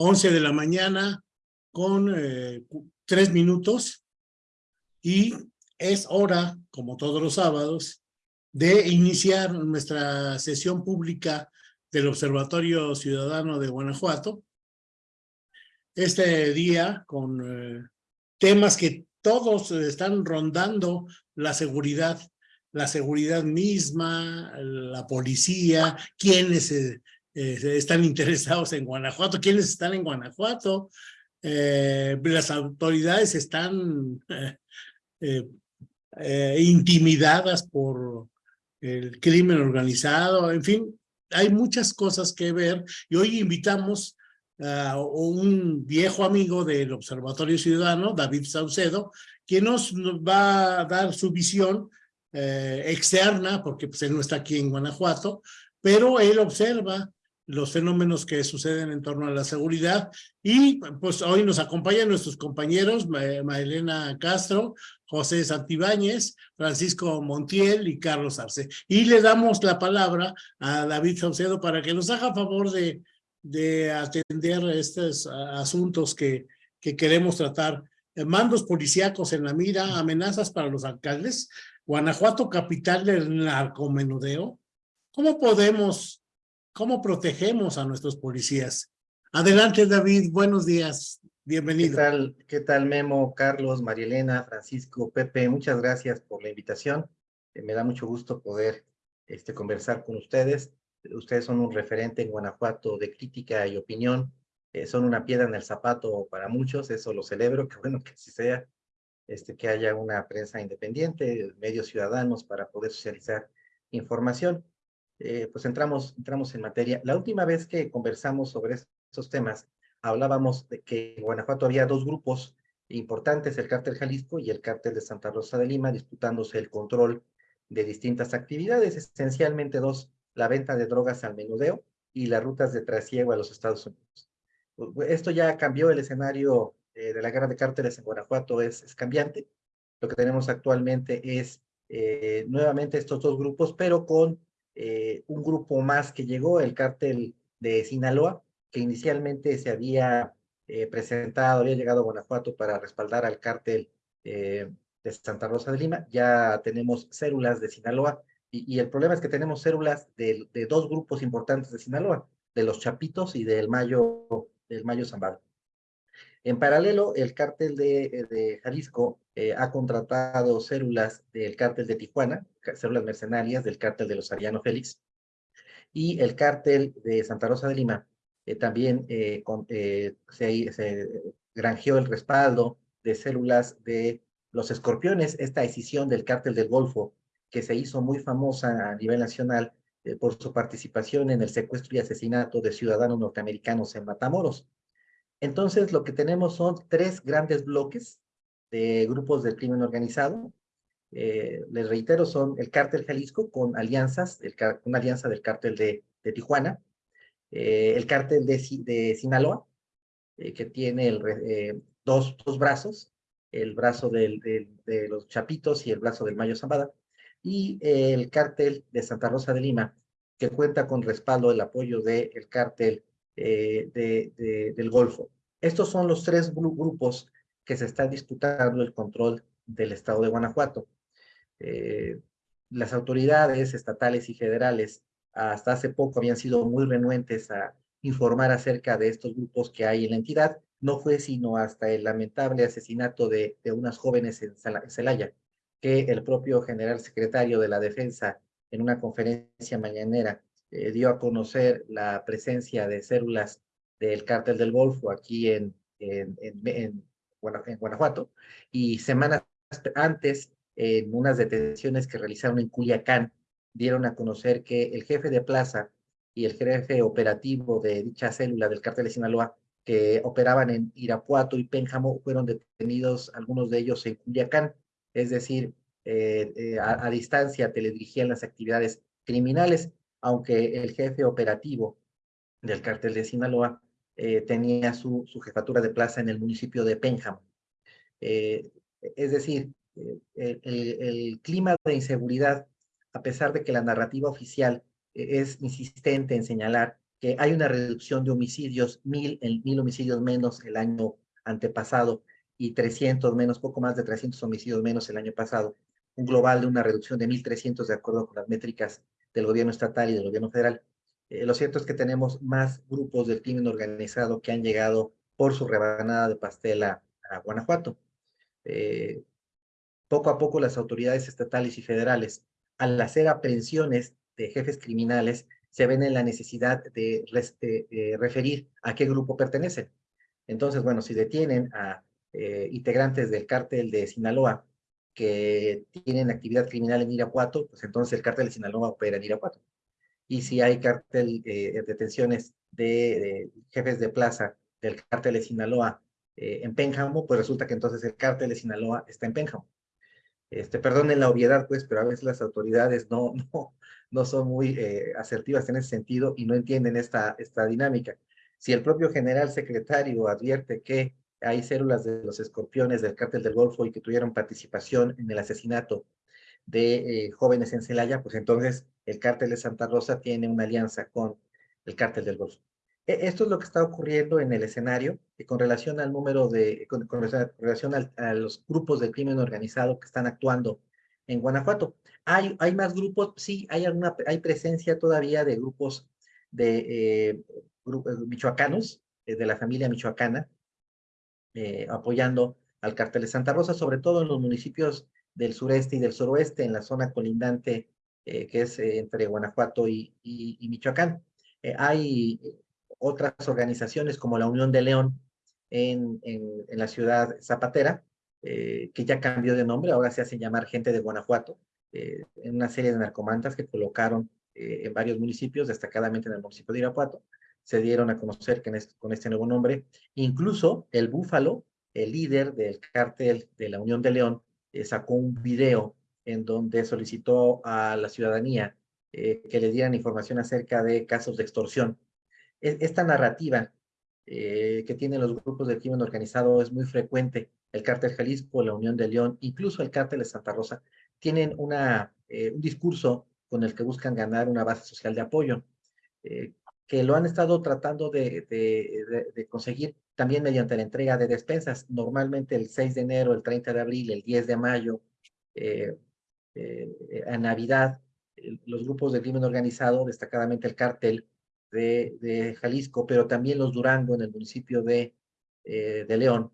11 de la mañana con eh, tres minutos y es hora, como todos los sábados, de iniciar nuestra sesión pública del Observatorio Ciudadano de Guanajuato. Este día con eh, temas que todos están rondando la seguridad, la seguridad misma, la policía, quienes eh, eh, están interesados en Guanajuato, quienes están en Guanajuato, las autoridades están intimidadas por el crimen organizado, en fin, hay muchas cosas que ver. Y hoy invitamos a un viejo amigo del Observatorio Ciudadano, David Saucedo, quien nos va a dar su visión eh, externa, porque pues, él no está aquí en Guanajuato, pero él observa los fenómenos que suceden en torno a la seguridad y pues hoy nos acompañan nuestros compañeros Maelena Castro, José Santibáñez, Francisco Montiel y Carlos Arce. Y le damos la palabra a David Saucedo para que nos haga favor de, de atender estos asuntos que, que queremos tratar. Mandos policíacos en la mira, amenazas para los alcaldes, Guanajuato capital del narcomenudeo. ¿Cómo podemos ¿Cómo protegemos a nuestros policías? Adelante, David. Buenos días. Bienvenido. ¿Qué tal, ¿Qué tal Memo, Carlos, Marielena, Francisco, Pepe? Muchas gracias por la invitación. Eh, me da mucho gusto poder este, conversar con ustedes. Ustedes son un referente en Guanajuato de crítica y opinión. Eh, son una piedra en el zapato para muchos, eso lo celebro, qué bueno que así sea. Este, que haya una prensa independiente, medios ciudadanos para poder socializar información. Eh, pues entramos, entramos en materia. La última vez que conversamos sobre estos temas, hablábamos de que en Guanajuato había dos grupos importantes, el cártel Jalisco y el cártel de Santa Rosa de Lima, disputándose el control de distintas actividades, esencialmente dos, la venta de drogas al menudeo y las rutas de trasiego a los Estados Unidos. Esto ya cambió el escenario eh, de la guerra de cárteles en Guanajuato, es, es cambiante. Lo que tenemos actualmente es eh, nuevamente estos dos grupos, pero con eh, un grupo más que llegó, el cártel de Sinaloa, que inicialmente se había eh, presentado, había llegado a Guanajuato para respaldar al cártel eh, de Santa Rosa de Lima. Ya tenemos células de Sinaloa y, el problema es que tenemos células de, dos grupos importantes de Sinaloa, de los Chapitos y del Mayo, del Mayo Zambada. En paralelo, el cártel de, de Jalisco eh, ha contratado células del cártel de Tijuana, células mercenarias del cártel de los Ariano Félix, y el cártel de Santa Rosa de Lima eh, también eh, se, se, granjeó el respaldo de células de los escorpiones, esta decisión del cártel del Golfo, que se hizo muy famosa a nivel nacional por su participación en el secuestro y asesinato de ciudadanos norteamericanos en Matamoros. Entonces, lo que tenemos son tres grandes bloques de grupos del crimen organizado. Eh, les reitero, son el cártel Jalisco con alianzas, el, una alianza del cártel de, de Tijuana, eh, el cártel de, de Sinaloa, eh, que tiene dos, dos brazos, el brazo de los Chapitos y el brazo del Mayo Zambada, y el cártel de Santa Rosa de Lima, que cuenta con respaldo, el apoyo del el cártel de, del Golfo. Estos son los tres grupos que se están disputando el control del estado de Guanajuato. Eh, las autoridades estatales y federales hasta hace poco habían sido muy renuentes a informar acerca de estos grupos que hay en la entidad. No fue sino hasta el lamentable asesinato de, unas jóvenes en Celaya que el propio general secretario de la Defensa en una conferencia mañanera eh, dio a conocer la presencia de células del cártel del Golfo aquí en, Guanajuato, y semanas antes, en unas detenciones que realizaron en Culiacán, dieron a conocer que el jefe de plaza y el jefe operativo de dicha célula del cártel de Sinaloa, que operaban en Irapuato y Pénjamo, fueron detenidos algunos de ellos en Culiacán, es decir, eh, eh, a, a, distancia teledirigían las actividades criminales aunque el jefe operativo del cártel de Sinaloa eh, tenía su, su, jefatura de plaza en el municipio de Pénjamo. Eh, es decir, eh, el, clima de inseguridad, a pesar de que la narrativa oficial es insistente en señalar que hay una reducción de homicidios, mil, mil homicidios menos el año antepasado y 300 menos, poco más de 300 homicidios menos el año pasado. Un global de una reducción de 1.300 de acuerdo con las métricas del gobierno estatal y del gobierno federal. Eh, lo cierto es que tenemos más grupos del crimen organizado que han llegado por su rebanada de pastel a, Guanajuato. Eh, poco a poco las autoridades estatales y federales, al hacer aprehensiones de jefes criminales, se ven en la necesidad de, referir a qué grupo pertenecen. Entonces, bueno, si detienen a eh, integrantes del cártel de Sinaloa que tienen actividad criminal en Irapuato, pues entonces el cártel de Sinaloa opera en Irapuato y si hay cártel, eh, detenciones de, jefes de plaza del cártel de Sinaloa eh, en Pénjamo, pues resulta que entonces el cártel de Sinaloa está en Pénjamo. Este, perdonen la obviedad, pues, pero a veces las autoridades no, no, no son muy eh, asertivas en ese sentido y no entienden esta, esta dinámica. Si el propio general secretario advierte que hay células de los escorpiones del cártel del Golfo y que tuvieron participación en el asesinato de eh, jóvenes en Celaya, pues entonces el cártel de Santa Rosa tiene una alianza con el cártel del Golfo. E, esto es lo que está ocurriendo en el escenario y con relación al número de, con, relación a los grupos de crimen organizado que están actuando en Guanajuato. ¿Hay, hay más grupos? Sí, hay, hay presencia todavía de grupos de eh, eh, michoacanos, de la familia michoacana, apoyando al cártel de Santa Rosa, sobre todo en los municipios del sureste y del suroeste, en la zona colindante eh, que es eh, entre Guanajuato y, Michoacán. Eh, hay otras organizaciones como la Unión de León en, la ciudad zapatera, que ya cambió de nombre, ahora se hace llamar Gente de Guanajuato, en una serie de narcomantas que colocaron en varios municipios, destacadamente en el municipio de Irapuato, se dieron a conocer que con este nuevo nombre, incluso el Búfalo, el líder del cártel de la Unión de León, eh, sacó un video en donde solicitó a la ciudadanía eh, que le dieran información acerca de casos de extorsión. E, esta narrativa eh, que tienen los grupos de crimen organizado es muy frecuente. El cártel Jalisco, la Unión de León, incluso el cártel de Santa Rosa, tienen una, un discurso con el que buscan ganar una base social de apoyo, que lo han estado tratando de, de conseguir también mediante la entrega de despensas, normalmente el 6 de enero, el 30 de abril, el 10 de mayo, eh, eh, a Navidad, los grupos de crimen organizado, destacadamente el cártel de, Jalisco, pero también los Durango en el municipio de, eh, de León,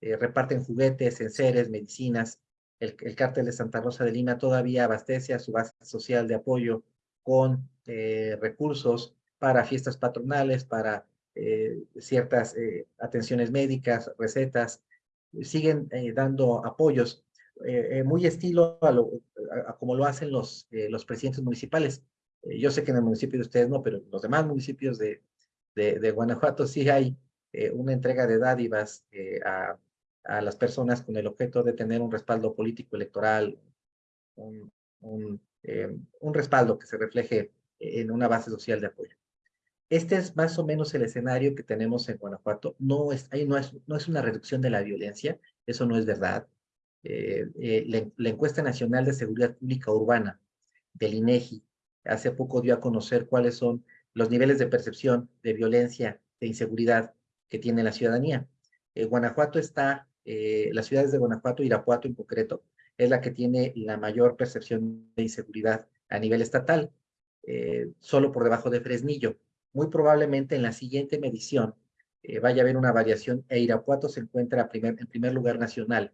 reparten juguetes, enseres, medicinas. El, el cártel de Santa Rosa de Lima todavía abastece a su base social de apoyo con recursos para fiestas patronales, para eh, ciertas eh, atenciones médicas, recetas, siguen eh, dando apoyos, muy estilo a, lo, como lo hacen los, los presidentes municipales. yo sé que en el municipio de ustedes no, pero en los demás municipios de, de, Guanajuato sí hay una entrega de dádivas a, a, las personas con el objeto de tener un respaldo político electoral, un, un, un respaldo que se refleje en una base social de apoyo. Este es más o menos el escenario que tenemos en Guanajuato. No es, ahí no, es, no es una reducción de la violencia, eso no es verdad. Eh, eh, la, encuesta nacional de seguridad pública urbana del INEGI hace poco dio a conocer cuáles son los niveles de percepción de violencia, de inseguridad que tiene la ciudadanía. Eh, Guanajuato está, las ciudades de Guanajuato, Irapuato en concreto, es la que tiene la mayor percepción de inseguridad a nivel estatal, solo por debajo de Fresnillo muy probablemente en la siguiente medición eh, vaya a haber una variación e Irapuato se encuentra en primer lugar nacional,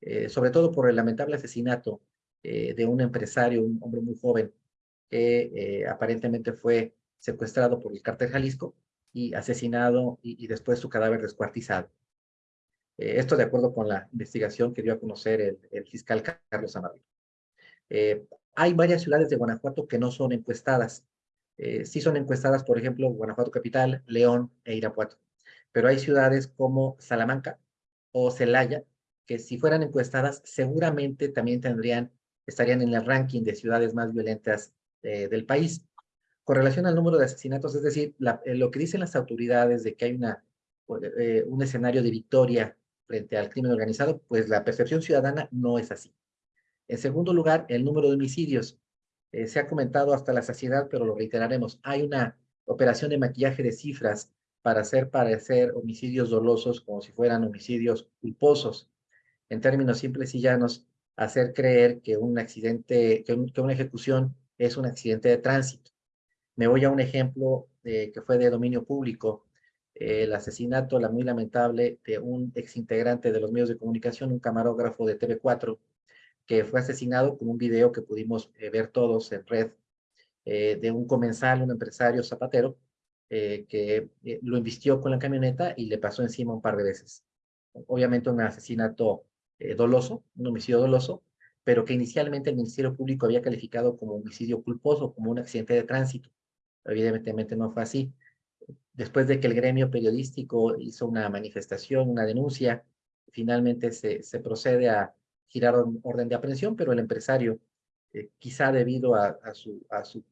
eh, sobre todo por el lamentable asesinato eh, de un empresario, un hombre muy joven, que aparentemente fue secuestrado por el cártel Jalisco y asesinado y, después su cadáver descuartizado. esto de acuerdo con la investigación que dio a conocer el, el fiscal Carlos Amarillo. hay varias ciudades de Guanajuato que no son encuestadas eh, sí son encuestadas, por ejemplo, Guanajuato Capital, León e Irapuato. Pero hay ciudades como Salamanca o Celaya, que si fueran encuestadas, seguramente también tendrían, estarían en el ranking de ciudades más violentas eh, del país. Con relación al número de asesinatos, es decir, eh, lo que dicen las autoridades de que hay una, un escenario de victoria frente al crimen organizado, pues la percepción ciudadana no es así. En segundo lugar, el número de homicidios. Eh, se ha comentado hasta la saciedad, pero lo reiteraremos. Hay una operación de maquillaje de cifras para hacer parecer homicidios dolosos como si fueran homicidios culposos. En términos simples y llanos, hacer creer que un accidente, que, una ejecución es un accidente de tránsito. Me voy a un ejemplo que fue de dominio público, el asesinato, la muy lamentable, de un exintegrante de los medios de comunicación, un camarógrafo de TV4, que fue asesinado con un video que pudimos eh, ver todos en red, eh, de un comensal, un empresario zapatero, eh, que lo invistió con la camioneta y le pasó encima un par de veces. Obviamente un asesinato doloso, un homicidio doloso, pero que inicialmente el Ministerio Público había calificado como homicidio culposo, como un accidente de tránsito. Evidentemente no fue así. Después de que el gremio periodístico hizo una manifestación, una denuncia, finalmente se, se procede a girar orden de aprehensión, pero el empresario, eh, quizá debido a, su, a su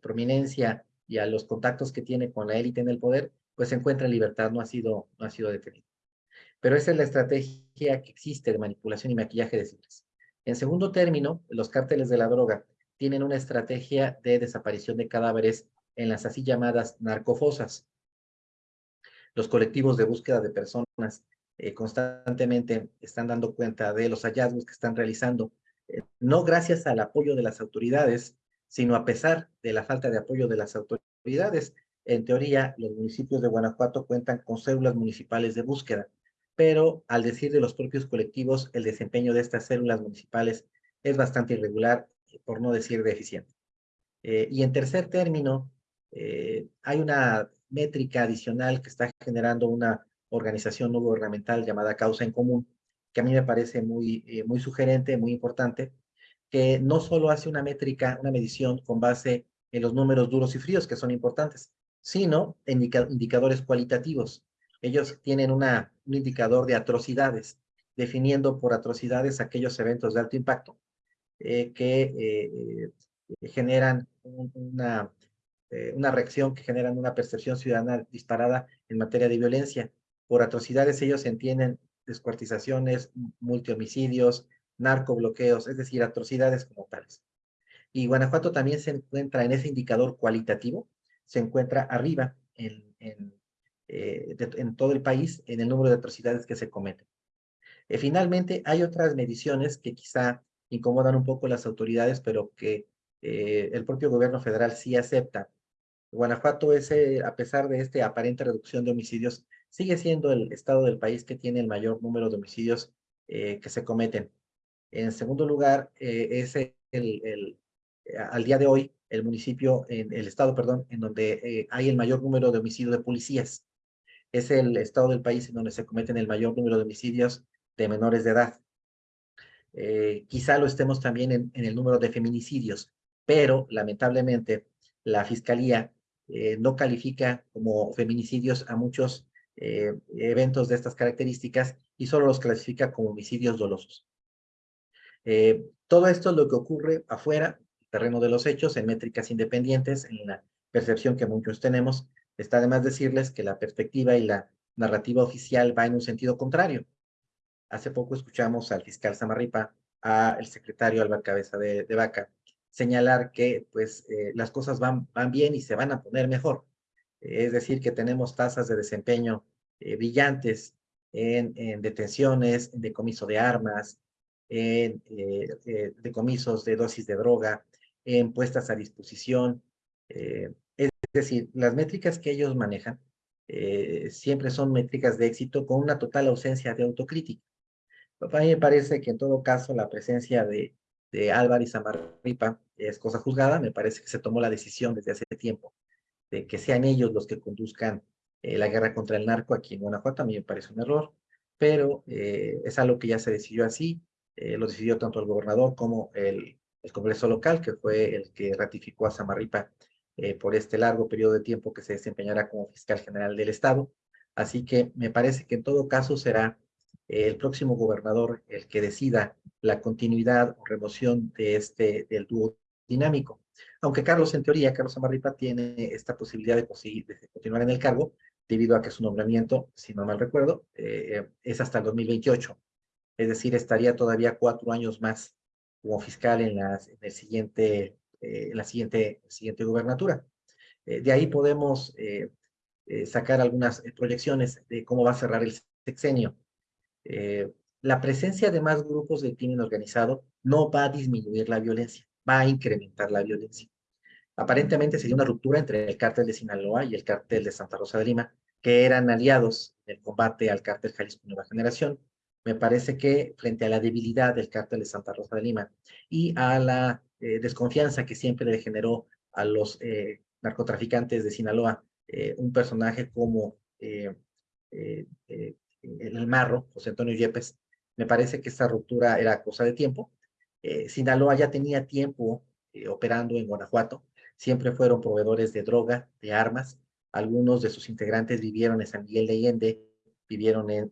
prominencia y a los contactos que tiene con la élite en el poder, pues se encuentra en libertad, no ha sido, no ha sido detenido. Pero esa es la estrategia que existe de manipulación y maquillaje de cifras. En segundo término, los cárteles de la droga tienen una estrategia de desaparición de cadáveres en las así llamadas narcofosas. Los colectivos de búsqueda de personas eh, constantemente están dando cuenta de los hallazgos que están realizando, eh, no gracias al apoyo de las autoridades, sino a pesar de la falta de apoyo de las autoridades. En teoría, los municipios de Guanajuato cuentan con células municipales de búsqueda, pero al decir de los propios colectivos, el desempeño de estas células municipales es bastante irregular, por no decir deficiente. Eh, y en tercer término, hay una métrica adicional que está generando una organización no gubernamental llamada Causa en Común, que a mí me parece muy, eh, muy sugerente, muy importante, que no solo hace una métrica, una medición con base en los números duros y fríos, que son importantes, sino en indicadores cualitativos. Ellos tienen una, un indicador de atrocidades, definiendo por atrocidades aquellos eventos de alto impacto eh, que eh, generan una, una reacción, que generan una percepción ciudadana disparada en materia de violencia por atrocidades ellos entienden descuartizaciones, multihomicidios, narcobloqueos, es decir, atrocidades como tales. Y Guanajuato también se encuentra en ese indicador cualitativo, se encuentra arriba en, eh, en todo el país en el número de atrocidades que se cometen. Eh, finalmente, hay otras mediciones que quizá incomodan un poco las autoridades, pero que eh, el propio gobierno federal sí acepta. Guanajuato es, a pesar de esta aparente reducción de homicidios, sigue siendo el estado del país que tiene el mayor número de homicidios eh, que se cometen. En segundo lugar, eh, es el, el, eh, al día de hoy el municipio, en el estado, perdón, en donde hay el mayor número de homicidios de policías. Es el estado del país en donde se cometen el mayor número de homicidios de menores de edad. quizá lo estemos también en, en, el número de feminicidios, pero lamentablemente la fiscalía no califica como feminicidios a muchos eh, eventos de estas características y solo los clasifica como homicidios dolosos. Eh, todo esto es lo que ocurre afuera, terreno de los hechos, en métricas independientes, en la percepción que muchos tenemos. Está además decirles que la perspectiva y la narrativa oficial va en un sentido contrario. Hace poco escuchamos al fiscal Samarripa, al secretario Álvaro Cabeza de, Vaca, señalar que pues eh, las cosas van, van bien y se van a poner mejor es decir, que tenemos tasas de desempeño eh, brillantes en, detenciones, en decomiso de armas, en eh, eh, decomisos de dosis de droga, en puestas a disposición. es decir, las métricas que ellos manejan siempre son métricas de éxito con una total ausencia de autocrítica. A mí me parece que en todo caso la presencia de, de Álvaro y Samarripa es cosa juzgada, me parece que se tomó la decisión desde hace tiempo de que sean ellos los que conduzcan eh, la guerra contra el narco aquí en Guanajuato, a mí me parece un error, pero eh, es algo que ya se decidió así, eh, lo decidió tanto el gobernador como el, el, Congreso local, que fue el que ratificó a Samarripa por este largo periodo de tiempo que se desempeñará como fiscal general del Estado. Así que me parece que en todo caso será el próximo gobernador el que decida la continuidad o remoción de este, del dúo dinámico. Aunque Carlos, en teoría, Carlos Amarripa tiene esta posibilidad de, continuar en el cargo, debido a que su nombramiento, si no mal recuerdo, eh, es hasta el 2028. Es decir, estaría todavía cuatro años más como fiscal en, siguiente, eh, en la siguiente, siguiente gubernatura. de ahí podemos sacar algunas proyecciones de cómo va a cerrar el sexenio. la presencia de más grupos de crimen organizado no va a disminuir la violencia, va a incrementar la violencia. Aparentemente sería una ruptura entre el cártel de Sinaloa y el cártel de Santa Rosa de Lima, que eran aliados en el combate al cártel Jalisco Nueva Generación. Me parece que frente a la debilidad del cártel de Santa Rosa de Lima y a la eh, desconfianza que siempre le generó a los eh, narcotraficantes de Sinaloa, eh, un personaje como el Marro, José Antonio Yepes, me parece que esta ruptura era cosa de tiempo. Sinaloa ya tenía tiempo operando en Guanajuato, siempre fueron proveedores de droga, de armas. Algunos de sus integrantes vivieron en San Miguel de Allende, vivieron en,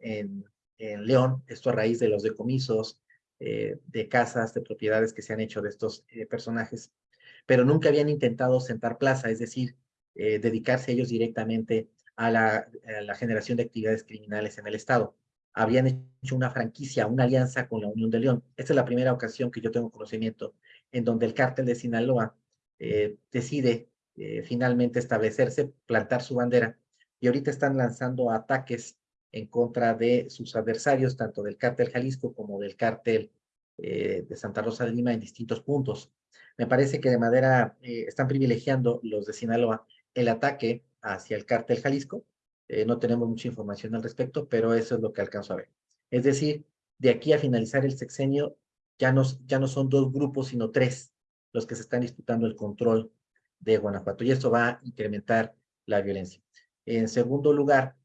en, León, esto a raíz de los decomisos, eh, de casas, de propiedades que se han hecho de estos eh, personajes, pero nunca habían intentado sentar plaza, es decir, eh, dedicarse ellos directamente a la, a la generación de actividades criminales en el Estado. Habían hecho una franquicia, una alianza con la Unión de León. Esta es la primera ocasión que yo tengo conocimiento en donde el cártel de Sinaloa eh, decide eh, finalmente establecerse, plantar su bandera, y ahorita están lanzando ataques en contra de sus adversarios, tanto del cártel Jalisco como del cártel eh, de Santa Rosa de Lima en distintos puntos. Me parece que de manera, están privilegiando los de Sinaloa el ataque hacia el cártel Jalisco. no tenemos mucha información al respecto, pero eso es lo que alcanzo a ver. Es decir, de aquí a finalizar el sexenio, ya no, ya no son dos grupos, sino tres los que se están disputando el control de Guanajuato y esto va a incrementar la violencia. En segundo lugar,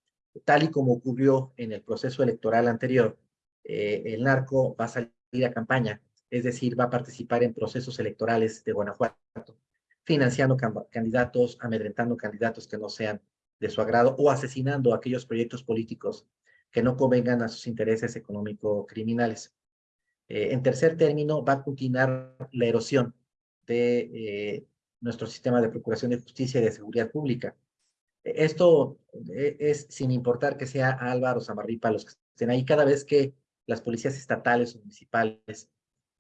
tal y como ocurrió en el proceso electoral anterior, eh, el narco va a salir a campaña, es decir, va a participar en procesos electorales de Guanajuato, financiando candidatos, amedrentando candidatos que no sean de su agrado o asesinando aquellos proyectos políticos que no convengan a sus intereses económico-criminales. Eh, en tercer término, va a continuar la erosión de eh, nuestro sistema de procuración de justicia y de seguridad pública. Esto eh, es sin importar que sea Álvaro, Samarripa, los que estén ahí, cada vez que las policías estatales o municipales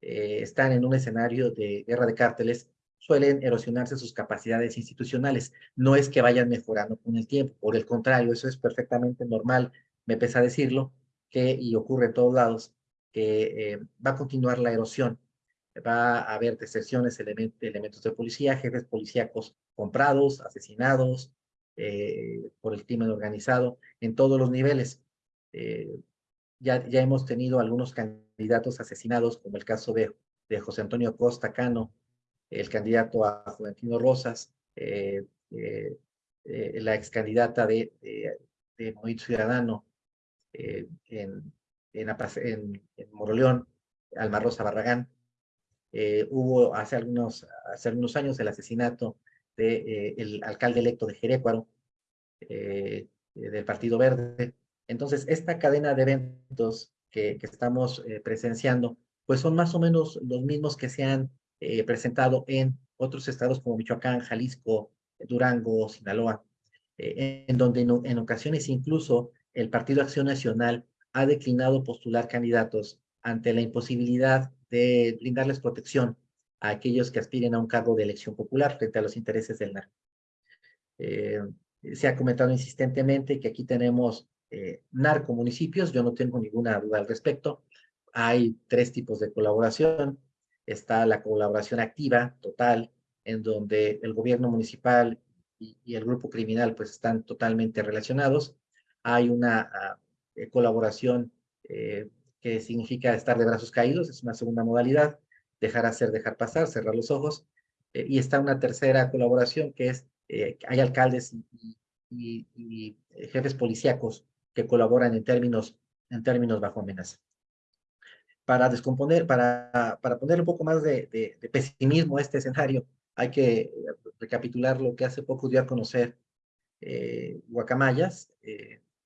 eh, están en un escenario de guerra de cárteles, suelen erosionarse sus capacidades institucionales. No es que vayan mejorando con el tiempo, por el contrario, eso es perfectamente normal, me pesa decirlo, que, y ocurre en todos lados, que va a continuar la erosión va a haber deserciones, elementos de policía, jefes policíacos comprados, asesinados eh, por el crimen organizado en todos los niveles. Eh, ya, ya hemos tenido algunos candidatos asesinados, como el caso de, de José Antonio Costa Cano, el candidato a Juventino Rosas, eh, la ex candidata de, de, Movimiento Ciudadano en, en, en, en Moroleón, Alma Rosa Barragán, eh, hubo hace algunos, hace algunos años el asesinato del de, eh, alcalde electo de Jerécuaro, eh, del Partido Verde. Entonces, esta cadena de eventos que, que estamos presenciando, pues son más o menos los mismos que se han presentado en otros estados como Michoacán, Jalisco, Durango, Sinaloa, en donde en, en ocasiones incluso el Partido Acción Nacional ha declinado postular candidatos ante la imposibilidad de brindarles protección a aquellos que aspiren a un cargo de elección popular frente a los intereses del narco. Eh, se ha comentado insistentemente que aquí tenemos eh, narcomunicipios, yo no tengo ninguna duda al respecto. Hay tres tipos de colaboración. Está la colaboración activa, total, en donde el gobierno municipal y, el grupo criminal pues están totalmente relacionados. Hay una eh, colaboración eh, que significa estar de brazos caídos, es una segunda modalidad, dejar hacer, dejar pasar, cerrar los ojos. Eh, y está una tercera colaboración que es, eh, hay alcaldes y, eh, jefes policíacos que colaboran en términos, en términos bajo amenaza. Para descomponer, para, para poner un poco más de, pesimismo a este escenario, hay que recapitular lo que hace poco dio a conocer Guacamayas.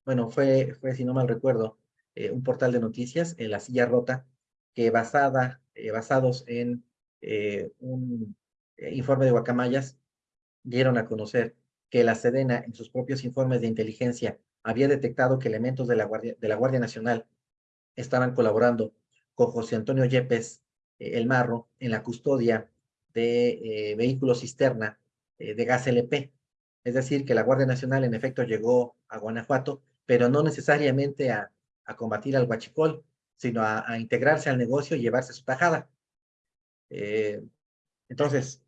bueno, fue, fue, si no mal recuerdo, eh, un portal de noticias, en La Silla Rota, que basada, eh, basados en eh, un informe de Guacamayas, dieron a conocer que la Sedena, en sus propios informes de inteligencia, había detectado que elementos de la Guardia, de la Guardia Nacional estaban colaborando con José Antonio Yepes, el Marro, en la custodia de vehículos cisterna de gas LP. Es decir, que la Guardia Nacional en efecto llegó a Guanajuato, pero no necesariamente a, a combatir al huachicol, sino a, integrarse al negocio y llevarse su tajada. Eh, entonces,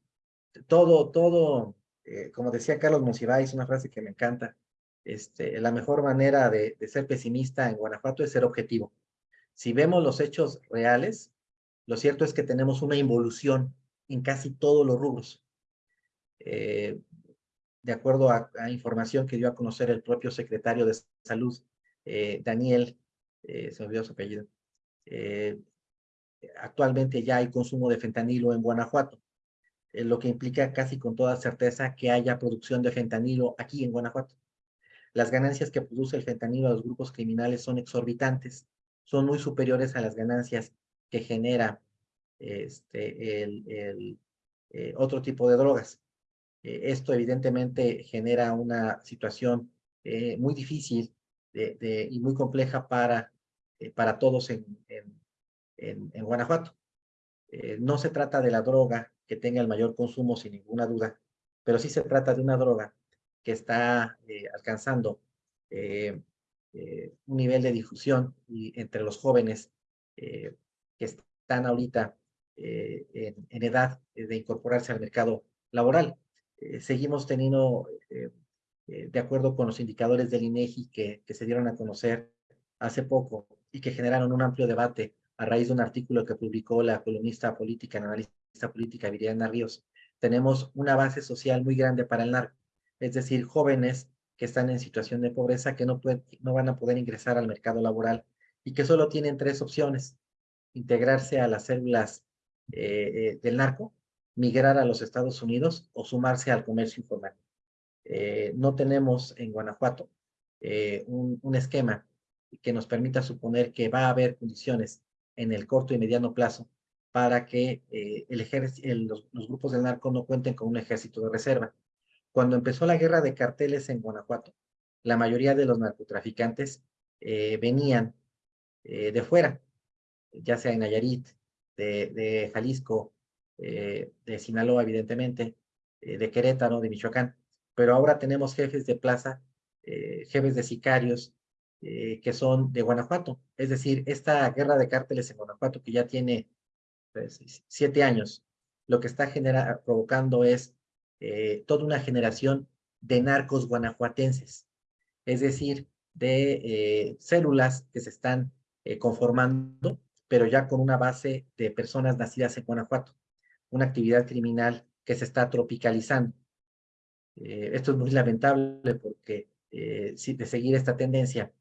todo, todo, eh, como decía Carlos Monsiváis, una frase que me encanta, este, la mejor manera de, ser pesimista en Guanajuato es ser objetivo. Si vemos los hechos reales, lo cierto es que tenemos una involución en casi todos los rubros. Eh, de acuerdo a, información que dio a conocer el propio secretario de Salud, Daniel, se me olvidó su apellido, eh, actualmente ya hay consumo de fentanilo en Guanajuato, eh, lo que implica casi con toda certeza que haya producción de fentanilo aquí en Guanajuato. Las ganancias que produce el fentanilo a los grupos criminales son exorbitantes, son muy superiores a las ganancias que genera este, eh, otro tipo de drogas. esto evidentemente genera una situación muy difícil y muy compleja para eh, para todos en, en, en, Guanajuato. Eh, no se trata de la droga que tenga el mayor consumo sin ninguna duda, pero sí se trata de una droga que está eh, alcanzando un nivel de difusión y entre los jóvenes que están ahorita en, en, edad de incorporarse al mercado laboral. seguimos teniendo, de acuerdo con los indicadores del INEGI que, se dieron a conocer hace poco, y que generaron un amplio debate a raíz de un artículo que publicó la columnista política, analista política Viridiana Ríos. Tenemos una base social muy grande para el narco, es decir, jóvenes que están en situación de pobreza que no, no van a poder ingresar al mercado laboral y que solo tienen tres opciones, integrarse a las células eh, eh, del narco, migrar a los Estados Unidos o sumarse al comercio informal. Eh, no tenemos en Guanajuato un, un esquema que nos permita suponer que va a haber condiciones en el corto y mediano plazo para que eh, los, grupos del narco no cuenten con un ejército de reserva. Cuando empezó la guerra de carteles en Guanajuato, la mayoría de los narcotraficantes eh, venían eh, de fuera, ya sea en Nayarit, de Jalisco, de Sinaloa, evidentemente, de Querétaro, de Michoacán, pero ahora tenemos jefes de plaza, jefes de sicarios, eh, que son de Guanajuato. Es decir, esta guerra de cárteles en Guanajuato que ya tiene pues, siete años, lo que está provocando es eh, toda una generación de narcos guanajuatenses. Es decir, de eh, células que se están conformando, pero ya con una base de personas nacidas en Guanajuato. Una actividad criminal que se está tropicalizando. Esto es muy lamentable porque si de seguir esta tendencia,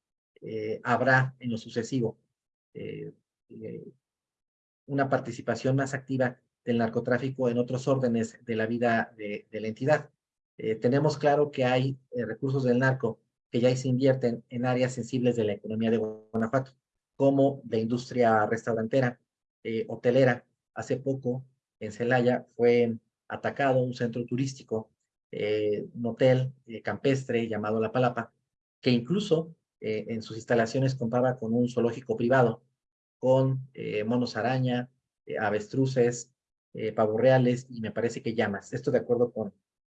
eh, habrá en lo sucesivo eh, eh, una participación más activa del narcotráfico en otros órdenes de la vida de, la entidad. tenemos claro que hay recursos del narco que ya se invierten en áreas sensibles de la economía de Guanajuato, como la industria restaurantera, hotelera. Hace poco en Celaya fue atacado un centro turístico, un hotel campestre llamado La Palapa, que incluso eh, en sus instalaciones contaba con un zoológico privado, con eh, monos araña, eh, avestruces, pavos reales y me parece que llamas. Esto de acuerdo con,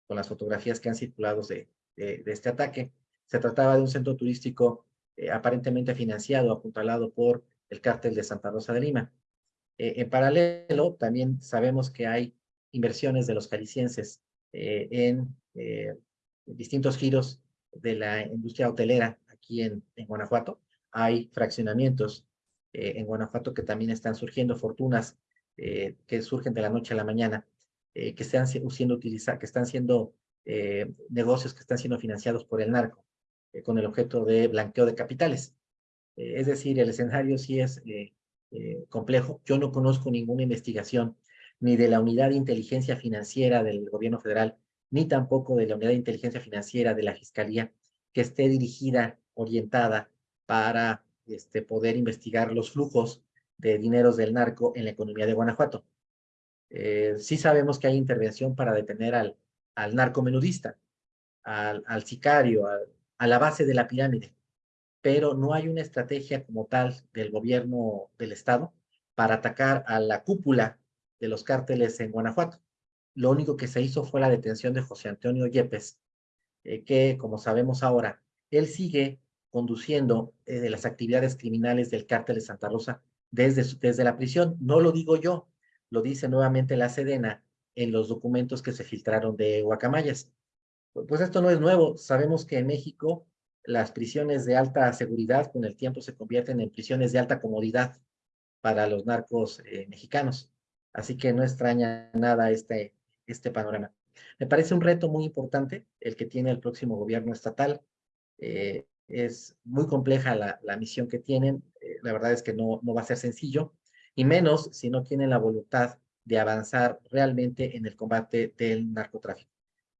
con las fotografías que han circulado de, de, este ataque. Se trataba de un centro turístico aparentemente financiado, apuntalado por el cártel de Santa Rosa de Lima. en paralelo, también sabemos que hay inversiones de los jaliscienses en distintos giros de la industria hotelera aquí en, Guanajuato. Hay fraccionamientos eh, en Guanajuato que también están surgiendo, fortunas eh, que surgen de la noche a la mañana, eh, que, están siendo utilizados, que están siendo negocios que están siendo financiados por el narco, con el objeto de blanqueo de capitales. es decir, el escenario sí es complejo. Yo no conozco ninguna investigación ni de la Unidad de Inteligencia Financiera del Gobierno Federal, ni tampoco de la Unidad de Inteligencia Financiera de la Fiscalía, que esté dirigida orientada para este, poder investigar los flujos de dineros del narco en la economía de Guanajuato. Eh, sí sabemos que hay intervención para detener al, al narcomenudista, al, al sicario, a la base de la pirámide, pero no hay una estrategia como tal del gobierno del Estado para atacar a la cúpula de los cárteles en Guanajuato. Lo único que se hizo fue la detención de José Antonio Yepes, eh, que, como sabemos ahora, él sigue conduciendo eh, las actividades criminales del cártel de Santa Rosa desde, desde la prisión. No lo digo yo, lo dice nuevamente la Sedena en los documentos que se filtraron de Guacamayas. Pues esto no es nuevo. Sabemos que en México las prisiones de alta seguridad con el tiempo se convierten en prisiones de alta comodidad para los narcos eh, mexicanos. Así que no extraña nada este, este panorama. Me parece un reto muy importante el que tiene el próximo gobierno estatal. Eh, es muy compleja la, la misión que tienen. Eh, la verdad es que no, no va a ser sencillo, y menos si no tienen la voluntad de avanzar realmente en el combate del narcotráfico.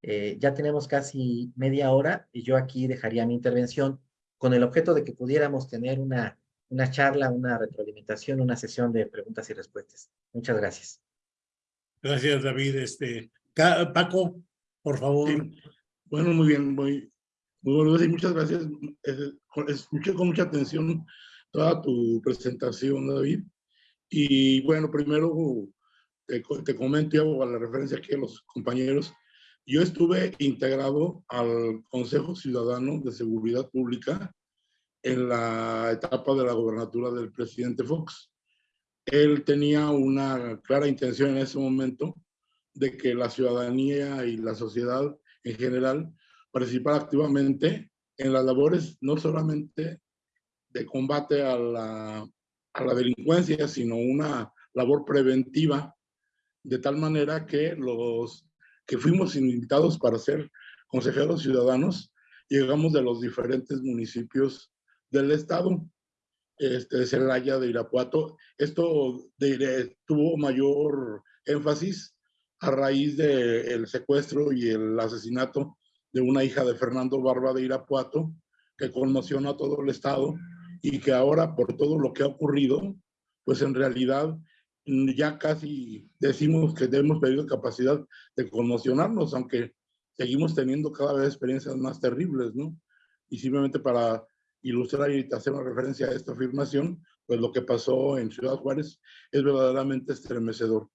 Eh, ya tenemos casi media hora y yo aquí dejaría mi intervención con el objeto de que pudiéramos tener una, una charla, una retroalimentación, una sesión de preguntas y respuestas. Muchas gracias. Gracias, David. Este, Paco, por favor. Bueno, muy bien, muy, muy bueno, y muchas gracias. Escuché con mucha atención toda tu presentación, David. Y bueno, primero te, te comento y hago la referencia aquí a los compañeros. Yo estuve integrado al Consejo Ciudadano de Seguridad Pública en la etapa de la gobernatura del presidente Fox. Él tenía una clara intención en ese momento de que la ciudadanía y la sociedad en general participara activamente en las labores no solamente de combate a la, a la delincuencia, sino una labor preventiva, de tal manera que los que fuimos invitados para ser consejeros ciudadanos, llegamos de los diferentes municipios del estado, este, Celaya, de Irapuato. Esto tuvo mayor énfasis a raíz del secuestro y el asesinato de una hija de Fernando Barba de Irapuato, que conmociona a todo el estado y que ahora por todo lo que ha ocurrido, pues en realidad ya casi decimos que hemos perdido capacidad de conmocionarnos, aunque seguimos teniendo cada vez experiencias más terribles, ¿no? Y simplemente para ilustrar y hacer una referencia a esta afirmación, pues lo que pasó en Ciudad Juárez es verdaderamente estremecedor.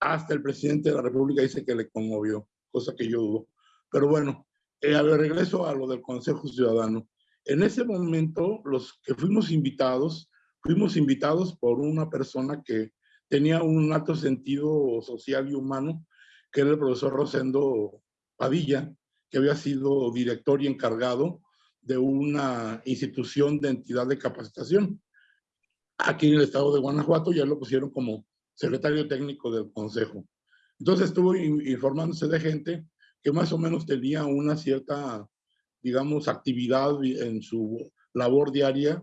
Hasta el presidente de la República dice que le conmovió, cosa que yo dudo. Pero bueno, eh, al regreso a lo del Consejo Ciudadano. En ese momento, los que fuimos invitados, fuimos invitados por una persona que tenía un alto sentido social y humano, que era el profesor Rosendo Padilla, que había sido director y encargado de una institución de entidad de capacitación. Aquí en el estado de Guanajuato ya lo pusieron como secretario técnico del consejo. Entonces estuvo informándose de gente que más o menos tenía una cierta, digamos, actividad en su labor diaria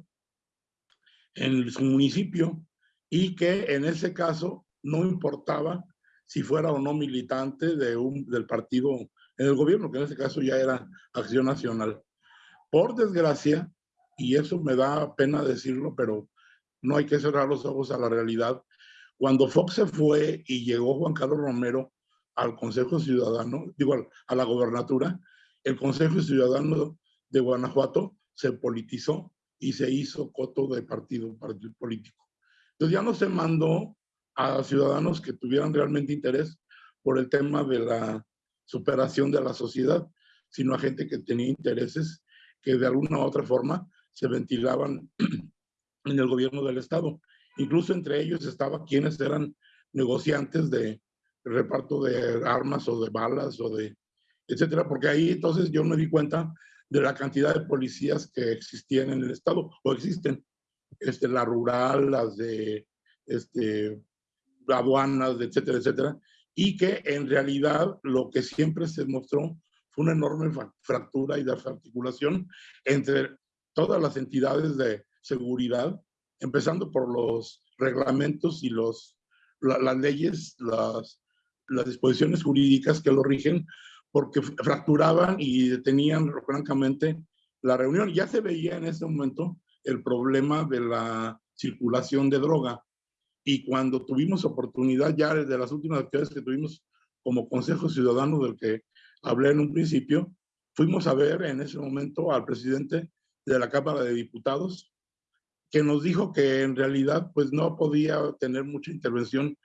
en su municipio y que en ese caso no importaba si fuera o no militante de un, del partido en el gobierno, que en ese caso ya era Acción Nacional. Por desgracia, y eso me da pena decirlo, pero no hay que cerrar los ojos a la realidad, cuando Fox se fue y llegó Juan Carlos Romero al Consejo Ciudadano, digo, a la gobernatura, el Consejo Ciudadano de Guanajuato se politizó y se hizo coto de partido, partido político. Entonces ya no se mandó a ciudadanos que tuvieran realmente interés por el tema de la superación de la sociedad, sino a gente que tenía intereses que de alguna u otra forma se ventilaban en el gobierno del Estado. Incluso entre ellos estaba quienes eran negociantes de reparto de armas o de balas o de etcétera, porque ahí entonces yo me di cuenta de la cantidad de policías que existían en el Estado o existen este, la rural, las de este, aduanas, etcétera, etcétera, y que en realidad lo que siempre se mostró fue una enorme fractura y desarticulación entre todas las entidades de seguridad, empezando por los reglamentos y los, las leyes, las, las disposiciones jurídicas que lo rigen, porque fracturaban y detenían francamente la reunión. Ya se veía en ese momento el problema de la circulación de droga. Y cuando tuvimos oportunidad, ya desde las últimas actividades que tuvimos como Consejo Ciudadano del que hablé en un principio, fuimos a ver en ese momento al presidente de la Cámara de Diputados, que nos dijo que en realidad pues no podía tener mucha intervención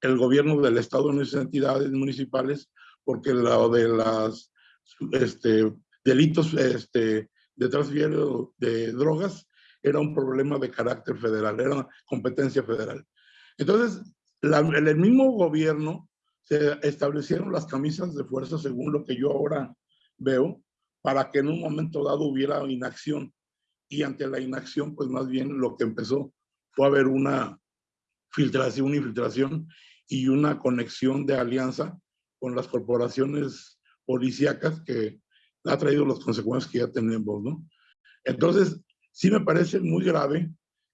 el gobierno del Estado en esas entidades municipales, porque lo de las este, delitos este, de tráfico de drogas era un problema de carácter federal, era competencia federal. Entonces, en el mismo gobierno se establecieron las camisas de fuerza, según lo que yo ahora veo, para que en un momento dado hubiera inacción. Y ante la inacción, pues más bien lo que empezó fue a haber una filtración, una infiltración y una conexión de alianza con las corporaciones policíacas que ha traído las consecuencias que ya tenemos, ¿no? Entonces, sí me parece muy grave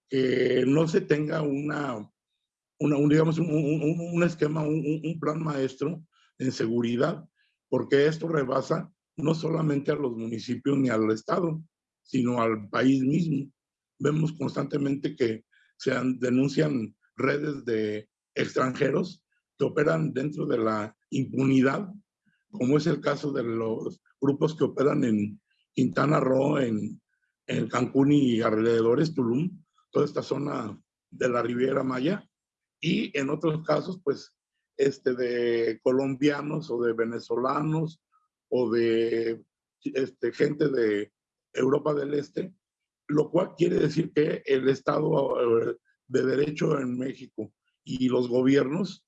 que no se tenga una, una un, digamos, un, un, un esquema, un, plan maestro en seguridad, porque esto rebasa no solamente a los municipios ni al Estado, sino al país mismo. Vemos constantemente que se denuncian redes de extranjeros que operan dentro de la impunidad, como es el caso de los grupos que operan en Quintana Roo, en, en Cancún y alrededores, Tulum, toda esta zona de la Riviera Maya, y en otros casos, pues, este, de colombianos o de venezolanos o de este, gente de Europa del Este, lo cual quiere decir que el Estado eh, de Derecho en México y los gobiernos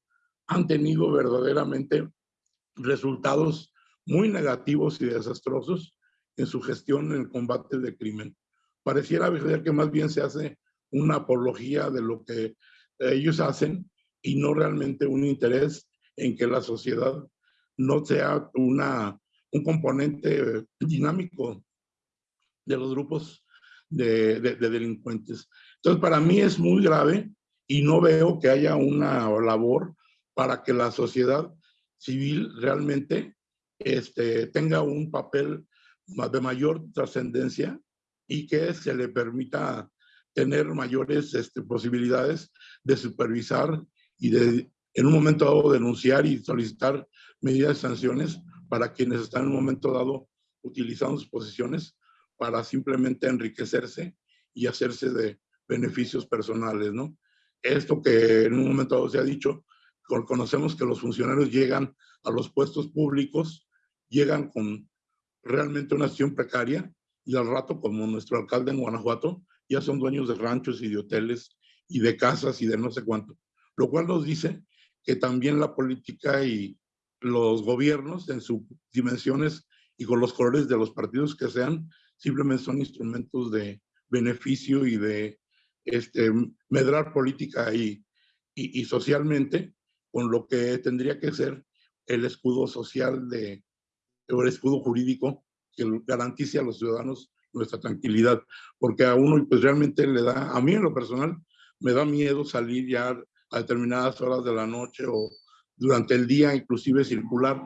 han tenido verdaderamente resultados muy negativos y desastrosos en su gestión en el combate del crimen. Pareciera que más bien se hace una apología de lo que ellos hacen y no realmente un interés en que la sociedad no sea una, un componente dinámico de los grupos de, de, delincuentes. Entonces, para mí es muy grave y no veo que haya una labor para que la sociedad civil realmente este, tenga un papel de mayor trascendencia y que se le permita tener mayores este, posibilidades de supervisar y de en un momento dado denunciar y solicitar medidas de sanciones para quienes están en un momento dado utilizando sus posiciones para simplemente enriquecerse y hacerse de beneficios personales, ¿no? Esto que en un momento dado se ha dicho, conocemos que los funcionarios llegan a los puestos públicos, llegan con realmente una acción precaria y al rato, como nuestro alcalde en Guanajuato, ya son dueños de ranchos y de hoteles y de casas y de no sé cuánto. Lo cual nos dice que también la política y los gobiernos en sus dimensiones y con los colores de los partidos que sean, simplemente son instrumentos de beneficio y de este, medrar política y, y, y socialmente con lo que tendría que ser el escudo social de, o el escudo jurídico que garantice a los ciudadanos nuestra tranquilidad, porque a uno pues realmente le da, a mí en lo personal, me da miedo salir ya a determinadas horas de la noche o durante el día, inclusive circular,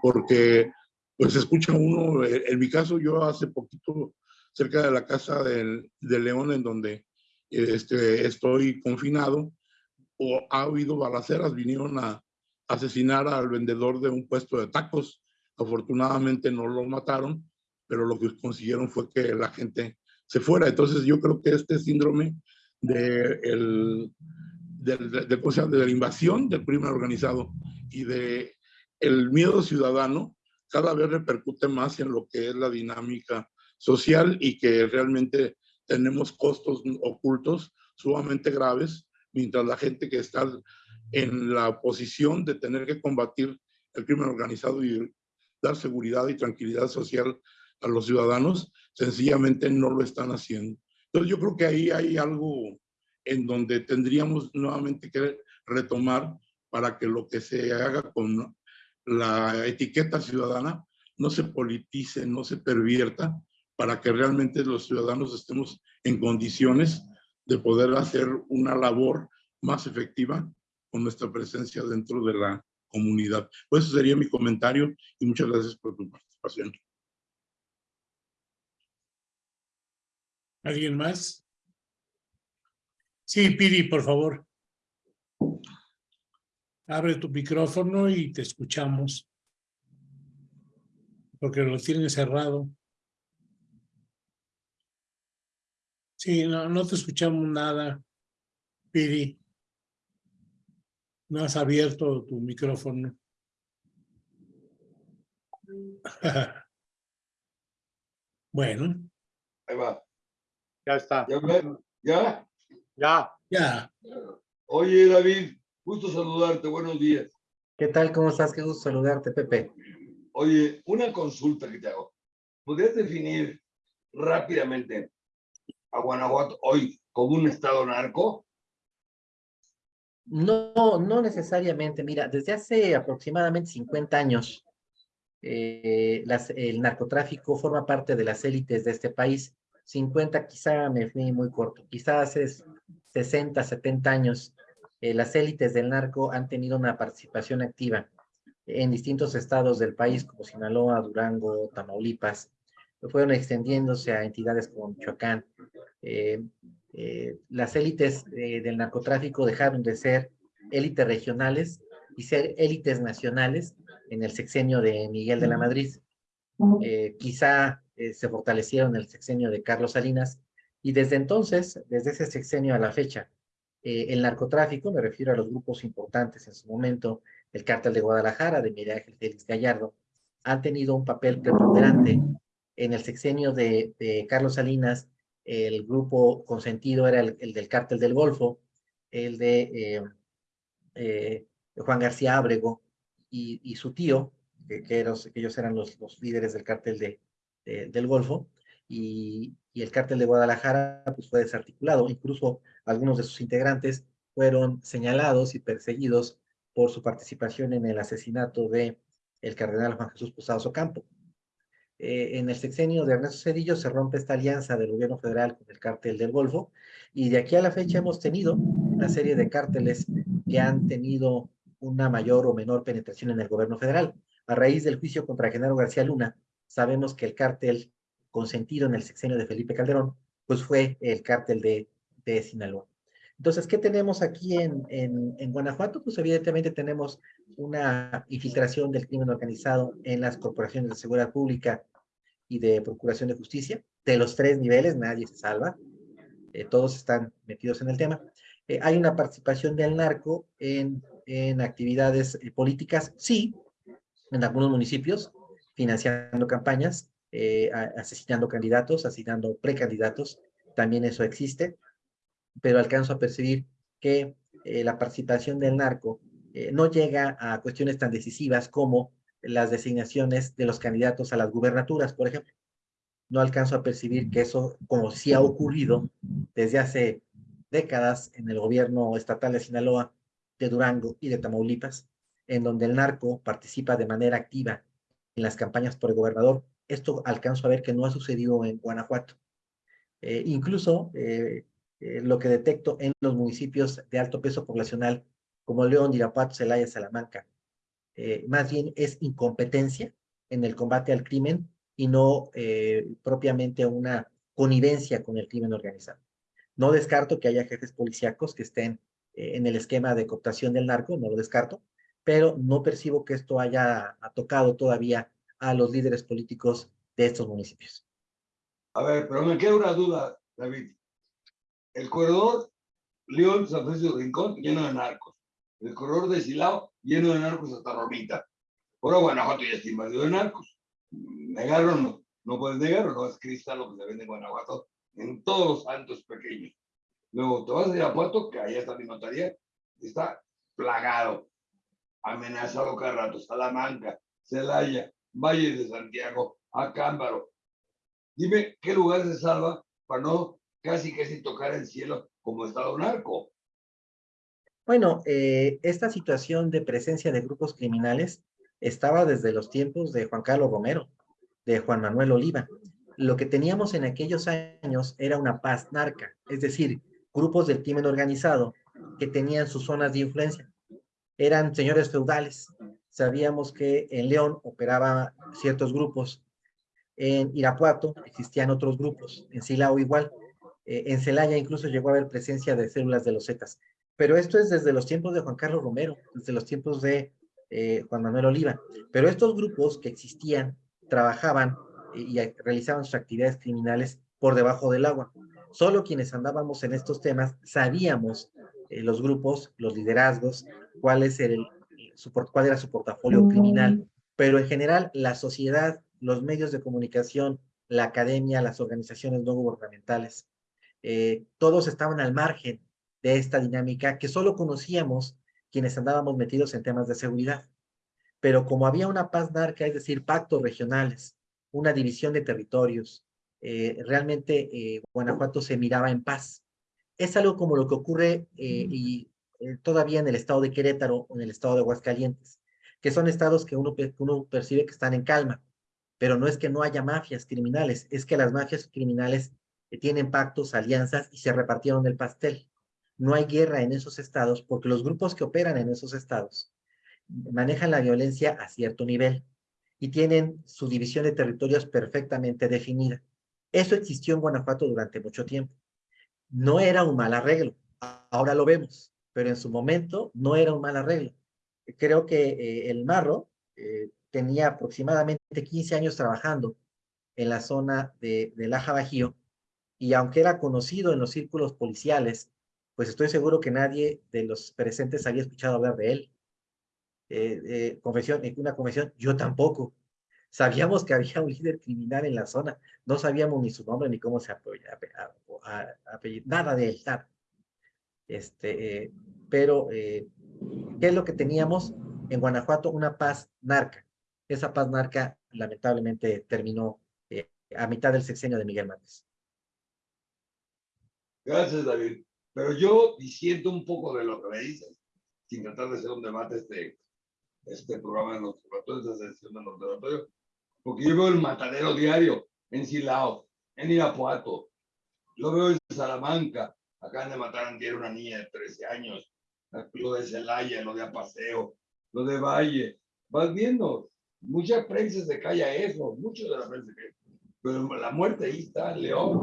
porque pues escucha uno, eh, en mi caso yo hace poquito cerca de la casa del, de León en donde este, estoy confinado, o ha habido balaceras, vinieron a asesinar al vendedor de un puesto de tacos, afortunadamente no lo mataron, pero lo que consiguieron fue que la gente se fuera. Entonces yo creo que este síndrome de, el, de, de, de la invasión del crimen organizado y de el miedo ciudadano cada vez repercute más en lo que es la dinámica social y que realmente tenemos costos ocultos sumamente graves, mientras la gente que está en la posición de tener que combatir el crimen organizado y dar seguridad y tranquilidad social a los ciudadanos, sencillamente no lo están haciendo. Entonces yo creo que ahí hay algo en donde tendríamos nuevamente que retomar para que lo que se haga con la etiqueta ciudadana no se politice, no se pervierta, para que realmente los ciudadanos estemos en condiciones de poder hacer una labor más efectiva con nuestra presencia dentro de la comunidad. Pues eso sería mi comentario y muchas gracias por tu participación. ¿Alguien más? Sí, Piri, por favor. Abre tu micrófono y te escuchamos. Porque lo tienes cerrado. Sí, no, no te escuchamos nada, Piri. No has abierto tu micrófono. Bueno, Ahí va. Ya está. ¿Ya? ¿Ya? Ya. ya. Oye, David, gusto saludarte. Buenos días. ¿Qué tal? ¿Cómo estás? Qué gusto saludarte, Pepe. Oye, una consulta que te hago. ¿Podrías definir rápidamente a Guanajuato hoy como un estado narco? No, no necesariamente. Mira, desde hace aproximadamente 50 años, eh, las, el narcotráfico forma parte de las élites de este país. 50 quizá me fui muy corto, quizá hace 60, 70 años, eh, las élites del narco han tenido una participación activa en distintos estados del país, como Sinaloa, Durango, Tamaulipas, fueron extendiéndose a entidades como Michoacán. Eh, eh, las élites del narcotráfico dejaron de ser élites regionales y ser élites nacionales en el sexenio de Miguel de la Madrid. Quizá eh, se fortalecieron en el sexenio de Carlos Salinas y desde entonces, desde ese sexenio a la fecha, eh, el narcotráfico, me refiero a los grupos importantes en su momento, el cártel de Guadalajara, de Miguel Ángel Félix Gallardo, han tenido un papel preponderante en el sexenio de, Carlos Salinas, el grupo consentido era el, el del cártel del Golfo, el de eh, Juan García Ábrego y, su tío, que ellos eran los, los, líderes del cártel de, de, del Golfo, y, y, el cártel de Guadalajara pues, fue desarticulado. Incluso algunos de sus integrantes fueron señalados y perseguidos por su participación en el asesinato de el cardenal Juan Jesús Posadas Ocampo. Eh, en el sexenio de Ernesto Cedillo se rompe esta alianza del gobierno federal con el cártel del Golfo, y de aquí a la fecha hemos tenido una serie de cárteles que han tenido una mayor o menor penetración en el gobierno federal. A raíz del juicio contra Genaro García Luna, sabemos que el cártel consentido en el sexenio de Felipe Calderón, pues fue el cártel de, de Sinaloa. Entonces, ¿qué tenemos aquí en, en, en, Guanajuato? Pues evidentemente tenemos una infiltración del crimen organizado en las corporaciones de seguridad pública y de procuración de justicia, de los tres niveles, nadie se salva, eh, todos están metidos en el tema. Eh, hay una participación del narco en, en actividades eh, políticas, sí, en algunos municipios, financiando campañas, eh, asesinando candidatos, asesinando precandidatos, también eso existe, pero alcanzo a percibir que eh, la participación del narco eh, no llega a cuestiones tan decisivas como las designaciones de los candidatos a las gubernaturas, por ejemplo. No alcanzo a percibir que eso, como sí ha ocurrido desde hace décadas en el gobierno estatal de Sinaloa, de Durango y de Tamaulipas, en donde el narco participa de manera activa en las campañas por el gobernador. Esto alcanzo a ver que no ha sucedido en Guanajuato. Eh, incluso eh, eh, lo que detecto en los municipios de alto peso poblacional, como León, Irapuato, Celaya, Salamanca, más bien es incompetencia en el combate al crimen y no propiamente una connivencia con el crimen organizado. No descarto que haya jefes policíacos que estén en el esquema de cooptación del narco, no lo descarto, pero no percibo que esto haya tocado todavía a los líderes políticos de estos municipios. A ver, pero me queda una duda, David. El corredor León-San Francisco de Rincón lleno de narcos. El corredor de Silao lleno de narcos hasta Romita. Ahora Guanajuato ya está invadido de narcos. Negarlo no, no puedes negarlo, no es cristal lo que se vende en Guanajuato en todos los santos pequeños. Luego te vas a Irapuato, que allá está mi notaría, está plagado, amenazado cada rato, Salamanca, Celaya, Valle de Santiago, Acámbaro. Dime, ¿qué lugar se salva para no casi casi tocar el cielo como Estado narco? Bueno, eh, esta situación de presencia de grupos criminales estaba desde los tiempos de Juan Carlos Romero, de Juan Manuel Oliva. Lo que teníamos en aquellos años era una paz narca, es decir, grupos del crimen organizado que tenían sus zonas de influencia. Eran señores feudales. Sabíamos que en León operaba ciertos grupos. En Irapuato existían otros grupos. En Silao igual. Eh, en Celaya incluso llegó a haber presencia de células de los Zetas. Pero esto es desde los tiempos de Juan Carlos Romero, desde los tiempos de eh, Juan Manuel Oliva. Pero estos grupos que existían trabajaban y, y realizaban sus actividades criminales por debajo del agua. Solo quienes andábamos en estos temas sabíamos eh, los grupos, los liderazgos, cuál, es el, su, cuál era su portafolio criminal, pero en general la sociedad, los medios de comunicación la academia, las organizaciones no gubernamentales. Eh, todos estaban al margen de esta dinámica que solo conocíamos quienes andábamos metidos en temas de seguridad. Pero como había una paz narca, es decir, pactos regionales, una división de territorios, eh, realmente eh, Guanajuato se miraba en paz. Es algo como lo que ocurre y, todavía en el estado de Querétaro o en el estado de Aguascalientes, que son estados que uno, que uno percibe que están en calma, pero no es que no haya mafias criminales, es que las mafias criminales tienen pactos, alianzas y se repartieron el pastel. No hay guerra en esos estados porque los grupos que operan en esos estados manejan la violencia a cierto nivel y tienen su división de territorios perfectamente definida. Eso existió en Guanajuato durante mucho tiempo. No era un mal arreglo, ahora lo vemos, pero en su momento no era un mal arreglo. Creo que eh, el Marro eh, tenía aproximadamente 15 años trabajando en la zona de, de Laja Bajío y aunque era conocido en los círculos policiales, pues estoy seguro que nadie de los presentes había escuchado hablar de él. Eh, eh, confesión, una confesión, yo tampoco. Sabíamos que había un líder criminal en la zona, no sabíamos ni su nombre ni cómo se apoya, nada de él, Este, eh, pero, ¿qué es lo que teníamos en Guanajuato? Una paz narca. Esa paz narca lamentablemente terminó a mitad del sexenio de Miguel Márquez. Gracias, David. Pero yo disiento un poco de lo que me dices, sin tratar de hacer un debate este, este programa en los observatorios, esta sesión de los observatorios, porque yo veo el matadero diario en Silao, en Irapuato, lo veo en Salamanca, acaban de matar a una niña de 13 años, lo de Celaya, lo de Apaseo, lo de Valle, vas viendo, mucha prensa se calla eso, mucho de la prensa pero la muerte ahí está, León,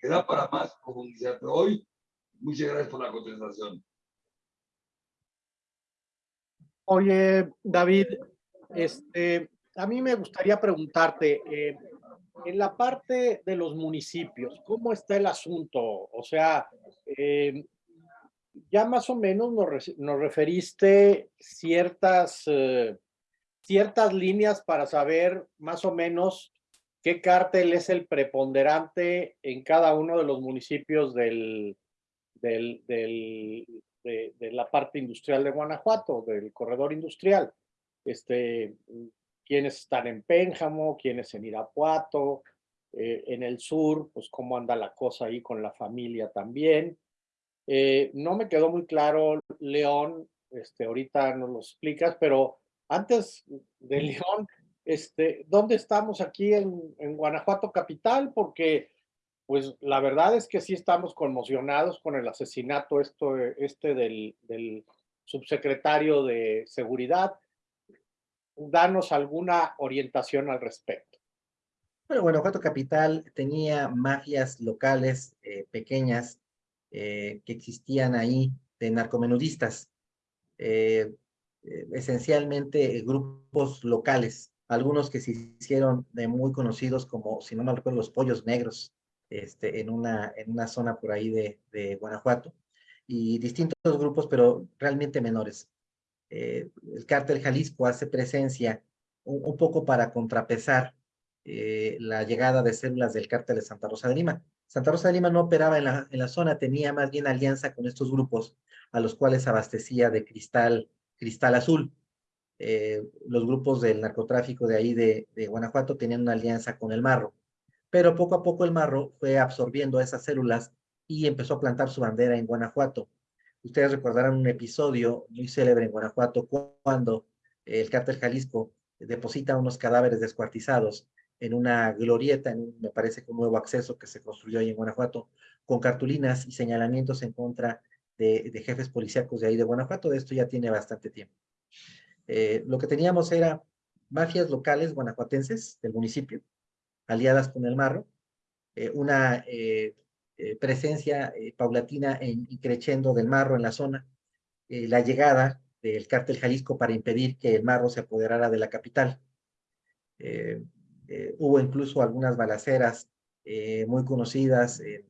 queda para más profundizar, pero hoy, muchas gracias por la contestación. Oye, David, este, a mí me gustaría preguntarte, eh, en la parte de los municipios, ¿cómo está el asunto? O sea, eh, ya más o menos nos, referiste ciertas, eh, ciertas líneas para saber más o menos ¿Qué cártel es el preponderante en cada uno de los municipios del, del, de, la parte industrial de Guanajuato, del corredor industrial? Este, ¿Quiénes están en Pénjamo? ¿Quiénes en Irapuato? Eh, en el sur, pues cómo anda la cosa ahí con la familia también. Eh, no me quedó muy claro, León, este, ahorita nos lo explicas, pero antes de León, este, ¿dónde estamos aquí en, Guanajuato capital? Porque pues la verdad es que sí estamos conmocionados con el asesinato esto, este del, subsecretario de Seguridad. Danos alguna orientación al respecto. Bueno, Guanajuato Capital tenía mafias locales eh, pequeñas eh, que existían ahí de narcomenudistas, eh, esencialmente grupos locales algunos que se hicieron de muy conocidos como, si no me recuerdo, los pollos negros, este, en, una, en una zona por ahí de, de Guanajuato, y distintos grupos, pero realmente menores. Eh, el cártel Jalisco hace presencia un, poco para contrapesar eh, la llegada de células del cártel de Santa Rosa de Lima. Santa Rosa de Lima no operaba en la, en la zona, tenía más bien alianza con estos grupos a los cuales abastecía de cristal, cristal azul. Eh, los grupos del narcotráfico de ahí de, Guanajuato tenían una alianza con el Marro, pero poco a poco el Marro fue absorbiendo esas células y empezó a plantar su bandera en Guanajuato. Ustedes recordarán un episodio muy célebre en Guanajuato cuando el cártel Jalisco deposita unos cadáveres descuartizados en una glorieta, me parece que un nuevo acceso que se construyó ahí en Guanajuato, con cartulinas y señalamientos en contra de, de jefes policíacos de ahí de Guanajuato. De esto ya tiene bastante tiempo. Eh, lo que teníamos era mafias locales guanajuatenses del municipio, aliadas con el Marro, eh, una eh, presencia paulatina y creciendo del Marro en la zona, la llegada del cártel Jalisco para impedir que el Marro se apoderara de la capital. hubo incluso algunas balaceras muy conocidas en,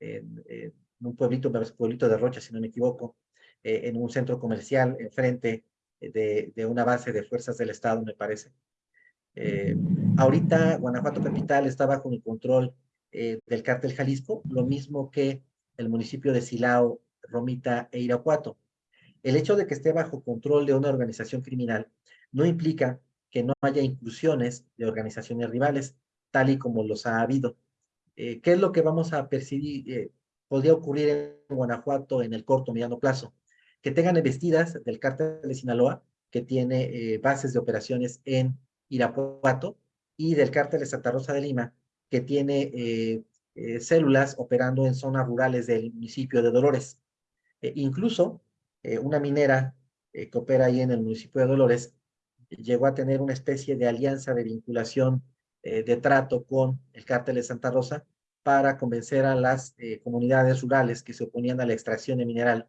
en, un pueblito, pueblito de Rocha, si no me equivoco, en un centro comercial enfrente de, una base de fuerzas del Estado, me parece. Eh, ahorita Guanajuato Capital está bajo el control eh, del cártel Jalisco, lo mismo que el municipio de Silao, Romita e Irapuato. El hecho de que esté bajo control de una organización criminal no implica que no haya inclusiones de organizaciones rivales, tal y como los ha habido. Eh, ¿Qué es lo que vamos a percibir? Eh, podría ocurrir en Guanajuato en el corto mediano plazo. Que tengan investidas del cártel de Sinaloa, que tiene eh, bases de operaciones en Irapuato, y del cártel de Santa Rosa de Lima, que tiene células operando en zonas rurales del municipio de Dolores. incluso una minera que opera ahí en el municipio de Dolores llegó a tener una especie de alianza de vinculación eh, de trato con el cártel de Santa Rosa para convencer a las eh, comunidades rurales que se oponían a la extracción de mineral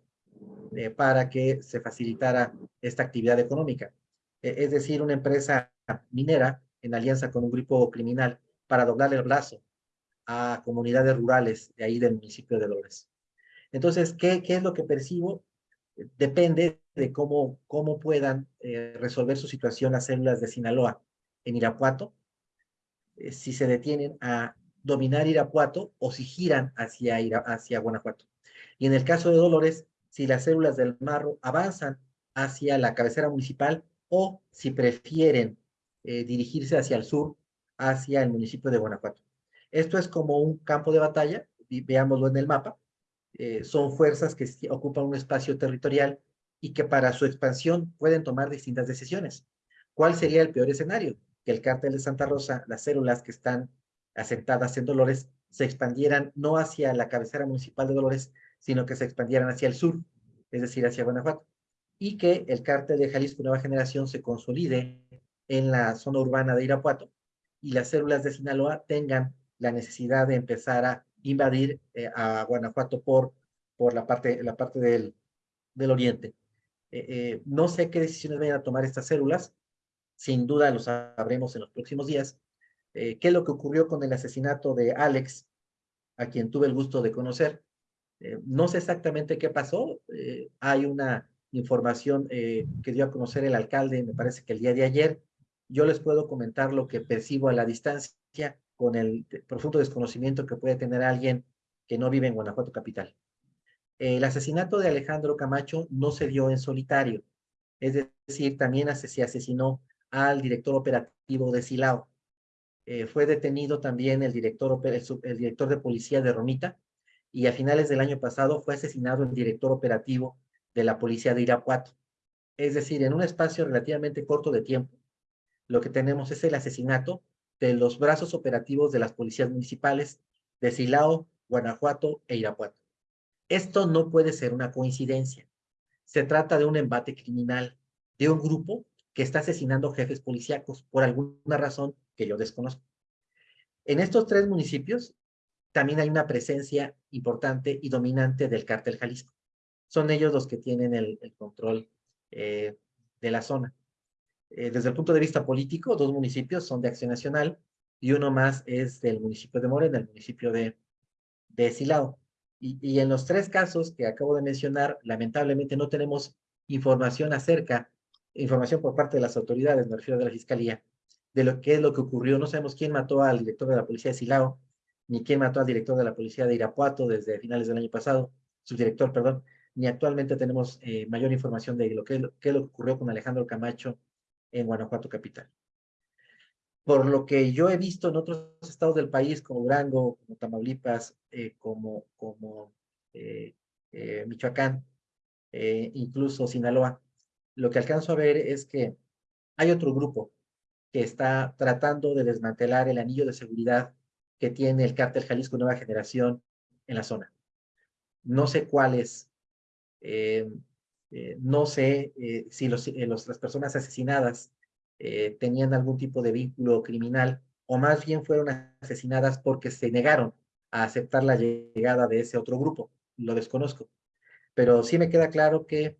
eh, para que se facilitara esta actividad económica. Es decir, una empresa minera en alianza con un grupo criminal para doblarle el brazo a comunidades rurales de ahí del municipio de Dolores. Entonces, ¿qué, qué es lo que percibo? Depende de cómo, cómo puedan resolver su situación las células de Sinaloa en Irapuato, eh, si se detienen a dominar Irapuato o si giran hacia, hacia Guanajuato. Y en el caso de Dolores, si las células del Marro avanzan hacia la cabecera municipal o si prefieren eh, dirigirse hacia el sur, hacia el municipio de Guanajuato. Esto es como un campo de batalla, veámoslo en el mapa. Eh, son fuerzas que ocupan un espacio territorial y que para su expansión pueden tomar distintas decisiones. ¿Cuál sería el peor escenario? que el cártel de Santa Rosa, las células que están asentadas en Dolores, se expandieran no hacia la cabecera municipal de Dolores, sino que se expandieran hacia el sur, es decir, hacia Guanajuato, y que el cártel de Jalisco Nueva Generación se consolide en la zona urbana de Irapuato y las células de Sinaloa tengan la necesidad de empezar a invadir eh, a Guanajuato por, por la parte, la parte del, del oriente. Eh, eh, no sé qué decisiones vayan a tomar estas células, sin duda lo sabremos en los próximos días, qué es lo que ocurrió con el asesinato de Alex, a quien tuve el gusto de conocer. No sé exactamente qué pasó, hay una información que dio a conocer el alcalde, me parece que el día de ayer, yo les puedo comentar lo que percibo a la distancia con el profundo desconocimiento que puede tener alguien que no vive en Guanajuato capital. El asesinato de Alejandro Camacho no se dio en solitario, es decir, también se asesinó al director operativo de Silao. Eh, fue detenido también el director, el, director de policía de Romita y a finales del año pasado fue asesinado el director operativo de la policía de Irapuato. Es decir, en un espacio relativamente corto de tiempo, lo que tenemos es el asesinato de los brazos operativos de las policías municipales de Silao, Guanajuato e Irapuato. Esto no puede ser una coincidencia. Se trata de un embate criminal, de un grupo que está asesinando jefes policíacos por alguna razón que yo desconozco. En estos tres municipios también hay una presencia importante y dominante del cártel Jalisco. Son ellos los que tienen el, control eh, de la zona. Eh, desde el punto de vista político, dos municipios son de Acción Nacional y uno más es del municipio de Morena, el municipio de, de Silao. Y, y en los tres casos que acabo de mencionar, lamentablemente no tenemos información acerca información por parte de las autoridades, me refiero de la Fiscalía, de lo que es lo que ocurrió. No sabemos quién mató al director de la policía de Silao, ni quién mató al director de la policía de Irapuato desde finales del año pasado, su director, perdón, ni actualmente tenemos eh, mayor información de lo que, lo ocurrió con Alejandro Camacho en Guanajuato capital. Por lo que yo he visto en otros estados del país, como Durango, como Tamaulipas, eh, como, como eh, Michoacán, incluso Sinaloa, lo que alcanzo a ver es que hay otro grupo que está tratando de desmantelar el anillo de seguridad que tiene el cártel Jalisco Nueva Generación en la zona. No sé cuál es, eh, eh, no sé eh, si las personas asesinadas tenían algún tipo de vínculo criminal o más bien fueron asesinadas porque se negaron a aceptar la llegada de ese otro grupo. Lo desconozco. Pero sí me queda claro que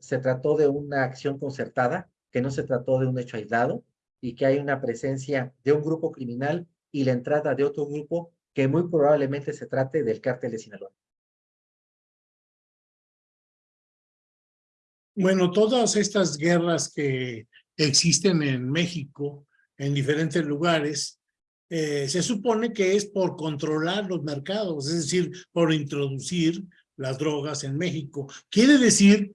se trató de una acción concertada, que no se trató de un hecho aislado y que hay una presencia de un grupo criminal y la entrada de otro grupo que muy probablemente se trate del cártel de Sinaloa. Bueno, todas estas guerras que, existen en México, en diferentes lugares, eh, se supone que es por controlar los mercados, es decir, por introducir las drogas en México. Quiere decir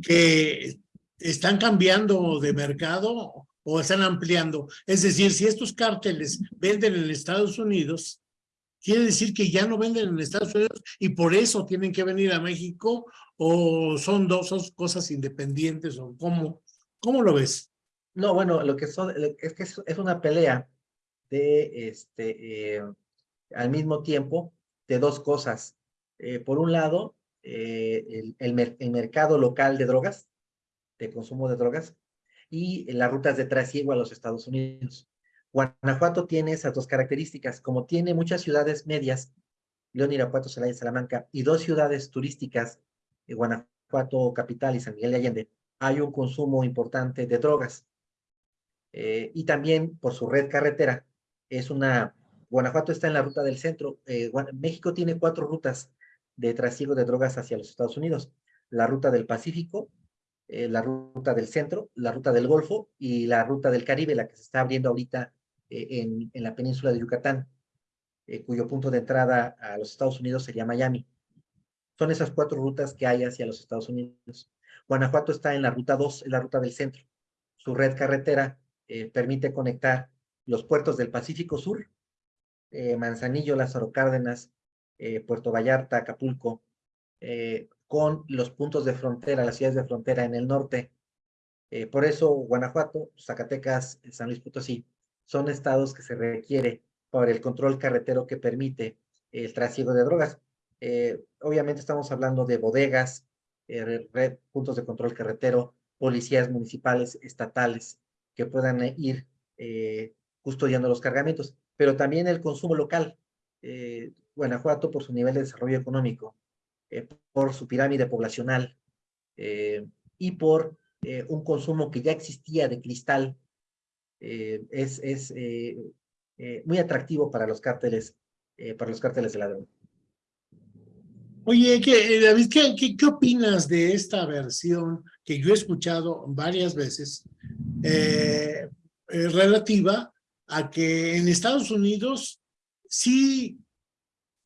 que están cambiando de mercado o están ampliando. Es decir, si estos cárteles venden en Estados Unidos, quiere decir que ya no venden en Estados Unidos y por eso tienen que venir a México o son dos cosas independientes o cómo, cómo lo ves? No, bueno, lo que son, es que es, una pelea de, este, eh, al mismo tiempo, de dos cosas. Eh, por un lado, eh, el, el, mercado local de drogas, de consumo de drogas, y las rutas de trasiego a los Estados Unidos. Guanajuato tiene esas dos características, como tiene muchas ciudades medias, León, Irapuato, Celaya, Salamanca, y dos ciudades turísticas, Guanajuato Capital y San Miguel de Allende, hay un consumo importante de drogas. Eh, y también por su red carretera, es una, Guanajuato está en la ruta del centro, eh, México tiene cuatro rutas de trasiego de drogas hacia los Estados Unidos, la ruta del Pacífico, la ruta del centro, la ruta del Golfo y la ruta del Caribe, la que se está abriendo ahorita en, en, la península de Yucatán, cuyo punto de entrada a los Estados Unidos sería Miami. Son esas cuatro rutas que hay hacia los Estados Unidos. Guanajuato está en la ruta 2, en la ruta del centro. Su red carretera eh, permite conectar los puertos del Pacífico Sur, eh, Manzanillo, Lázaro Cárdenas, eh, Puerto Vallarta, Acapulco, con los puntos de frontera, las ciudades de frontera en el norte. por eso Guanajuato, Zacatecas, San Luis Potosí, son estados que se requiere para el control carretero que permite el trasiego de drogas. Eh, obviamente estamos hablando de bodegas, eh, red, puntos de control carretero, policías municipales, estatales, que puedan eh, ir custodiando los cargamentos, pero también el consumo local. Guanajuato, por su nivel de desarrollo económico, por su pirámide poblacional y por un consumo que ya existía de cristal, es, muy atractivo para los cárteles, para los cárteles de la. Oye, ¿qué, eh, David, ¿qué, opinas de esta versión que yo he escuchado varias veces eh, eh, relativa a que en Estados Unidos sí,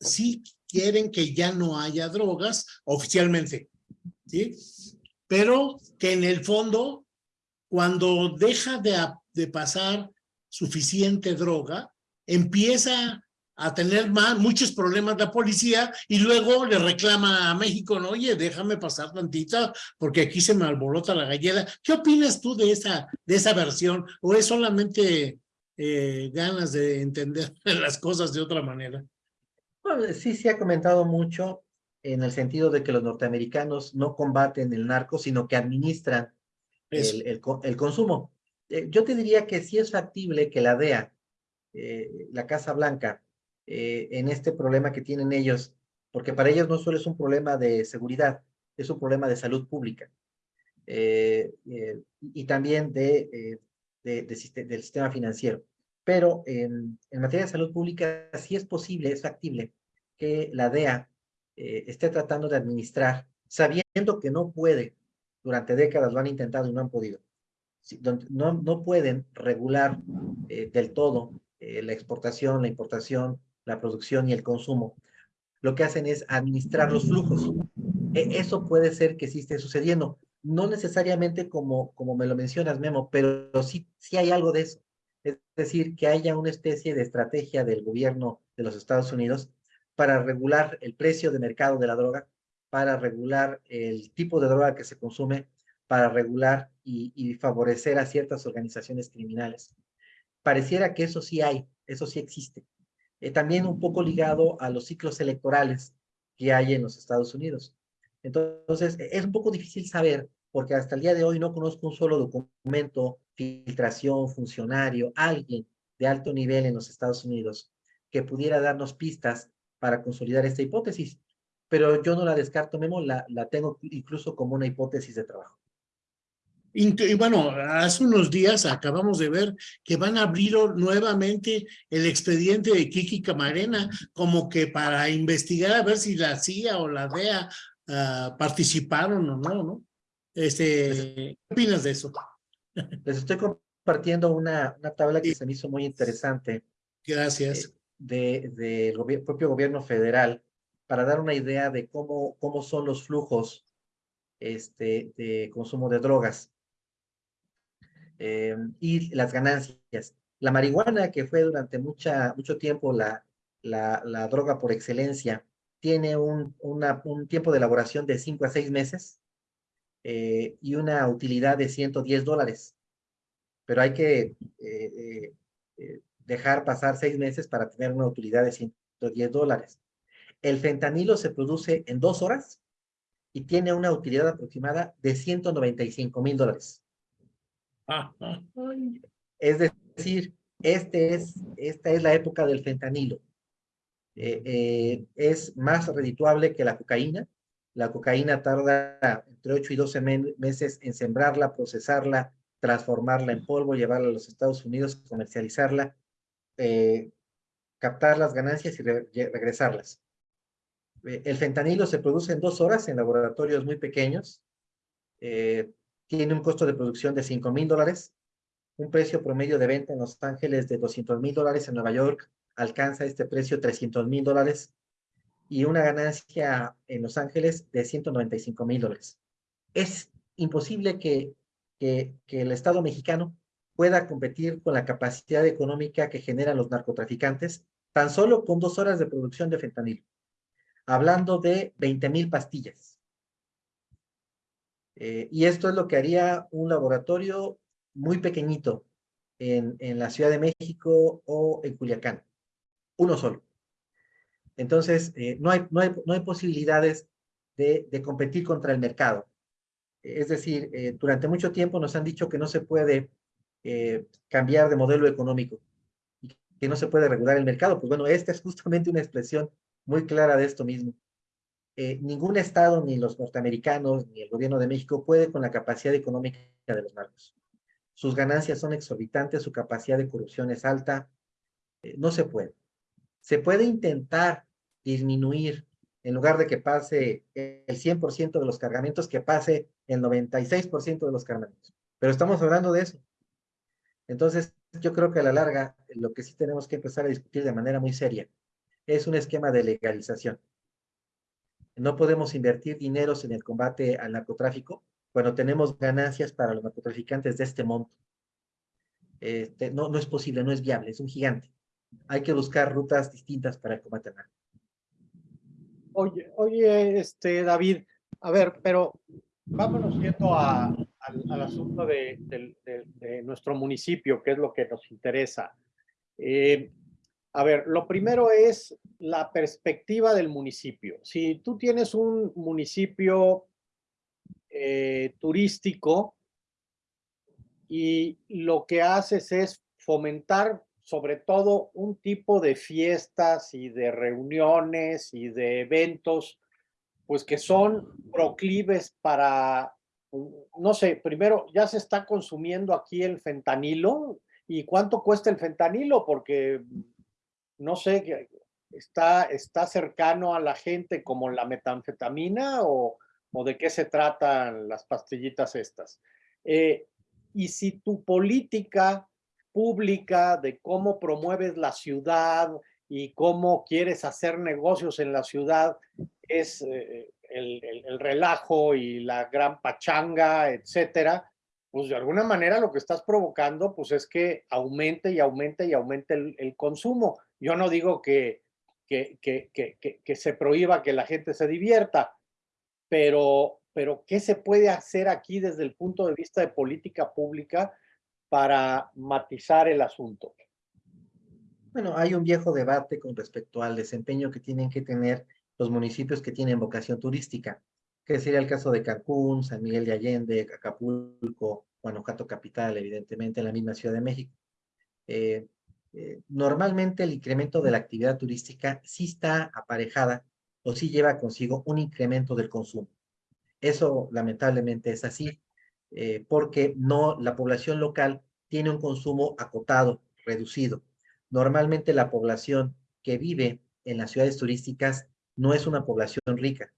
sí quieren que ya no haya drogas oficialmente, ¿sí? Pero que en el fondo, cuando deja de, de pasar suficiente droga, empieza a tener más, muchos problemas la policía y luego le reclama a México, no, oye, déjame pasar tantita porque aquí se me alborota la gallera. ¿Qué opinas tú de esa, de esa versión? ¿O es solamente eh, ganas de entender las cosas de otra manera? Bueno, sí se ha comentado mucho en el sentido de que los norteamericanos no combaten el narco, sino que administran el, el, consumo. Eh, yo te diría que sí es factible que la DEA, eh, la Casa Blanca, eh, en este problema que tienen ellos, porque para ellos no solo es un problema de seguridad, es un problema de salud pública eh, eh, y también de, del sistema financiero. Pero en, en, materia de salud pública sí es posible, es factible que la DEA esté tratando de administrar, sabiendo que no puede, durante décadas lo han intentado y no han podido, no, no pueden regular del todo la exportación, la importación, la producción y el consumo, lo que hacen es administrar los flujos. E, eso puede ser que sí esté sucediendo. No necesariamente como, como me lo mencionas, Memo, pero sí, sí hay algo de eso. Es decir, que haya una especie de estrategia del gobierno de los Estados Unidos para regular el precio de mercado de la droga, para regular el tipo de droga que se consume, para regular y, y favorecer a ciertas organizaciones criminales. Pareciera que eso sí hay, eso sí existe. Eh, también un poco ligado a los ciclos electorales que hay en los Estados Unidos. Entonces, e, es un poco difícil saber, porque hasta el día de hoy no conozco un solo documento, filtración, funcionario, alguien de alto nivel en los Estados Unidos que pudiera darnos pistas para consolidar esta hipótesis. Pero yo no la descarto, Memo, la, la tengo incluso como una hipótesis de trabajo. Y bueno, hace unos días acabamos de ver que van a abrir nuevamente el expediente de Kiki Camarena como que para investigar a ver si la CIA o la DEA ah, participaron o no, ¿no? Este, ¿Qué opinas de eso? Les estoy compartiendo una, una tabla que se me hizo muy interesante Gracias. del de, del propio gobierno federal para dar una idea de cómo, cómo son los flujos este, de consumo de drogas eh, y las ganancias. La marihuana, que fue durante mucha, mucho tiempo la, la, droga por excelencia, tiene un, un tiempo de elaboración de 5 a 6 meses eh, y una utilidad de 110 dólares. Pero hay que eh, dejar pasar 6 meses para tener una utilidad de 110 dólares. El fentanilo se produce en dos horas y tiene una utilidad aproximada de 195 mil dólares. Es decir, este es, esta es la época del fentanilo. Eh, eh, es más redituable que la cocaína. La cocaína tarda entre 8 y 12 meses en sembrarla, procesarla, transformarla en polvo, llevarla a los Estados Unidos, comercializarla, eh, captar las ganancias y regresarlas. el fentanilo se produce en dos horas en laboratorios muy pequeños. Tiene un costo de producción de 5 mil dólares, un precio promedio de venta en Los Ángeles de 200 mil dólares, en Nueva York alcanza este precio 300 mil dólares y una ganancia en Los Ángeles de 195 mil dólares. Es imposible que, que, que, el Estado mexicano pueda competir con la capacidad económica que generan los narcotraficantes tan solo con dos horas de producción de fentanilo, hablando de 20 mil pastillas. Eh, y esto es lo que haría un laboratorio muy pequeñito en, en la Ciudad de México o en Culiacán uno solo. Entonces, eh, no, hay, no, hay, no hay posibilidades de, de, competir contra el mercado. Es decir, eh, durante mucho tiempo nos han dicho que no se puede eh, cambiar de modelo económico y que no se puede regular el mercado. Pues bueno, esta es justamente una expresión muy clara de esto mismo. Ningún estado, ni los norteamericanos, ni el gobierno de México puede con la capacidad económica de los narcos. Sus ganancias son exorbitantes, su capacidad de corrupción es alta, no se puede se puede intentar disminuir, en lugar de que pase el 100% de los cargamentos, que pase el 96% de los cargamentos. Pero estamos hablando de eso. Entonces, yo creo que a la larga, lo que sí tenemos que empezar a discutir de manera muy seria es un esquema de legalización. No podemos invertir dineros en el combate al narcotráfico cuando tenemos ganancias para los narcotraficantes de este monto. Este, no, no es posible, no es viable, es un gigante hay que buscar rutas distintas para combatirla. Oye, oye, este, David, a ver, pero vámonos yendo a, al, asunto de, de, de, de, nuestro municipio, que es lo que nos interesa. Eh, a ver, lo primero es la perspectiva del municipio. Si tú tienes un municipio eh, turístico y lo que haces es fomentar sobre todo un tipo de fiestas y de reuniones y de eventos, pues que son proclives para, no sé, primero, ya se está consumiendo aquí el fentanilo. ¿Y cuánto cuesta el fentanilo? Porque, no sé, está, está cercano a la gente como la metanfetamina o, o de qué se tratan las pastillitas estas. Eh, y si tu política pública de cómo promueves la ciudad y cómo quieres hacer negocios en la ciudad es eh, el, el, el, relajo y la gran pachanga, etcétera, pues de alguna manera lo que estás provocando pues es que aumente y aumente y aumente el, el consumo. Yo no digo que, que, que, que, se prohíba que la gente se divierta, pero, pero ¿qué se puede hacer aquí desde el punto de vista de política pública para matizar el asunto? Bueno, hay un viejo debate con respecto al desempeño que tienen que tener los municipios que tienen vocación turística, que sería el caso de Cancún, San Miguel de Allende, Acapulco, Guanajuato Capital, evidentemente en la misma Ciudad de México. Eh, eh, normalmente el incremento de la actividad turística sí está aparejada o sí lleva consigo un incremento del consumo. Eso lamentablemente es así. Eh, porque no, la población local tiene un consumo acotado, reducido. Normalmente la población que vive en las ciudades turísticas no es una población rica,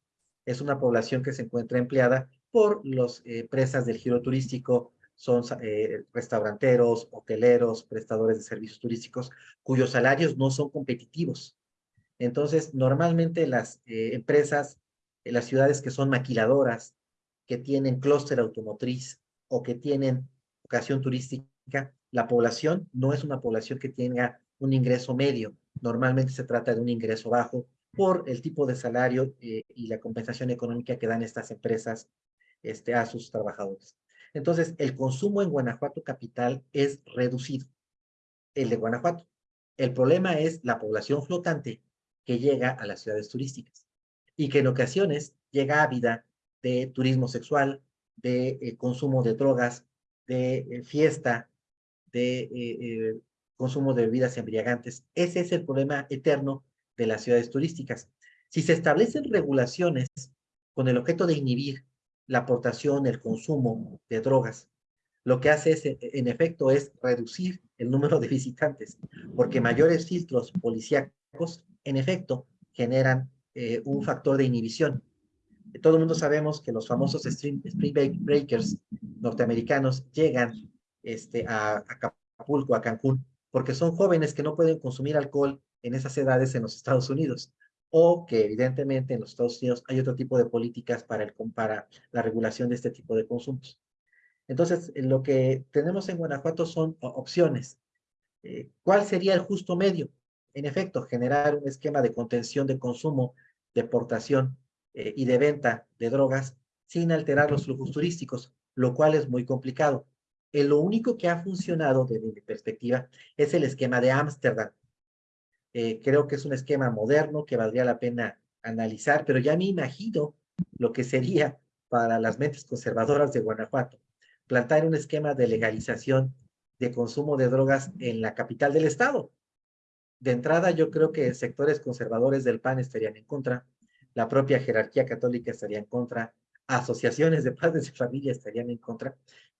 es una población que se encuentra empleada por las eh, empresas del giro turístico, son eh, restauranteros, hoteleros, prestadores de servicios turísticos, cuyos salarios no son competitivos. Entonces, normalmente las eh, empresas, en las ciudades que son maquiladoras, que tienen clúster automotriz o que tienen vocación turística, la población no es una población que tenga un ingreso medio. Normalmente se trata de un ingreso bajo por el tipo de salario eh, y la compensación económica que dan estas empresas este, a sus trabajadores. Entonces, el consumo en Guanajuato capital es reducido, el de Guanajuato. El problema es la población flotante que llega a las ciudades turísticas y que en ocasiones llega ávida de turismo sexual, de eh, consumo de drogas, de eh, fiesta, de eh, consumo de bebidas embriagantes. Ese es el problema eterno de las ciudades turísticas. Si se establecen regulaciones con el objeto de inhibir la aportación, el consumo de drogas, lo que hace es, en efecto es reducir el número de visitantes, porque mayores filtros policíacos, en efecto, generan eh, un factor de inhibición. Todo el mundo sabemos que los famosos Spring Breakers norteamericanos llegan este, a Acapulco, a Cancún, porque son jóvenes que no pueden consumir alcohol en esas edades en los Estados Unidos o que evidentemente en los Estados Unidos hay otro tipo de políticas para, el, para la regulación de este tipo de consumos. Entonces, lo que tenemos en Guanajuato son opciones. Eh, ¿Cuál sería el justo medio? En efecto, generar un esquema de contención de consumo, de portación eh, y de venta de drogas sin alterar los flujos turísticos, lo cual es muy complicado. Eh, lo único que ha funcionado desde mi perspectiva es el esquema de Ámsterdam, eh, creo que es un esquema moderno que valdría la pena analizar, pero ya me imagino lo que sería para las mentes conservadoras de Guanajuato, plantar un esquema de legalización de consumo de drogas en la capital del estado. De entrada, yo creo que sectores conservadores del PAN estarían en contra, la propia jerarquía católica estaría en contra, asociaciones de padres de familia estarían en contra.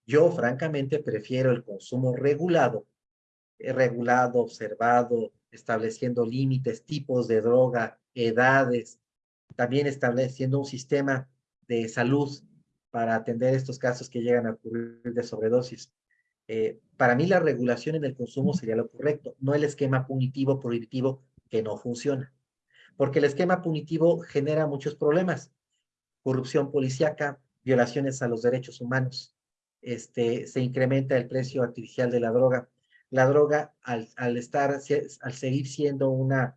Yo, francamente, prefiero el consumo regulado, eh, regulado, observado, estableciendo límites, tipos de droga, edades, también estableciendo un sistema de salud para atender estos casos que llegan a ocurrir de sobredosis. Eh, para mí la regulación en el consumo sería lo correcto, no el esquema punitivo prohibitivo que no funciona. Porque el esquema punitivo genera muchos problemas. Corrupción policíaca, violaciones a los derechos humanos, este, se incrementa el precio artificial de la droga, la droga, al, estar, al seguir siendo una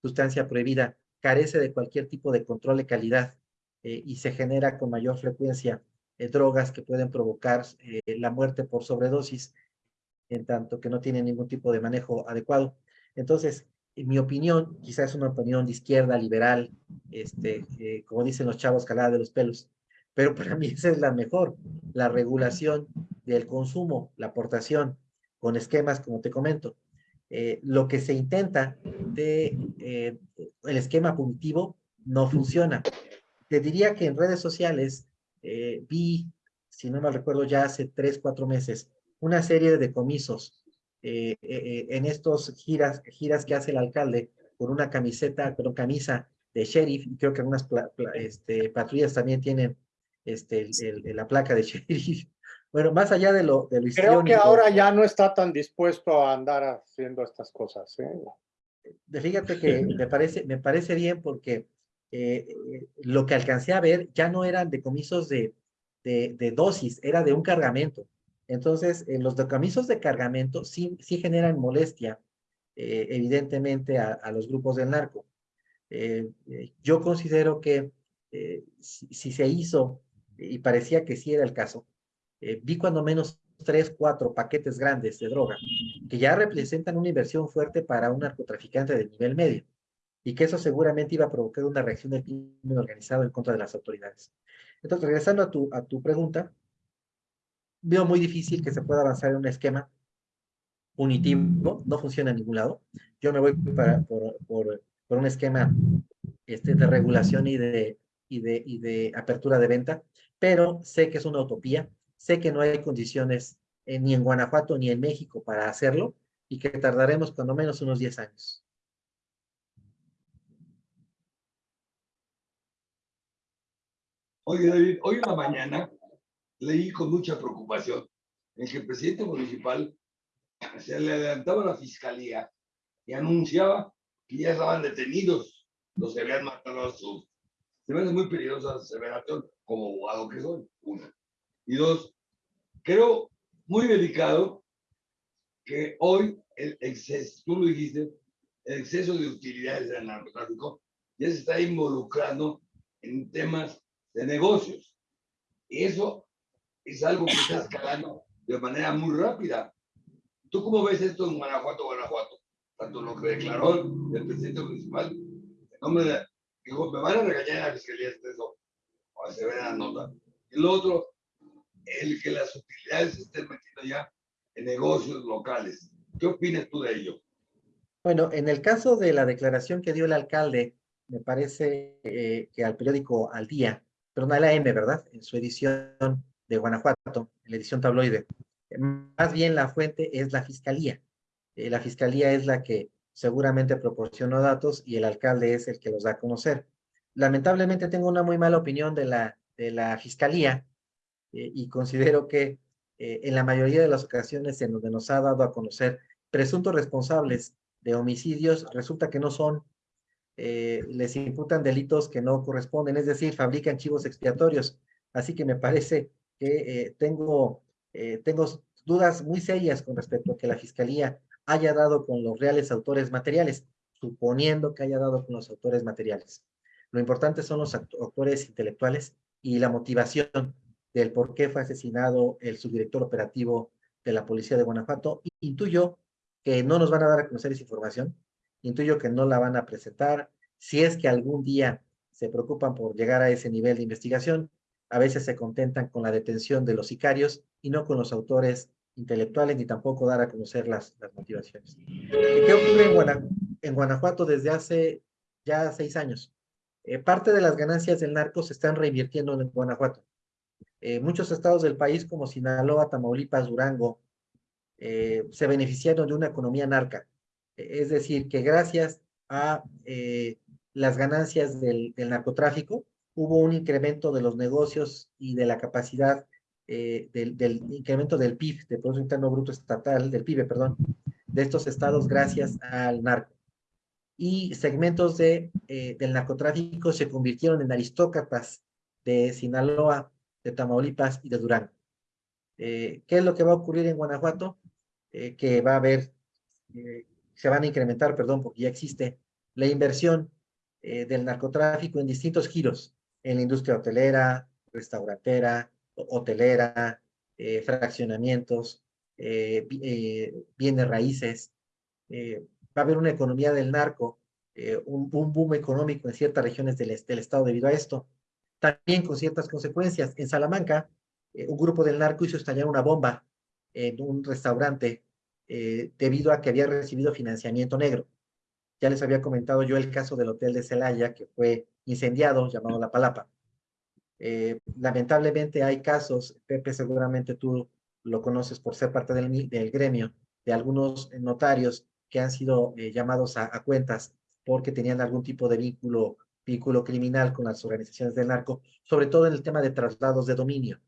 sustancia prohibida, carece de cualquier tipo de control de calidad eh, y se genera con mayor frecuencia eh, drogas que pueden provocar eh, la muerte por sobredosis, en tanto que no tienen ningún tipo de manejo adecuado. Entonces, en mi opinión, quizás es una opinión de izquierda, liberal, este, como dicen los chavos, calada de los pelos, pero para mí esa es la mejor, la regulación del consumo, la aportación con esquemas, como te comento. Eh, lo que se intenta de eh, el esquema punitivo no funciona. Te diría que en redes sociales eh, vi, si no me recuerdo ya hace tres, cuatro meses, una serie de decomisos en estos giras, giras que hace el alcalde con una camiseta, con camisa de sheriff, y creo que algunas este, patrullas también tienen este, la placa de sheriff, bueno, más allá de lo, de lo Creo que ahora ya no está tan dispuesto a andar haciendo estas cosas. ¿eh? Fíjate que me parece, me parece bien porque eh, lo que alcancé a ver ya no eran decomisos de, de, de dosis, era de un cargamento. Entonces, en los decomisos de cargamento sí, sí generan molestia, eh, evidentemente, a, a, los grupos del narco. Eh, yo considero que si, si se hizo, y parecía que sí era el caso, eh, vi cuando menos tres, cuatro paquetes grandes de droga que ya representan una inversión fuerte para un narcotraficante de nivel medio y que eso seguramente iba a provocar una reacción del crimen organizado en contra de las autoridades. Entonces, regresando a tu, a tu pregunta, veo muy difícil que se pueda avanzar en un esquema punitivo, no funciona en ningún lado. Yo me voy para, por, por, por un esquema este, de regulación y de, y, de, y de apertura de venta, pero sé que es una utopía, Sé que no hay condiciones eh, ni en Guanajuato ni en México para hacerlo y que tardaremos cuando menos unos 10 años. Oye, David, hoy en la mañana leí con mucha preocupación en que el presidente municipal se le adelantaba a la fiscalía y anunciaba que ya estaban detenidos los que habían matado a sus. Se me hace muy peligrosa la aseveración como abogado que soy, una. Y dos, creo muy delicado que hoy el exceso, tú lo dijiste, el exceso de utilidades del narcotráfico ya se está involucrando en temas de negocios. Y eso es algo que está escalando de manera muy rápida. ¿Tú cómo ves esto en Guanajuato, Guanajuato? Tanto lo que declaró el presidente municipal, el nombre de, dijo, me van a regañar en la fiscalía de eso, o se ve la nota. Y lo otro, el que las utilidades estén metiendo ya en negocios locales. ¿Qué opinas tú de ello? Bueno, en el caso de la declaración que dio el alcalde, me parece eh, que al periódico Al Día, perdón, a la M, ¿verdad? En su edición de Guanajuato, en la edición tabloide. Más bien la fuente es la fiscalía. Eh, la fiscalía es la que seguramente proporcionó datos y el alcalde es el que los da a conocer. Lamentablemente tengo una muy mala opinión de la, de la fiscalía eh, y considero que eh, en la mayoría de las ocasiones en donde nos ha dado a conocer presuntos responsables de homicidios, resulta que no son, les imputan delitos que no corresponden, es decir, fabrican chivos expiatorios. Así que me parece que eh, tengo, eh, tengo dudas muy serias con respecto a que la Fiscalía haya dado con los reales autores materiales, suponiendo que haya dado con los autores materiales. Lo importante son los autores intelectuales y la motivación del por qué fue asesinado el subdirector operativo de la Policía de Guanajuato. Intuyo que no nos van a dar a conocer esa información, intuyo que no la van a presentar. Si es que algún día se preocupan por llegar a ese nivel de investigación, a veces se contentan con la detención de los sicarios y no con los autores intelectuales ni tampoco dar a conocer las, motivaciones. ¿Qué ocurre en, Guanajuato desde hace ya seis años? Eh, parte de las ganancias del narco se están reinvirtiendo en Guanajuato. Eh, muchos estados del país como Sinaloa, Tamaulipas, Durango, eh, se beneficiaron de una economía narca. es decir, que gracias a las ganancias del, del narcotráfico, hubo un incremento de los negocios y de la capacidad eh, del, incremento del PIB, del Producto Interno Bruto Estatal, del PIB, perdón, de estos estados gracias al narco. Y segmentos de, eh, del narcotráfico se convirtieron en aristócratas de Sinaloa, de Tamaulipas y de Durango. Eh, ¿Qué es lo que va a ocurrir en Guanajuato? que va a haber, se van a incrementar, perdón, porque ya existe la inversión del narcotráfico en distintos giros en la industria hotelera, restaurantera, hotelera, eh, fraccionamientos, eh, eh, bienes raíces. va a haber una economía del narco, un, boom económico en ciertas regiones del, estado debido a esto. También con ciertas consecuencias. En Salamanca, un grupo del narco hizo estallar una bomba en un restaurante debido a que había recibido financiamiento negro. Ya les había comentado yo el caso del hotel de Celaya, que fue incendiado, llamado La Palapa. Eh, lamentablemente hay casos, Pepe, seguramente tú lo conoces por ser parte del, del gremio, de algunos notarios que han sido eh, llamados a, cuentas porque tenían algún tipo de vínculo, vínculo criminal con las organizaciones del narco, sobre todo en el tema de traslados de dominio.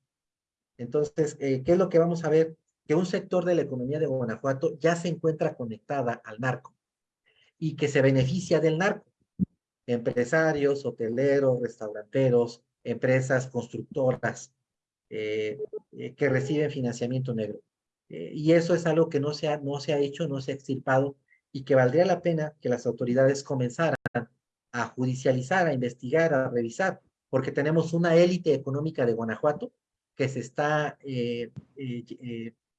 Entonces, eh, ¿qué es lo que vamos a ver? Que un sector de la economía de Guanajuato ya se encuentra conectada al narco y que se beneficia del narco. Empresarios, hoteleros, restauranteros, empresas constructoras eh, eh, que reciben financiamiento negro. Eh, y eso es algo que no se, ha, no se ha hecho, no se ha extirpado y que valdría la pena que las autoridades comenzaran a judicializar, a investigar, a revisar, porque tenemos una élite económica de Guanajuato que se está em,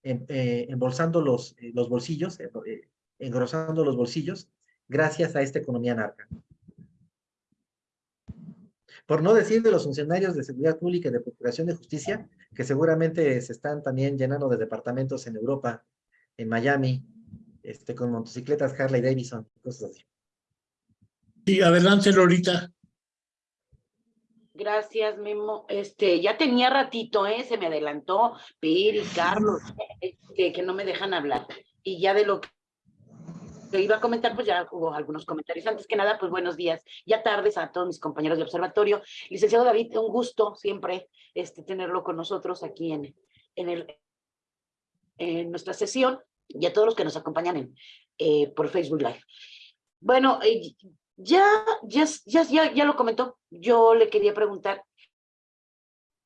embolsando los, los bolsillos, engrosando los bolsillos gracias a esta economía narca. Por no decir de los funcionarios de seguridad pública y de procuración de justicia, que seguramente se están también llenando de departamentos en Europa, en Miami, este, con motocicletas Harley Davidson, cosas así. Sí, adelante, Lorita. Gracias, Memo. Este, ya tenía ratito, ¿eh? Se me adelantó Piri, Carlos, este, que no me dejan hablar. Y ya de lo que iba a comentar, pues ya hubo algunos comentarios. Antes que nada, pues buenos días, ya tardes a todos mis compañeros de observatorio. Licenciado David, un gusto siempre este, tenerlo con nosotros aquí en, en, el, en nuestra sesión y a todos los que nos acompañan eh, por Facebook Live. Bueno, eh, ya, ya, ya, ya, lo comentó, yo le quería preguntar,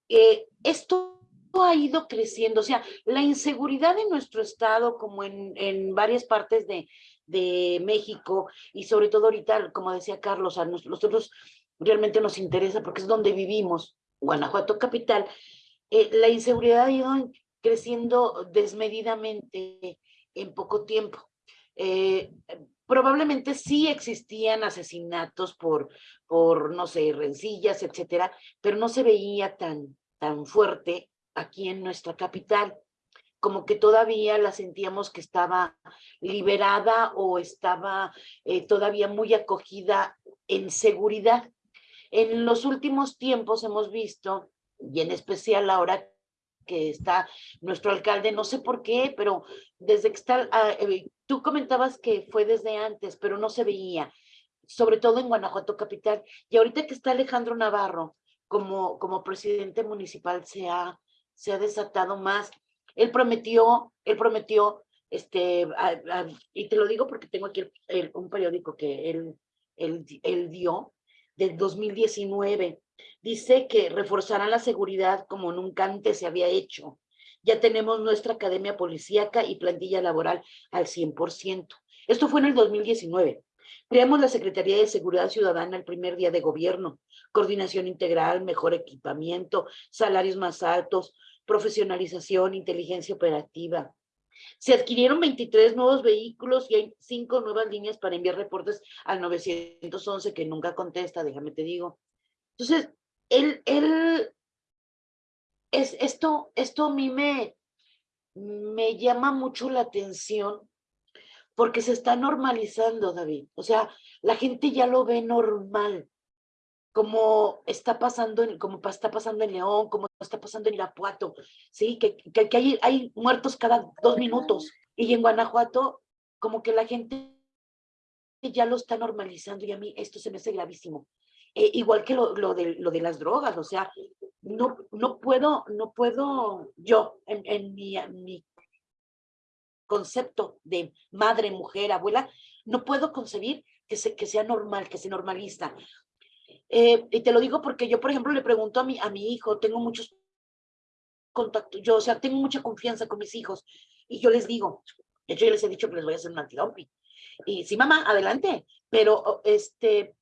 eh, esto ha ido creciendo, o sea, la inseguridad en nuestro estado, como en, en varias partes de, de México, y sobre todo ahorita, como decía Carlos, a nosotros realmente nos interesa porque es donde vivimos, Guanajuato capital, eh, la inseguridad ha ido creciendo desmedidamente en poco tiempo. Eh, probablemente sí existían asesinatos por, por, no sé, rencillas, etcétera, pero no se veía tan, tan fuerte aquí en nuestra capital, como que todavía la sentíamos que estaba liberada o estaba eh, todavía muy acogida en seguridad. En los últimos tiempos hemos visto, y en especial ahora que está nuestro alcalde, no sé por qué, pero desde que está, ah, eh, tú comentabas que fue desde antes, pero no se veía, sobre todo en Guanajuato capital, y ahorita que está Alejandro Navarro como, como presidente municipal se ha, se ha desatado más. Él prometió, él prometió, este, y te lo digo porque tengo aquí un periódico que él, él, él dio, del 2019, Dice que reforzarán la seguridad como nunca antes se había hecho. Ya tenemos nuestra academia policíaca y plantilla laboral al 100%. Esto fue en el 2019. Creamos la Secretaría de Seguridad Ciudadana el primer día de gobierno. Coordinación integral, mejor equipamiento, salarios más altos, profesionalización, inteligencia operativa. Se adquirieron 23 nuevos vehículos y hay cinco nuevas líneas para enviar reportes al 911 que nunca contesta, déjame te digo. Entonces, él, él, es, esto, esto a mí me, me llama mucho la atención porque se está normalizando, David. O sea, la gente ya lo ve normal, como está pasando en, como está pasando en León, como está pasando en Irapuato, ¿sí? Que, que, que hay, hay muertos cada dos minutos. Y en Guanajuato, como que la gente ya lo está normalizando y a mí esto se me hace gravísimo. Eh, igual que lo, lo, de, lo de las drogas, o sea, no, no puedo, no puedo yo, en, en, mi, mi concepto de madre, mujer, abuela, no puedo concebir que, se, que sea normal, que se normaliza. Eh, y te lo digo porque yo, por ejemplo, le pregunto a mi, a mi hijo, tengo muchos contactos, yo, o sea, tengo mucha confianza con mis hijos, y yo les digo, de hecho yo les he dicho que les voy a hacer un antidoping. Y sí, mamá, adelante, pero este,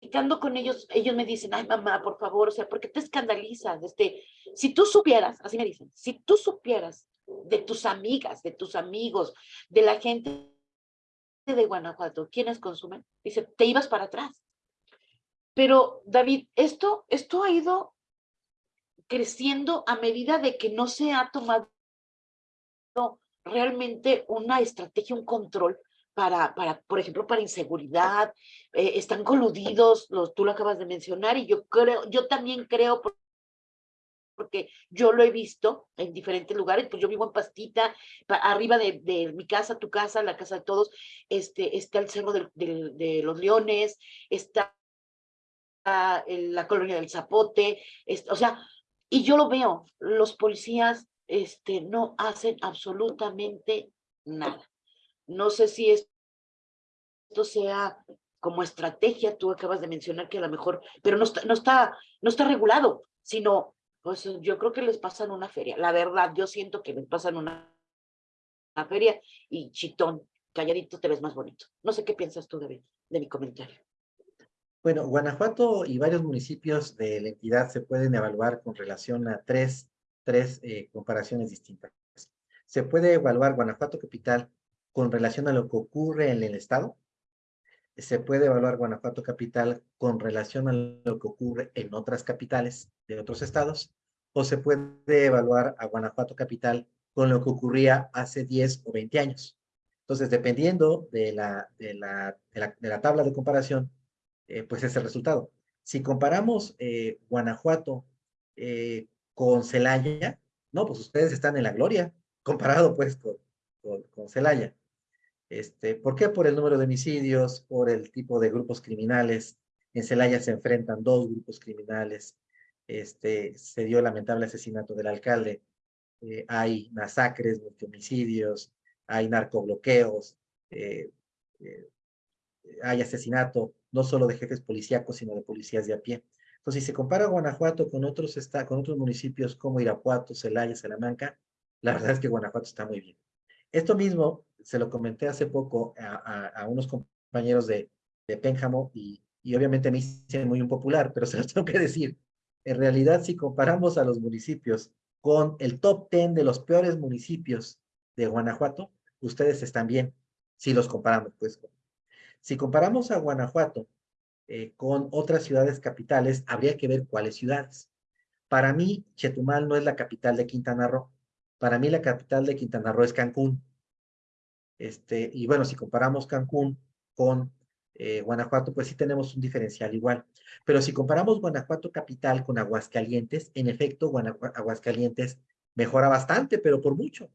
platicando con ellos, ellos me dicen, ay mamá, por favor, o sea, ¿por qué te escandalizas? Este, si tú supieras, así me dicen, si tú supieras de tus amigas, de tus amigos, de la gente de Guanajuato, ¿quiénes consumen? Dice, te ibas para atrás. Pero, David, esto, esto ha ido creciendo a medida de que no se ha tomado realmente una estrategia, un control para, para, por ejemplo, para inseguridad, eh, están coludidos, los, tú lo acabas de mencionar, y yo creo, yo también creo, porque yo lo he visto en diferentes lugares, pues yo vivo en Pastita, arriba de, mi casa, tu casa, la casa de todos, este, está el Cerro de, los Leones, está la colonia del Zapote, o sea, y yo lo veo, los policías este, no hacen absolutamente nada. No sé si esto sea como estrategia, tú acabas de mencionar que a lo mejor, pero no está, no está, no está regulado, sino, pues yo creo que les pasan una feria. La verdad, yo siento que les pasan una, feria y chitón, calladito te ves más bonito. No sé qué piensas tú, de mi comentario. Bueno, Guanajuato y varios municipios de la entidad se pueden evaluar con relación a tres, tres eh, comparaciones distintas. Se puede evaluar Guanajuato capital con relación a lo que ocurre en el estado. Se puede evaluar Guanajuato capital con relación a lo que ocurre en otras capitales de otros estados. O se puede evaluar a Guanajuato capital con lo que ocurría hace 10 o 20 años. Entonces, dependiendo de la, de la, de la, tabla de comparación, eh, pues es el resultado. Si comparamos eh, Guanajuato eh, con Celaya, no, pues ustedes están en la gloria, comparado pues con, con, con Celaya. Este, ¿Por qué? Por el número de homicidios, por el tipo de grupos criminales. En Celaya se enfrentan dos grupos criminales. Este, se dio el lamentable asesinato del alcalde. eh, hay masacres, homicidios, hay narcobloqueos, eh, eh, hay asesinato, no solo de jefes policíacos, sino de policías de a pie. Entonces, si se compara Guanajuato con otros, con otros municipios como Irapuato, Celaya, Salamanca, la verdad es que Guanajuato está muy bien. Esto mismo se lo comenté hace poco a, unos compañeros de, de Pénjamo y, y obviamente me hice muy impopular, pero se los tengo que decir. En realidad, si comparamos a los municipios con el top 10 de los peores municipios de Guanajuato, ustedes están bien, si los comparamos, pues. Si comparamos a Guanajuato eh, con otras ciudades capitales, habría que ver cuáles ciudades. Para mí, Chetumal no es la capital de Quintana Roo. Para mí, la capital de Quintana Roo es Cancún. Este, y bueno, si comparamos Cancún con eh, Guanajuato, pues sí tenemos un diferencial igual. Pero si comparamos Guanajuato capital con Aguascalientes, en efecto, Aguascalientes mejora bastante, pero por mucho.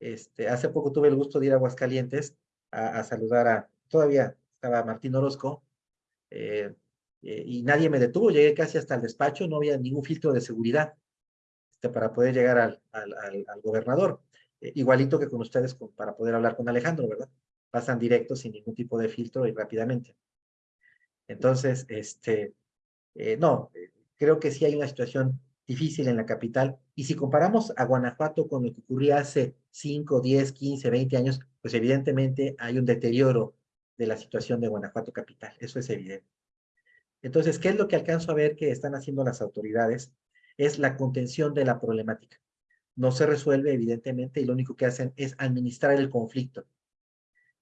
Este, hace poco tuve el gusto de ir a Aguascalientes a, saludar a, todavía estaba Martín Orozco, eh, eh, y nadie me detuvo, llegué casi hasta el despacho, no había ningún filtro de seguridad este, para poder llegar al, gobernador. Igualito que con ustedes para poder hablar con Alejandro, ¿verdad? pasan directo sin ningún tipo de filtro y rápidamente. Entonces, este, eh, no, eh, creo que sí hay una situación difícil en la capital. Y si comparamos a Guanajuato con lo que ocurría hace 5, 10, 15, 20 años, pues evidentemente hay un deterioro de la situación de Guanajuato capital. Eso es evidente. Entonces, ¿qué es lo que alcanzo a ver que están haciendo las autoridades? Es la contención de la problemática. No se resuelve, evidentemente, y lo único que hacen es administrar el conflicto.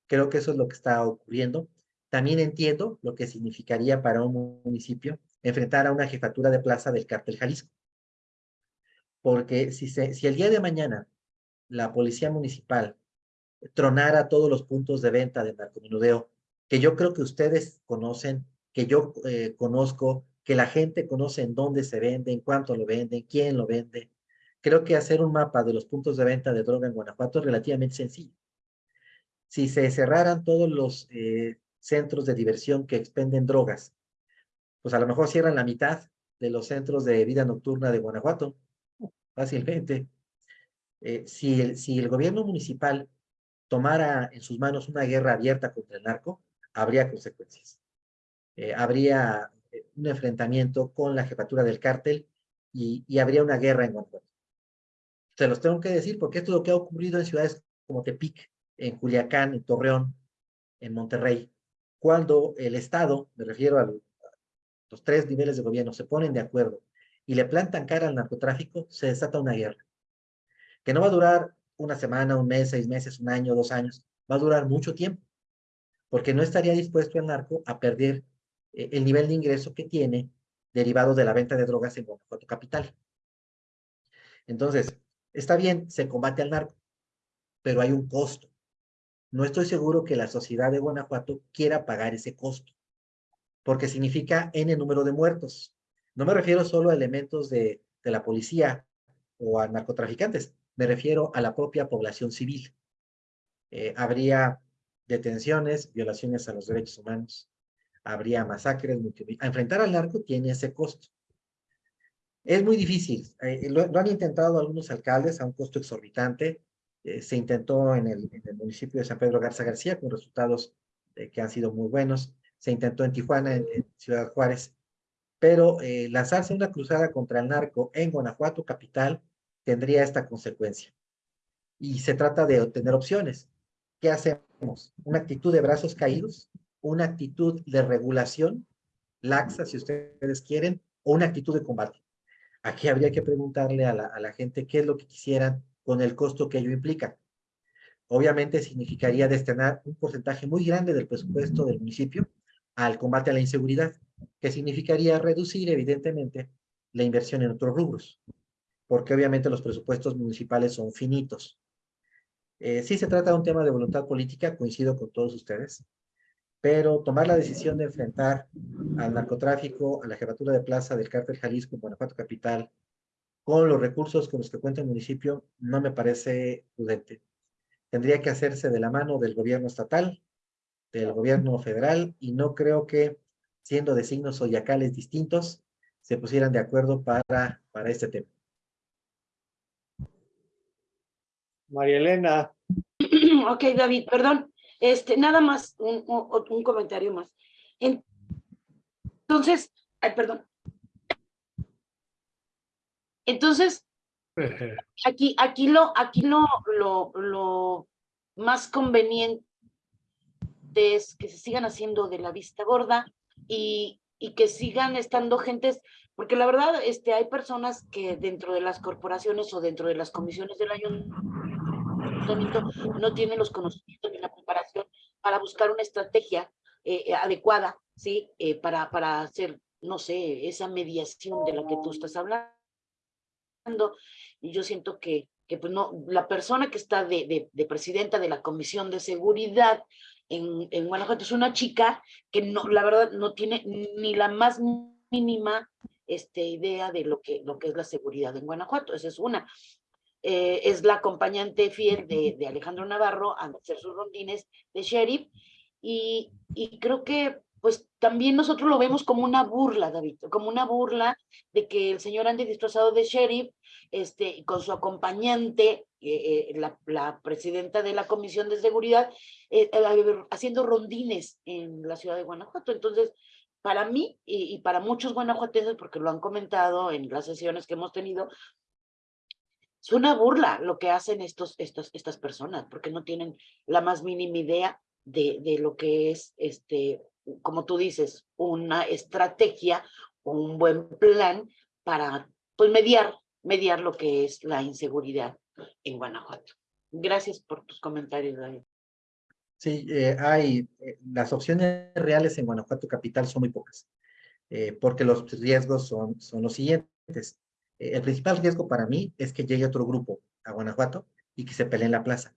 Creo que eso es lo que está ocurriendo. También entiendo lo que significaría para un municipio enfrentar a una jefatura de plaza del cártel Jalisco. Porque si, se, si el día de mañana la policía municipal tronara todos los puntos de venta de narcomenudeo, que yo creo que ustedes conocen, que yo eh, conozco, que la gente conoce en dónde se vende, en cuánto lo venden, quién lo vende. Creo que hacer un mapa de los puntos de venta de droga en Guanajuato es relativamente sencillo si se cerraran todos los eh, centros de diversión que expenden drogas, pues a lo mejor cierran la mitad de los centros de vida nocturna de Guanajuato, fácilmente. Eh, si, el, si el gobierno municipal tomara en sus manos una guerra abierta contra el narco, habría consecuencias. Eh, habría un enfrentamiento con la jefatura del cártel y, y habría una guerra en Guanajuato. Se los tengo que decir porque esto es lo que ha ocurrido en ciudades como Tepic, en Culiacán, en Torreón, en Monterrey, cuando el Estado, me refiero a los tres niveles de gobierno, se ponen de acuerdo y le plantan cara al narcotráfico, se desata una guerra. Que no va a durar una semana, un mes, seis meses, un año, dos años, va a durar mucho tiempo, porque no estaría dispuesto el narco a perder eh, el nivel de ingreso que tiene derivado de la venta de drogas en Guanajuato Capital. Entonces, está bien, se combate al narco, pero hay un costo no estoy seguro que la sociedad de Guanajuato quiera pagar ese costo, porque significa N número de muertos. No me refiero solo a elementos de, la policía o a narcotraficantes, me refiero a la propia población civil. Eh, habría detenciones, violaciones a los derechos humanos, habría masacres, enfrentar al narco tiene ese costo. Es muy difícil, eh, lo, han intentado algunos alcaldes a un costo exorbitante, eh, se intentó en el, municipio de San Pedro Garza García con resultados eh, que han sido muy buenos. Se intentó en Tijuana, en, Ciudad Juárez. Pero eh, lanzarse una cruzada contra el narco en Guanajuato capital tendría esta consecuencia. Y se trata de obtener opciones. ¿Qué hacemos? ¿Una actitud de brazos caídos? ¿Una actitud de regulación laxa, si ustedes quieren? ¿O una actitud de combate? Aquí habría que preguntarle a la, gente qué es lo que quisieran con el costo que ello implica. Obviamente significaría destinar un porcentaje muy grande del presupuesto del municipio al combate a la inseguridad, que significaría reducir evidentemente la inversión en otros rubros, porque obviamente los presupuestos municipales son finitos. Eh, sí se trata de un tema de voluntad política, coincido con todos ustedes, pero tomar la decisión de enfrentar al narcotráfico, a la jefatura de plaza del cártel Jalisco en Guanajuato Capital, con los recursos con los que cuenta el municipio no me parece prudente. Tendría que hacerse de la mano del gobierno estatal, del gobierno federal, y no creo que, siendo de signos zodiacales distintos, se pusieran de acuerdo para, para este tema. María Elena. Ok, David, perdón. Este, nada más, un, un- comentario más. En- Entonces, ay, perdón. Entonces, aquí, aquí lo, aquí lo, lo, lo más conveniente es que se sigan haciendo de la vista gorda y, y que sigan estando gentes, porque la verdad, este, hay personas que dentro de las corporaciones o dentro de las comisiones del ayuntamiento no tienen los conocimientos ni la preparación para buscar una estrategia eh, eh, adecuada, ¿sí? Eh, para, para hacer, no sé, esa mediación de la que tú estás hablando. Y yo siento que, que pues no, la persona que está de, de, de presidenta de la Comisión de Seguridad en, en Guanajuato es una chica que no, la verdad, no tiene ni la más mínima este, idea de lo que, lo que es la seguridad en Guanajuato. Esa es una. Eh, es la acompañante fiel de, de Alejandro Navarro a hacer sus rondines de sheriff y, y creo que pues también nosotros lo vemos como una burla, David, como una burla de que el señor ande disfrazado de sheriff, este, con su acompañante, eh, eh, la, la, presidenta de la Comisión de Seguridad, haciendo rondines en la ciudad de Guanajuato. Entonces, para mí y, y, para muchos guanajuatenses, porque lo han comentado en las sesiones que hemos tenido, es una burla lo que hacen estos, estas personas, porque no tienen la más mínima idea de, de lo que es este como tú dices, una estrategia o un buen plan para pues, mediar, mediar lo que es la inseguridad en Guanajuato. Gracias por tus comentarios, David. Sí, eh, hay, eh, las opciones reales en Guanajuato Capital son muy pocas, eh, porque los riesgos son, son los siguientes. El principal riesgo para mí es que llegue otro grupo a Guanajuato y que se pelee en la plaza,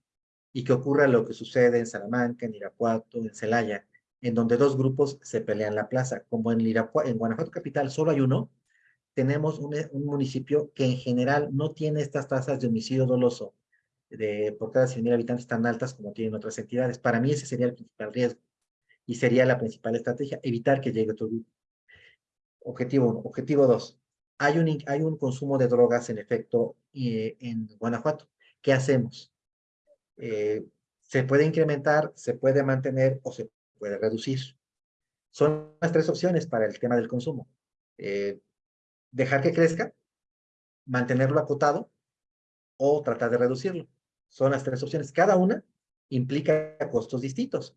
y que ocurra lo que sucede en Salamanca, en Irapuato, en Celaya, en donde dos grupos se pelean la plaza. Como en, Irapua, en Guanajuato Capital solo hay uno, tenemos un, un, municipio que en general no tiene estas tasas de homicidio doloso de, por cada 100.000 habitantes tan altas como tienen otras entidades. Para mí ese sería el principal riesgo y sería la principal estrategia, evitar que llegue otro grupo. Objetivo uno. Objetivo dos. Hay un, hay un consumo de drogas en efecto eh, en Guanajuato. ¿Qué hacemos? Eh, se puede incrementar, se puede mantener o se puede reducir. Son las tres opciones para el tema del consumo. Eh, dejar que crezca, mantenerlo acotado o tratar de reducirlo. Son las tres opciones. Cada una implica costos distintos.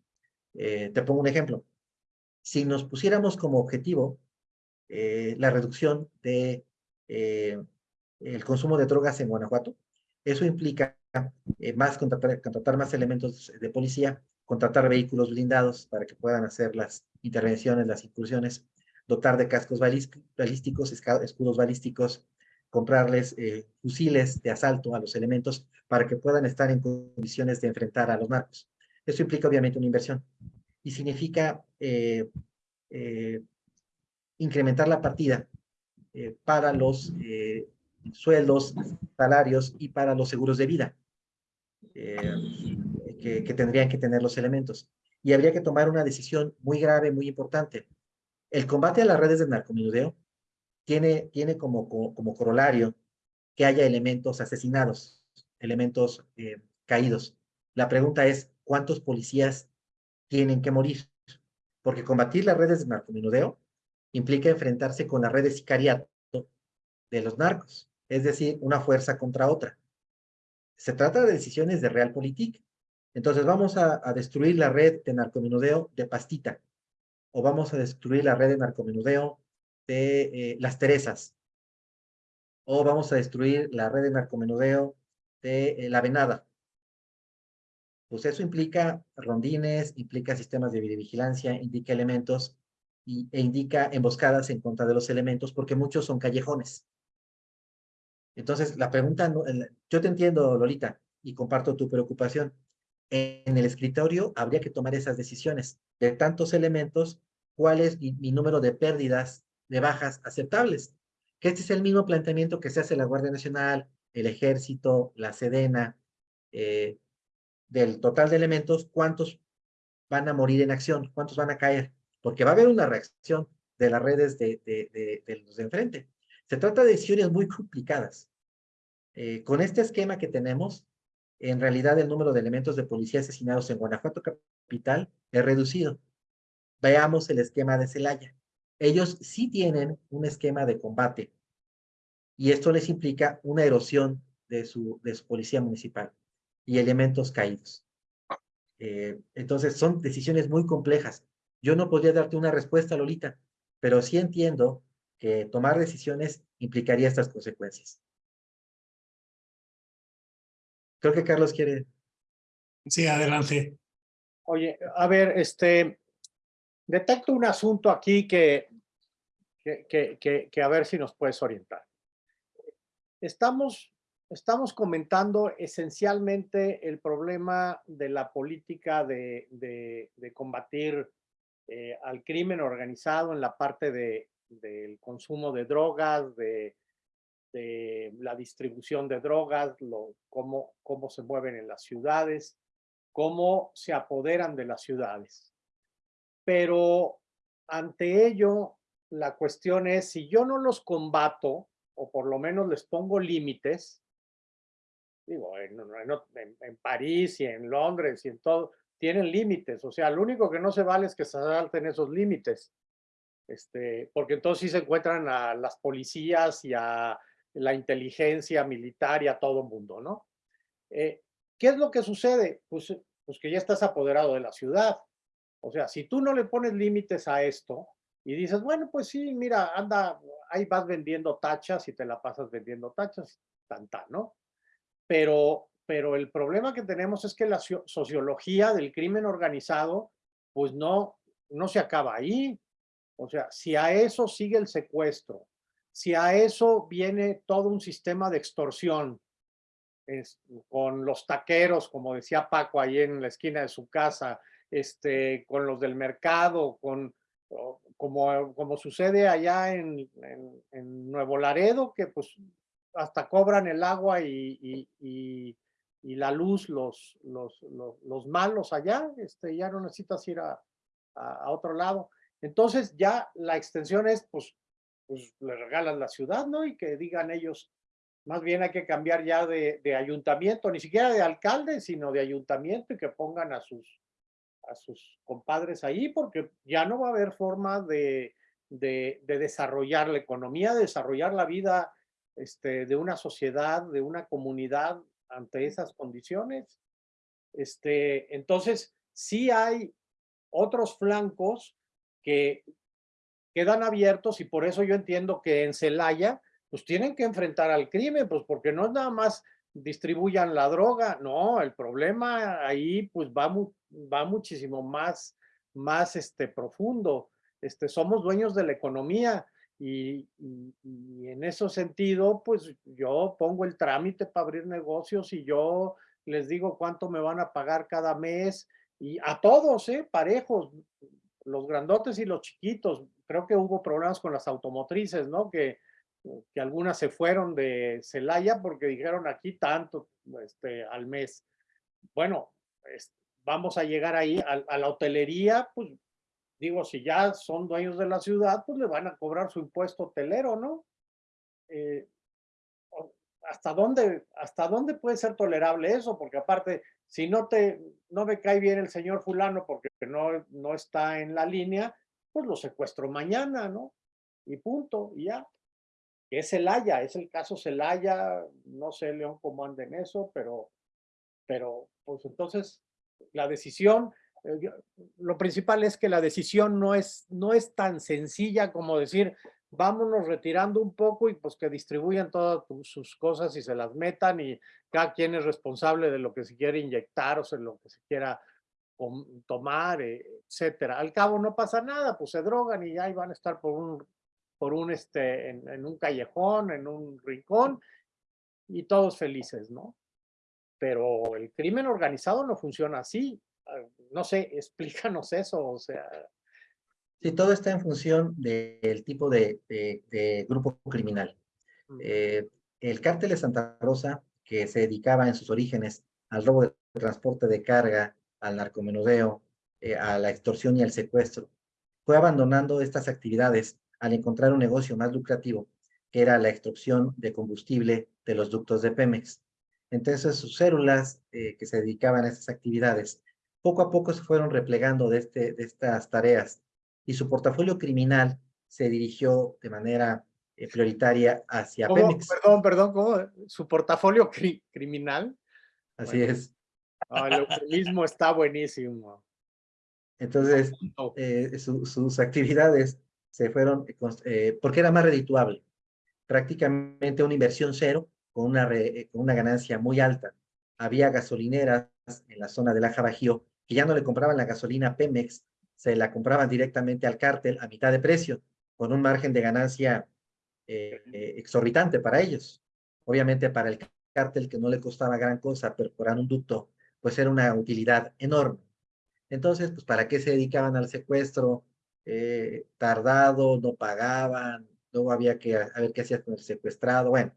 Eh, te pongo un ejemplo. Si nos pusiéramos como objetivo eh, la reducción de el consumo de drogas en Guanajuato, eso implica más contratar, contratar más elementos de policía, contratar vehículos blindados para que puedan hacer las intervenciones, las incursiones, dotar de cascos balísticos, escudos balísticos, comprarles eh, fusiles de asalto a los elementos para que puedan estar en condiciones de enfrentar a los narcos. Eso implica obviamente una inversión y significa eh, eh, incrementar la partida eh, para los eh, sueldos, salarios y para los seguros de vida. Eh, que, tendrían que tener los elementos. Y habría que tomar una decisión muy grave, muy importante. El combate a las redes de narcomenudeo tiene, tiene como, como, corolario que haya elementos asesinados, elementos caídos. La pregunta es, ¿cuántos policías tienen que morir? Porque combatir las redes de narcomenudeo implica enfrentarse con la red de sicariato de los narcos, es decir, una fuerza contra otra. Se trata de decisiones de realpolitik. Entonces vamos a, destruir la red de narcomenudeo de Pastita, o vamos a destruir la red de narcomenudeo de eh, Las Teresas, o vamos a destruir la red de narcomenudeo de eh, La Venada. Pues eso implica rondines, implica sistemas de videovigilancia, indica elementos y, e indica emboscadas en contra de los elementos, porque muchos son callejones. Entonces, la pregunta, yo te entiendo, Lolita, y comparto tu preocupación. En el escritorio habría que tomar esas decisiones. De tantos elementos, ¿cuál es mi, número de pérdidas, de bajas aceptables? Que este es el mismo planteamiento que se hace la Guardia Nacional, el Ejército, la Sedena, eh, del total de elementos, ¿cuántos van a morir en acción? ¿Cuántos van a caer? Porque va a haber una reacción de las redes de, los de enfrente. Se trata de decisiones muy complicadas. Eh, con este esquema que tenemos, en realidad el número de elementos de policía asesinados en Guanajuato capital es reducido. Veamos el esquema de Celaya. Ellos sí tienen un esquema de combate y esto les implica una erosión de su, de su policía municipal y elementos caídos. Eh, entonces son decisiones muy complejas. Yo no podría darte una respuesta, Lolita, pero sí entiendo que tomar decisiones implicaría estas consecuencias. Creo que Carlos quiere. Sí, adelante. Oye, a ver, este, detecto un asunto aquí que, que, que, que, que a ver si nos puedes orientar. Estamos, estamos comentando esencialmente el problema de la política de, de, de combatir eh, al crimen organizado en la parte de, del consumo de drogas, de, de la distribución de drogas, lo, cómo, cómo se mueven en las ciudades, cómo se apoderan de las ciudades. Pero ante ello, la cuestión es, si yo no los combato, o por lo menos les pongo límites, digo, en, en, en, París y en Londres y en todo, tienen límites, o sea, lo único que no se vale es que se salten esos límites, este, porque entonces sí se encuentran a las policías y a la inteligencia militar y a todo el mundo, ¿no? Eh, ¿Qué es lo que sucede? Pues, pues que ya estás apoderado de la ciudad. O sea, si tú no le pones límites a esto y dices, bueno, pues sí, mira, anda, ahí vas vendiendo tachas y te la pasas vendiendo tachas, tanta, ¿no? Pero, pero el problema que tenemos es que la sociología del crimen organizado, pues no, no se acaba ahí. O sea, si a eso sigue el secuestro, si a eso viene todo un sistema de extorsión, es, con los taqueros, como decía Paco ahí en la esquina de su casa, este, con los del mercado, con como, como sucede allá en, en, Nuevo Laredo, que pues hasta cobran el agua y, y, y, la luz los, los, los, los, malos allá, este, ya no necesitas ir a, a, otro lado. Entonces ya la extensión es, pues, pues le regalan la ciudad, ¿no? Y que digan ellos, más bien hay que cambiar ya de, de ayuntamiento, ni siquiera de alcalde, sino de ayuntamiento y que pongan a sus, a sus compadres ahí porque ya no va a haber forma de, de, de desarrollar la economía, de desarrollar la vida este, de una sociedad, de una comunidad ante esas condiciones. Este, entonces, sí hay otros flancos que quedan abiertos y por eso yo entiendo que en Celaya, pues tienen que enfrentar al crimen, pues porque no es nada más distribuyan la droga. No, el problema ahí pues va, va muchísimo más, más este, profundo. Este, somos dueños de la economía y, en ese sentido pues yo pongo el trámite para abrir negocios y yo les digo cuánto me van a pagar cada mes y a todos, ¿eh? parejos, los grandotes y los chiquitos. Creo que hubo problemas con las automotrices, ¿no? Que que algunas se fueron de Celaya porque dijeron aquí tanto este, al mes. Bueno, vamos a llegar ahí a, la hotelería, pues digo, si ya son dueños de la ciudad, pues le van a cobrar su impuesto hotelero, ¿no? Eh, ¿Hasta dónde, ¿Hasta dónde puede ser tolerable eso? Porque aparte, si no te, no me cae bien el señor fulano porque no, no está en la línea, pues lo secuestro mañana, ¿no? Y punto, y ya es Celaya, es el caso Celaya, no sé León cómo anda en eso, pero, pero pues entonces la decisión, lo principal es que la decisión no es, no es tan sencilla como decir, vámonos retirando un poco y pues que distribuyan todas sus cosas y se las metan y cada quien es responsable de lo que se quiere inyectar o de lo que se quiera tomar, eh, etcétera. Al cabo no pasa nada, pues se drogan y ya van a estar por un por un, este, en, un callejón, en un rincón, y todos felices, ¿no? Pero el crimen organizado no funciona así. Ah, no sé, explícanos eso, o sea. Sí, todo está en función del tipo de, de, grupo criminal. Eh, el cártel de Santa Rosa, que se dedicaba en sus orígenes al robo de transporte de carga, al narcomenudeo, eh, a la extorsión y al secuestro, fue abandonando estas actividades al encontrar un negocio más lucrativo, que era la extracción de combustible de los ductos de Pemex. Entonces sus células eh, que se dedicaban a estas actividades, poco a poco se fueron replegando de, este, de estas tareas y su portafolio criminal se dirigió de manera eh, prioritaria hacia ¿Cómo? Pemex. Perdón, perdón, ¿cómo? ¿Su portafolio cri- criminal? Así Bueno. es. Ah, el eufemismo está buenísimo. Entonces, eh, su- sus actividades se fueron, eh, porque era más redituable. Prácticamente una inversión cero con una, re- con una ganancia muy alta. Había gasolineras en la zona del Aja Bajío que ya no le compraban la gasolina Pemex, se la compraban directamente al cártel a mitad de precio, con un margen de ganancia eh, exorbitante para ellos. Obviamente para el cártel que no le costaba gran cosa perforar un ducto, pues era una utilidad enorme. Entonces, pues, ¿para qué se dedicaban al secuestro? Eh, tardado, no pagaban, luego había que a ver qué hacías con el secuestrado. Bueno,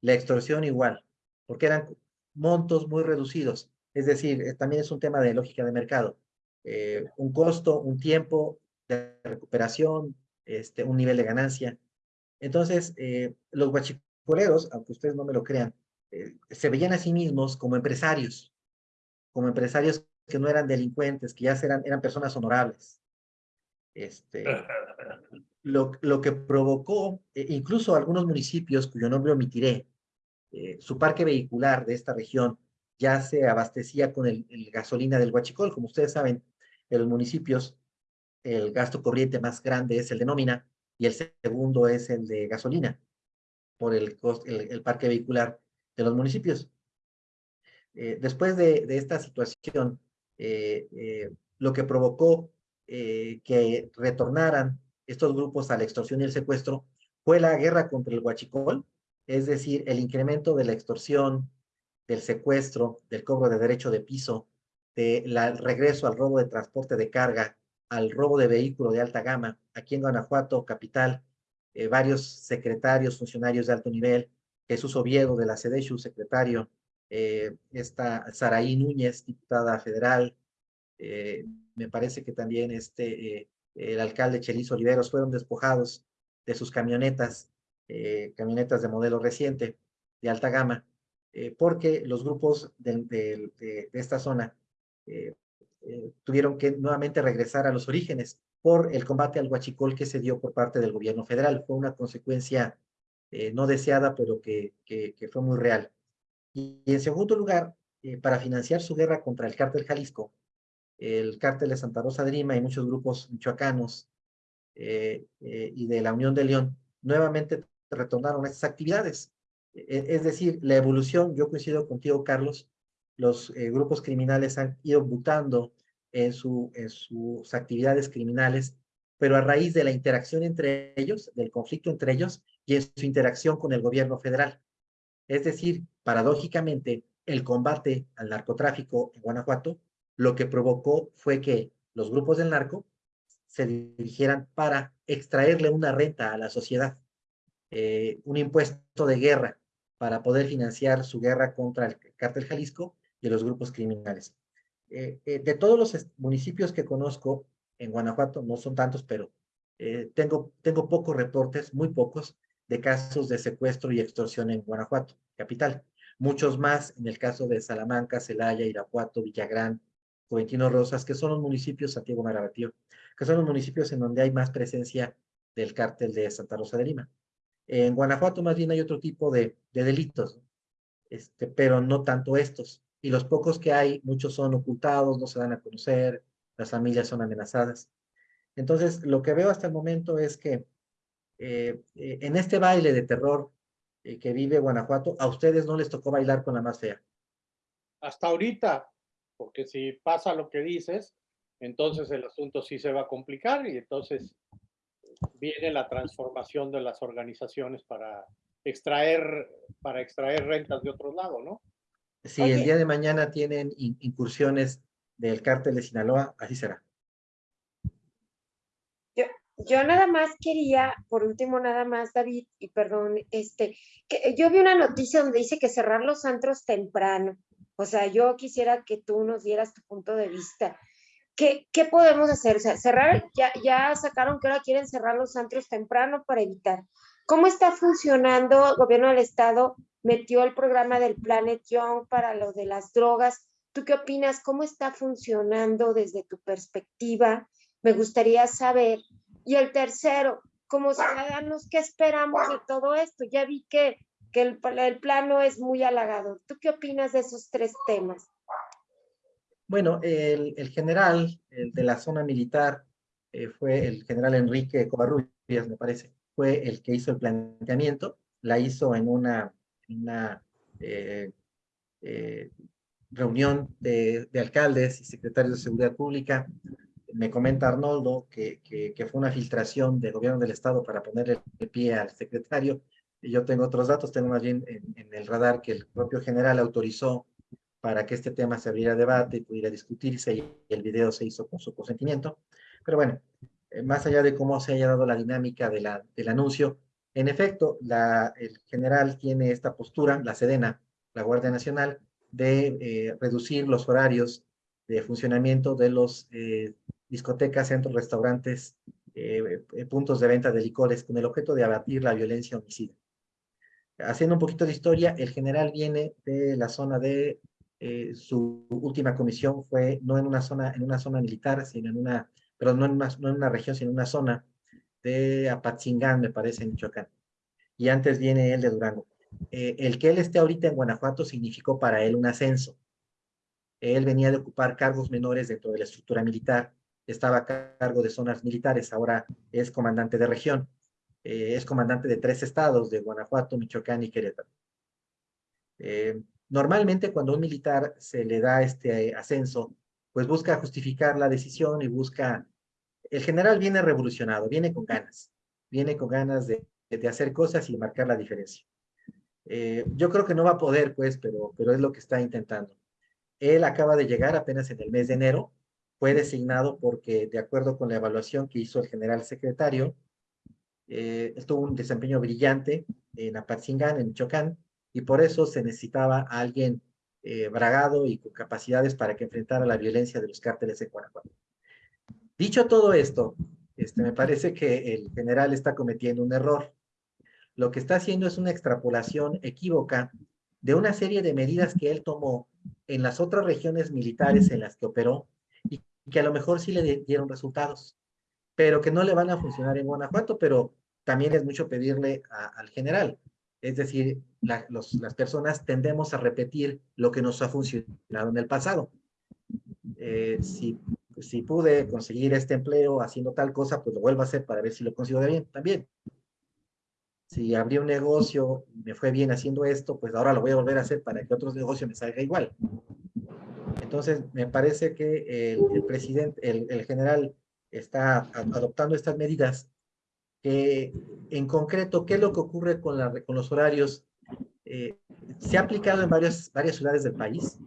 la extorsión igual, porque eran montos muy reducidos. Es decir, eh, también es un tema de lógica de mercado. Eh, un costo, un tiempo de recuperación, este, un nivel de ganancia. Entonces, eh, los guachicoleros, aunque ustedes no me lo crean, eh, se veían a sí mismos como empresarios, como empresarios que no eran delincuentes, que ya eran, eran personas honorables. Este, lo, lo que provocó, incluso algunos municipios, cuyo nombre omitiré, su parque vehicular de esta región ya se abastecía con el, gasolina del Huachicol. Como ustedes saben, en los municipios el gasto corriente más grande es el de nómina y el segundo es el de gasolina por el, el, parque vehicular de los municipios. Eh, después de, esta situación, eh, eh, lo que provocó que retornaran estos grupos a la extorsión y el secuestro fue la guerra contra el huachicol, es decir, el incremento de la extorsión, del secuestro, del cobro de derecho de piso, del regreso al robo de transporte de carga, al robo de vehículo de alta gama. Aquí en Guanajuato, capital, eh, varios secretarios, funcionarios de alto nivel, Jesús Oviedo de la SEDESHU, secretario, eh, esta Saraí Núñez, diputada federal, eh, me parece que también este, el alcalde Chelis Oliveros fueron despojados de sus camionetas, camionetas de modelo reciente, de alta gama, eh, porque los grupos de, esta zona eh, eh, tuvieron que nuevamente regresar a los orígenes por el combate al huachicol que se dio por parte del gobierno federal. Fue una consecuencia no deseada, pero que, fue muy real. Y, y en segundo lugar, para financiar su guerra contra el cártel Jalisco, el cártel de Santa Rosa de Lima y muchos grupos michoacanos y de la Unión de León nuevamente retornaron a estas actividades. E- Es decir, la evolución, yo coincido contigo, Carlos, los eh, grupos criminales han ido mutando en, su, en sus actividades criminales, pero a raíz de la interacción entre ellos, del conflicto entre ellos y en su interacción con el gobierno federal. Es decir, paradójicamente, el combate al narcotráfico en Guanajuato lo que provocó fue que los grupos del narco se dirigieran para extraerle una renta a la sociedad, eh, un impuesto de guerra para poder financiar su guerra contra el cártel Jalisco y los grupos criminales. Eh, eh, de todos los municipios que conozco en Guanajuato, no son tantos, pero eh, tengo, tengo pocos reportes, muy pocos, de casos de secuestro y extorsión en Guanajuato, capital. Muchos más en el caso de Salamanca, Celaya, Irapuato, Villagrán, Juventino Rosas, que son los municipios, Santiago Marabatío, que son los municipios en donde hay más presencia del cártel de Santa Rosa de Lima. En Guanajuato más bien hay otro tipo de, de delitos, este, pero no tanto estos. Y los pocos que hay, muchos son ocultados, no se dan a conocer, las familias son amenazadas. Entonces, lo que veo hasta el momento es que eh, eh, en este baile de terror eh, que vive Guanajuato, a ustedes no les tocó bailar con la más fea. Hasta ahorita, porque si pasa lo que dices, entonces el asunto sí se va a complicar y entonces viene la transformación de las organizaciones para extraer, para extraer rentas de otro lado, ¿no? Si Oye. el día de mañana tienen in- incursiones del cártel de Sinaloa, así será. Yo nada más quería, por último, nada más, David, y perdón, este, que yo vi una noticia donde dice que cerrar los antros temprano. O sea, yo quisiera que tú nos dieras tu punto de vista. ¿Qué, qué podemos hacer? O sea, cerrar, ya, ya sacaron que ahora quieren cerrar los antros temprano para evitar. ¿Cómo está funcionando el gobierno del estado metió el programa del Planet Young para lo de las drogas. ¿Tú qué opinas? ¿Cómo está funcionando desde tu perspectiva? Me gustaría saber. Y el tercero, como ciudadanos, ¿qué esperamos de todo esto? Ya vi que, que el, el plano es muy halagador. ¿Tú qué opinas de esos tres temas? Bueno, el, general de la zona militar eh, fue el general Enrique Covarrubias, me parece, fue el que hizo el planteamiento, la hizo en una, eh, eh, reunión de, de, alcaldes y secretarios de seguridad pública. Me comenta Arnoldo que, fue una filtración del gobierno del estado para ponerle el pie al secretario. Yo tengo otros datos, tengo más bien en, en el radar que el propio general autorizó para que este tema se abriera debate y pudiera discutirse y el video se hizo con su consentimiento. Pero bueno, eh, más allá de cómo se haya dado la dinámica de la, del anuncio, en efecto, la, el general tiene esta postura, la Sedena, la Guardia Nacional, de eh, reducir los horarios de funcionamiento de los eh, discotecas, centros, restaurantes, eh, puntos de venta de licores, con el objeto de abatir la violencia homicida. Haciendo un poquito de historia, el general viene de la zona de eh, su última comisión fue no en una zona, en una zona militar, sino en una, pero no en una, región, sino en una zona de Apatzingán, me parece, en Michoacán. Y antes viene él de Durango. Eh, el que él esté ahorita en Guanajuato significó para él un ascenso. Él venía de ocupar cargos menores dentro de la estructura militar, estaba a cargo de zonas militares, ahora es comandante de región. Eh, es comandante de tres estados, de Guanajuato, Michoacán y Querétaro. Normalmente cuando un militar se le da este ascenso, pues busca justificar la decisión y busca... El general viene revolucionado, viene con ganas, viene con ganas de, de hacer cosas y marcar la diferencia. Eh, yo creo que no va a poder, pues, pero, pero es lo que está intentando. Él acaba de llegar apenas en el mes de enero, fue designado porque, de acuerdo con la evaluación que hizo el general secretario, eh, tuvo un desempeño brillante en Apatzingán, en Michoacán, y por eso se necesitaba a alguien eh, bragado y con capacidades para que enfrentara la violencia de los cárteles en Guanajuato. Dicho todo esto, este, me parece que el general está cometiendo un error. Lo que está haciendo es una extrapolación equívoca de una serie de medidas que él tomó en las otras regiones militares en las que operó y que a lo mejor sí le dieron resultados, pero que no le van a funcionar en Guanajuato, pero también es mucho pedirle al general. Es decir, la, las personas tendemos a repetir lo que nos ha funcionado en el pasado. Eh, si, si pude conseguir este empleo haciendo tal cosa, pues lo vuelvo a hacer para ver si lo consigo bien también. Si abrí un negocio y me fue bien haciendo esto, pues ahora lo voy a volver a hacer para que otros negocios me salga igual. Entonces, me parece que el, el presidente, el, el general está adoptando estas medidas que en concreto, ¿qué es lo que ocurre con, los horarios? Eh, se ha aplicado en varias, varias ciudades del país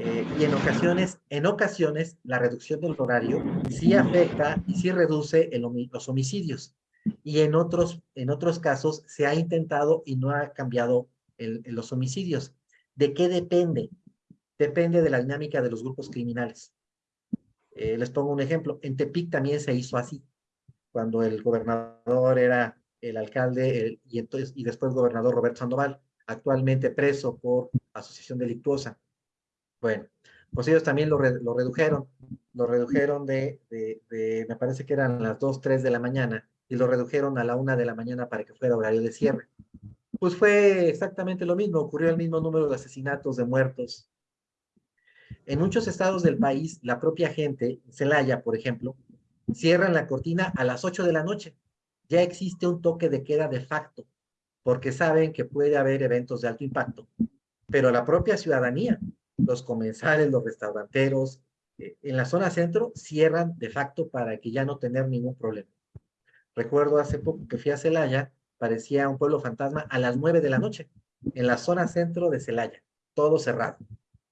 eh, y en ocasiones, la reducción del horario sí afecta y sí reduce los homicidios. Y en otros, casos se ha intentado y no ha cambiado los homicidios. ¿De qué depende? Depende de la dinámica de los grupos criminales. Eh, les pongo un ejemplo. En Tepic también se hizo así cuando el gobernador era el alcalde el, y, entonces, y después gobernador Roberto Sandoval, actualmente preso por asociación delictuosa. Bueno, pues ellos también lo, re, lo redujeron, lo redujeron de, de, de, me parece que eran las 2, 3 de la mañana, y lo redujeron a la 1 de la mañana para que fuera horario de cierre. Pues fue exactamente lo mismo, ocurrió el mismo número de asesinatos, de muertos. En muchos estados del país, la propia gente, Celaya, por ejemplo, cierran la cortina a las 8 de la noche. Ya existe un toque de queda de facto, porque saben que puede haber eventos de alto impacto. Pero la propia ciudadanía, los comensales, los restauranteros, eh, en la zona centro cierran de facto para que ya no tener ningún problema. Recuerdo hace poco que fui a Celaya, parecía un pueblo fantasma a las 9 de la noche, en la zona centro de Celaya, todo cerrado.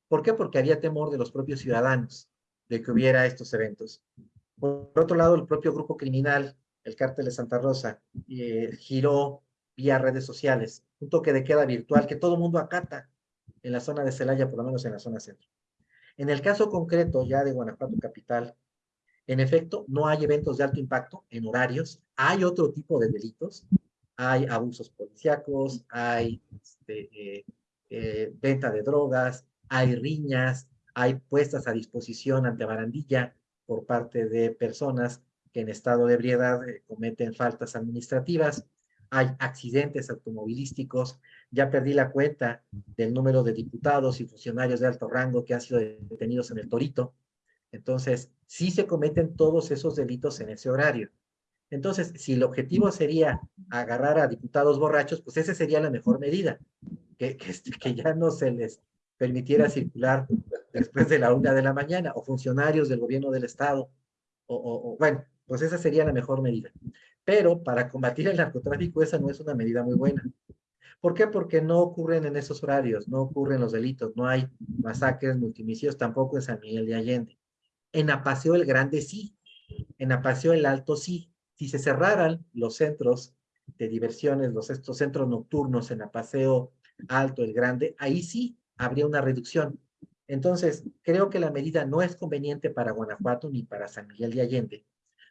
¿Por qué? Porque había temor de los propios ciudadanos de que hubiera estos eventos. Por otro lado, el propio grupo criminal, el cártel de Santa Rosa, eh, giró vía redes sociales, un toque de queda virtual que todo mundo acata en la zona de Celaya, por lo menos en la zona centro. En el caso concreto ya de Guanajuato Capital, en efecto, no hay eventos de alto impacto en horarios, hay otro tipo de delitos, hay abusos policíacos, hay este, eh, eh, venta de drogas, hay riñas, hay puestas a disposición ante barandilla por parte de personas que en estado de ebriedad eh, cometen faltas administrativas, hay accidentes automovilísticos, ya perdí la cuenta del número de diputados y funcionarios de alto rango que han sido detenidos en el Torito. Entonces, sí se cometen todos esos delitos en ese horario. Entonces, si el objetivo sería agarrar a diputados borrachos, pues esa sería la mejor medida, que, que, este, que ya no se les permitiera circular después de la una de la mañana, o funcionarios del gobierno del Estado, o, o, bueno, pues esa sería la mejor medida. Pero para combatir el narcotráfico esa no es una medida muy buena. ¿Por qué? Porque no ocurren en esos horarios, no ocurren los delitos, no hay masacres, multimicidios, tampoco en San Miguel de Allende. En Apaseo el Grande sí, en Apaseo el Alto sí. Si se cerraran los centros de diversiones, los estos centros nocturnos en Apaseo Alto, el Grande, ahí sí habría una reducción. Entonces, creo que la medida no es conveniente para Guanajuato ni para San Miguel de Allende,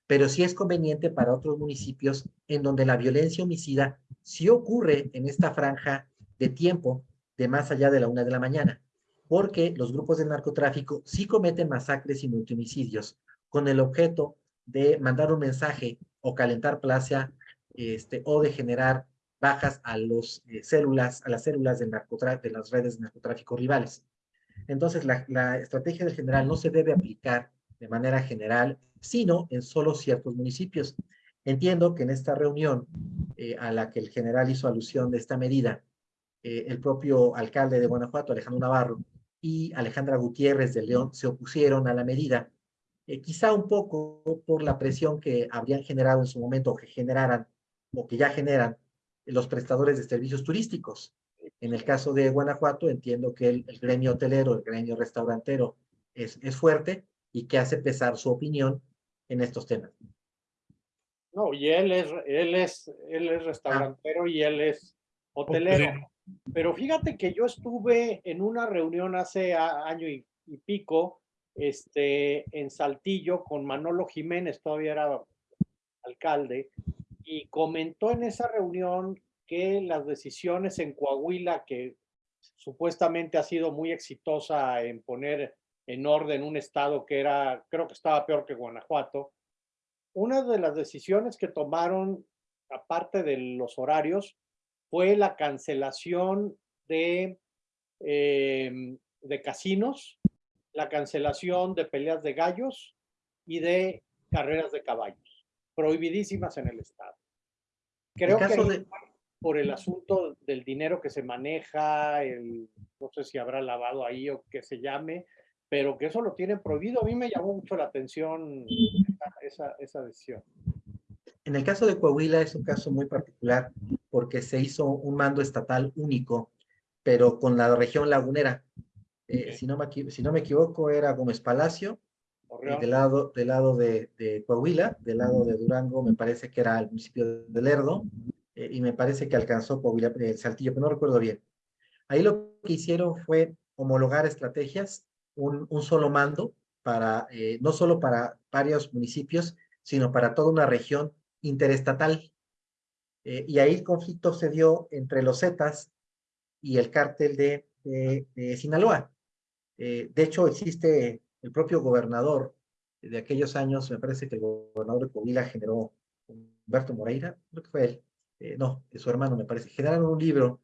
pero sí es conveniente para otros municipios en donde la violencia homicida sí ocurre en esta franja de tiempo de más allá de la una de la mañana, porque los grupos de narcotráfico sí cometen masacres y multihomicidios con el objeto de mandar un mensaje o calentar plaza este, o de generar bajas a los eh, células, a las células de, de las redes de narcotráfico rivales. Entonces, la, la estrategia del general no se debe aplicar de manera general sino en solo ciertos municipios. Entiendo que en esta reunión eh, a la que el general hizo alusión de esta medida, eh, el propio alcalde de Guanajuato, Alejandro Navarro, y Alejandra Gutiérrez de León se opusieron a la medida, eh, quizá un poco por la presión que habrían generado en su momento, o que generaran, o que ya generan los prestadores de servicios turísticos. En el caso de Guanajuato, entiendo que el, el gremio hotelero, el gremio restaurantero es, es fuerte y que hace pesar su opinión en estos temas. No, y él es, él es, él es restaurantero y él es hotelero. Pero fíjate que yo estuve en una reunión hace año y, y, pico, este, en Saltillo con Manolo Jiménez, todavía era alcalde, y comentó en esa reunión que las decisiones en Coahuila, que supuestamente ha sido muy exitosa en poner en orden un estado que era, creo que estaba peor que Guanajuato. Una de las decisiones que tomaron, aparte de los horarios, fue la cancelación de, eh, de casinos, la cancelación de peleas de gallos y de carreras de caballos, prohibidísimas en el estado. Creo que por el asunto del dinero que se maneja, el, no sé si habrá lavado ahí o que se llame, pero que eso lo tienen prohibido. A mí me llamó mucho la atención esa, esa, decisión. En el caso de Coahuila es un caso muy particular porque se hizo un mando estatal único, pero con la región lagunera. Eh, si, no me, si no me equivoco, era Gómez Palacio, del lado, del lado de, de, Coahuila, del lado de Durango, me parece que era el municipio de Lerdo, eh, y me parece que alcanzó Coahuila, el Saltillo, pero no recuerdo bien. Ahí lo que hicieron fue homologar estrategias un, solo mando para, eh, no solo para varios municipios, sino para toda una región interestatal. Eh, y ahí el conflicto se dio entre los Zetas y el cártel de, Sinaloa. De hecho, existe el propio gobernador de aquellos años, me parece que el gobernador de Coahuila generó Humberto Moreira, creo que fue él, eh, no, su hermano me parece, generaron un libro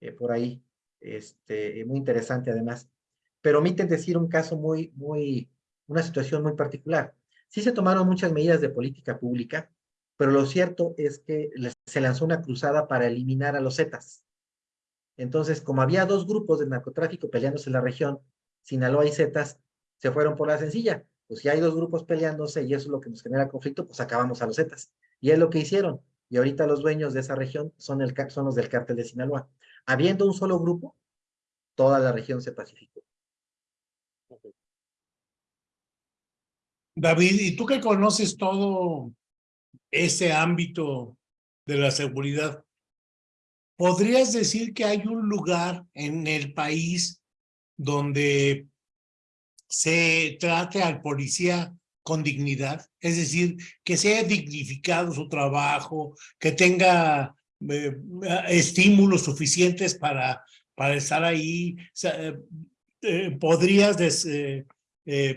eh, por ahí, este, muy interesante además, pero omiten decir un caso muy, muy, una situación muy particular. Sí se tomaron muchas medidas de política pública, pero lo cierto es que se lanzó una cruzada para eliminar a los Zetas. Entonces, como había dos grupos de narcotráfico peleándose en la región, Sinaloa y Zetas, se fueron por la sencilla. Pues si hay dos grupos peleándose y eso es lo que nos genera conflicto, pues acabamos a los Zetas. Y es lo que hicieron. Y ahorita los dueños de esa región son, el, son los del cártel de Sinaloa. Habiendo un solo grupo, toda la región se pacificó. David, y tú que conoces todo ese ámbito de la seguridad, ¿podrías decir que hay un lugar en el país donde se trate al policía con dignidad? Es decir, que sea dignificado su trabajo, que tenga eh, estímulos suficientes para, para estar ahí. Eh, eh, podrías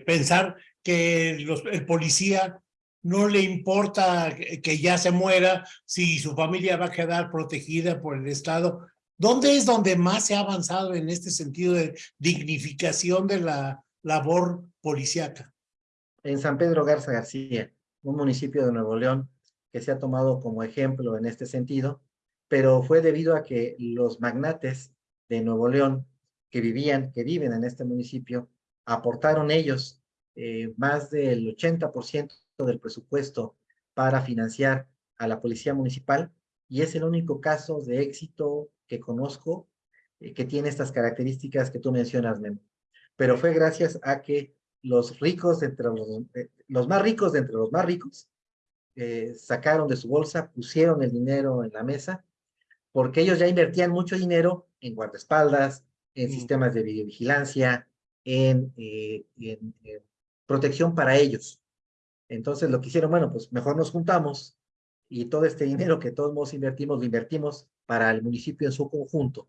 pensar que el policía no le importa que que ya se muera si su familia va a quedar protegida por el Estado. ¿Dónde es donde más se ha avanzado en este sentido de dignificación de la labor policíaca? En San Pedro Garza García, un municipio de Nuevo León que se ha tomado como ejemplo en este sentido, pero fue debido a que los magnates de Nuevo León que vivían, que viven en este municipio, aportaron ellos eh, más del 80% del presupuesto para financiar a la policía municipal y es el único caso de éxito que conozco eh, que tiene estas características que tú mencionas, Memo. Pero fue gracias a que los ricos entre los, eh, los más ricos de entre los más ricos eh, sacaron de su bolsa, pusieron el dinero en la mesa, porque ellos ya invertían mucho dinero en guardaespaldas, en sistemas de videovigilancia, en, eh, en, en protección para ellos. Entonces lo que hicieron, bueno, pues mejor nos juntamos y todo este dinero que todos modos invertimos, lo invertimos para el municipio en su conjunto.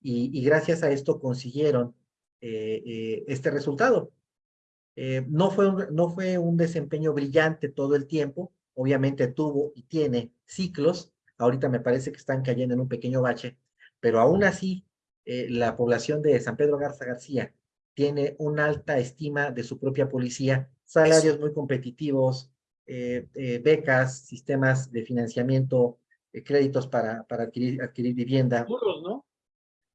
Y, y gracias a esto consiguieron este resultado. Eh, no, fue un, no fue un desempeño brillante todo el tiempo, obviamente tuvo y tiene ciclos, ahorita me parece que están cayendo en un pequeño bache, pero aún así eh, la población de San Pedro Garza García tiene una alta estima de su propia policía, salarios muy competitivos, eh, eh, becas, sistemas de financiamiento, eh, créditos para, para adquirir, adquirir vivienda. Seguros, ¿no?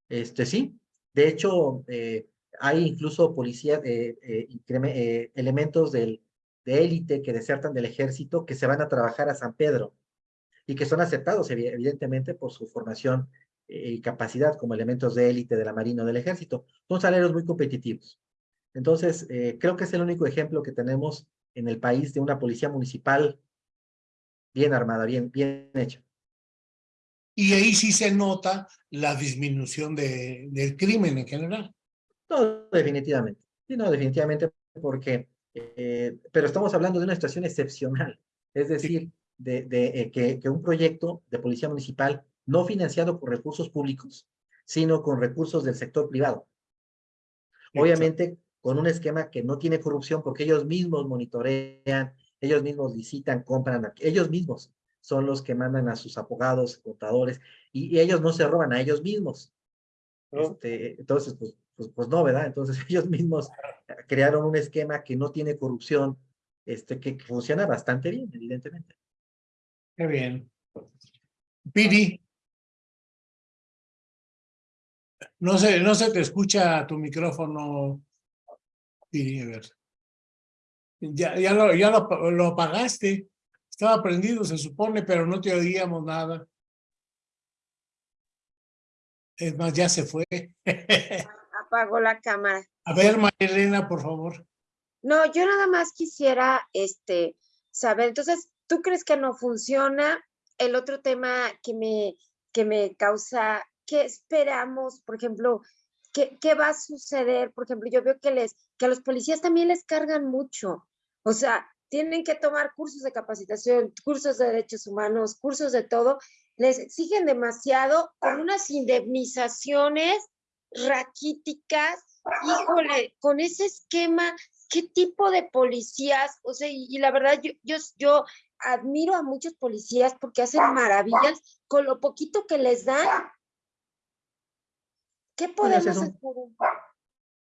Este, sí, de hecho, eh, hay incluso policía, eh, eh, elementos del, de élite que desertan del ejército que se van a trabajar a San Pedro y que son aceptados evi- evidentemente por su formación y capacidad como elementos de élite de la Marina o del ejército. Son salarios muy competitivos. Entonces, eh, creo que es el único ejemplo que tenemos en el país de una policía municipal bien armada, bien, bien hecha. Y ahí sí se nota la disminución de, del crimen en general. No, definitivamente. Sí, no, definitivamente, porque, eh, pero estamos hablando de una situación excepcional. Es decir, de, de eh, que, que un proyecto de policía municipal no financiado con recursos públicos, sino con recursos del sector privado. Obviamente, con un esquema que no tiene corrupción porque ellos mismos monitorean, ellos mismos licitan, compran, ellos mismos son los que mandan a sus abogados, contadores, y, y ellos no se roban a ellos mismos. Este, entonces, pues, pues, pues no, ¿verdad? Entonces ellos mismos crearon un esquema que no tiene corrupción, este, que, que funciona bastante bien, evidentemente. Qué bien. Piri. No se, no se te escucha tu micrófono, Piri, a ver. Ya, ya, lo, ya lo, lo apagaste. Estaba prendido, se supone, pero no te oíamos nada. Es más, ya se fue. Apagó la cámara. A ver, Marilena, por favor. No, yo nada más quisiera este, saber, entonces, ¿tú crees que no funciona? El otro tema que me, que me causa, ¿qué esperamos? Por ejemplo, ¿qué, ¿qué va a suceder? Por ejemplo, yo veo que, les, que a los policías también les cargan mucho. O sea, tienen que tomar cursos de capacitación, cursos de derechos humanos, cursos de todo. Les exigen demasiado con unas indemnizaciones raquíticas. Híjole, con ese esquema, ¿qué tipo de policías? O sea, y, y la verdad, yo, yo, yo admiro a muchos policías porque hacen maravillas con lo poquito que les dan. ¿Qué Bueno, podemos es un-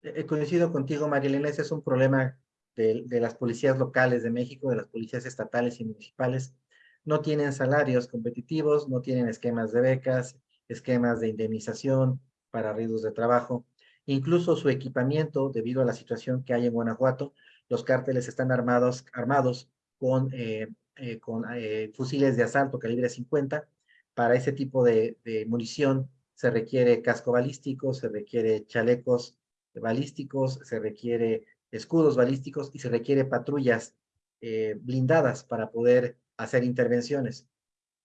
hacer? Eh, coincido contigo, Marilena, ese es un problema de, de las policías locales de México, de las policías estatales y municipales. No tienen salarios competitivos, no tienen esquemas de becas, esquemas de indemnización para riesgos de trabajo. Incluso su equipamiento, debido a la situación que hay en Guanajuato, los cárteles están armados, armados con, eh, eh, con eh, fusiles de asalto calibre 50. Para ese tipo de, munición se requiere casco balístico, se requiere chalecos balísticos, se requiere escudos balísticos y se requiere patrullas blindadas para poder hacer intervenciones.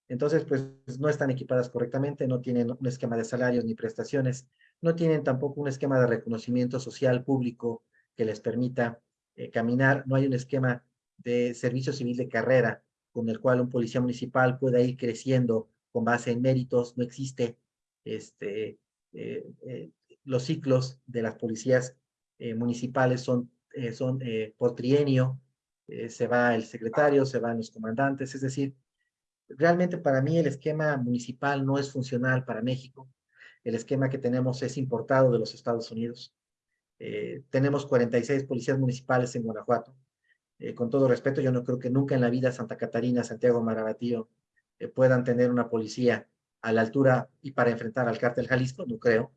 Entonces, pues no están equipadas correctamente, no tienen un esquema de salarios ni prestaciones, no tienen tampoco un esquema de reconocimiento social público que les permita eh, caminar, no hay un esquema de servicio civil de carrera con el cual un policía municipal pueda ir creciendo con base en méritos, no existe este, eh, eh, los ciclos de las policías municipales son, son por trienio, se va el secretario, se van los comandantes, es decir, realmente para mí el esquema municipal no es funcional para México. El esquema que tenemos es importado de los Estados Unidos. Eh, tenemos 46 policías municipales en Guanajuato. Eh, con todo respeto, yo no creo que nunca en la vida Santa Catarina, Santiago Marabatío eh, puedan tener una policía a la altura y para enfrentar al cártel Jalisco, no creo.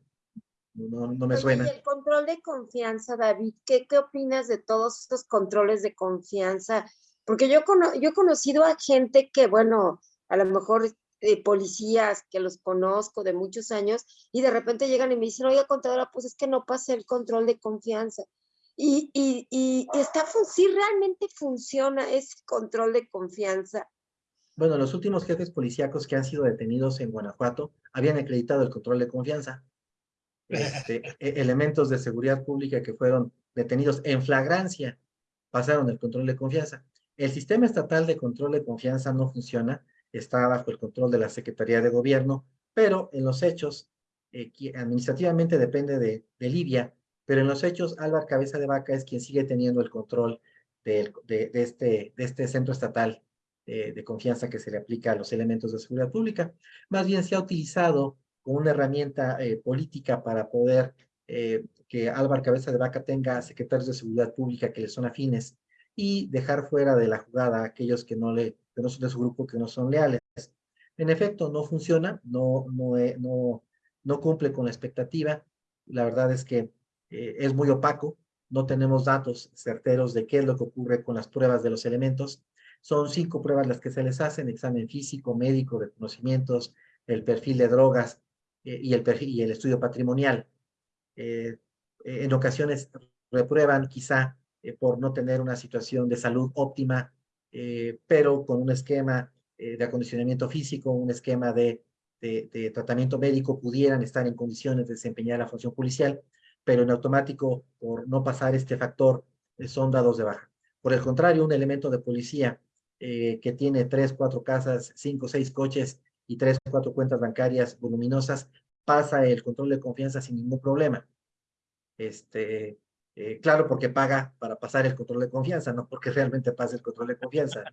No, no me Oye, suena. y el control de confianza, David, ¿qué, qué opinas de todos estos controles de confianza? Porque yo, cono- yo he conocido a gente que, bueno, a lo mejor eh, policías que los conozco de muchos años y de repente llegan y me dicen, oye, contadora, pues es que no pasé el control de confianza. Y, y, y está, sí realmente funciona ese control de confianza. Bueno, los últimos jefes policíacos que han sido detenidos en Guanajuato habían acreditado el control de confianza. Este, e- elementos de seguridad pública que fueron detenidos en flagrancia pasaron el control de confianza. El sistema estatal de control de confianza no funciona, está bajo el control de la Secretaría de Gobierno, pero en los hechos, eh, administrativamente depende de, Libia, pero en los hechos Álvaro Cabeza de Vaca es quien sigue teniendo el control este, de este centro estatal eh, de confianza que se le aplica a los elementos de seguridad pública. Más bien se ha utilizado como una herramienta eh, política para poder que Álvaro Cabeza de Vaca tenga secretarios de seguridad pública que le son afines y dejar fuera de la jugada a aquellos que no, le, que no son de su grupo, que no son leales. En efecto, no funciona, no, no, eh, no, no cumple con la expectativa. La verdad es que eh, es muy opaco, no tenemos datos certeros de qué es lo que ocurre con las pruebas de los elementos. Son cinco pruebas las que se les hacen, examen físico, médico, de conocimientos, el perfil de drogas eh, y, el perfil, y el estudio patrimonial. Eh, en ocasiones reprueban quizá eh, por no tener una situación de salud óptima, eh, pero con un esquema eh, de acondicionamiento físico, un esquema de, de, de tratamiento médico, pudieran estar en condiciones de desempeñar la función policial, pero en automático, por no pasar este factor, eh, son dados de baja. Por el contrario, un elemento de policía eh, que tiene tres, cuatro casas, cinco, seis coches y tres, cuatro cuentas bancarias voluminosas, pasa el control de confianza sin ningún problema. Este, eh, claro, porque paga para pasar el control de confianza, no porque realmente pase el control de confianza.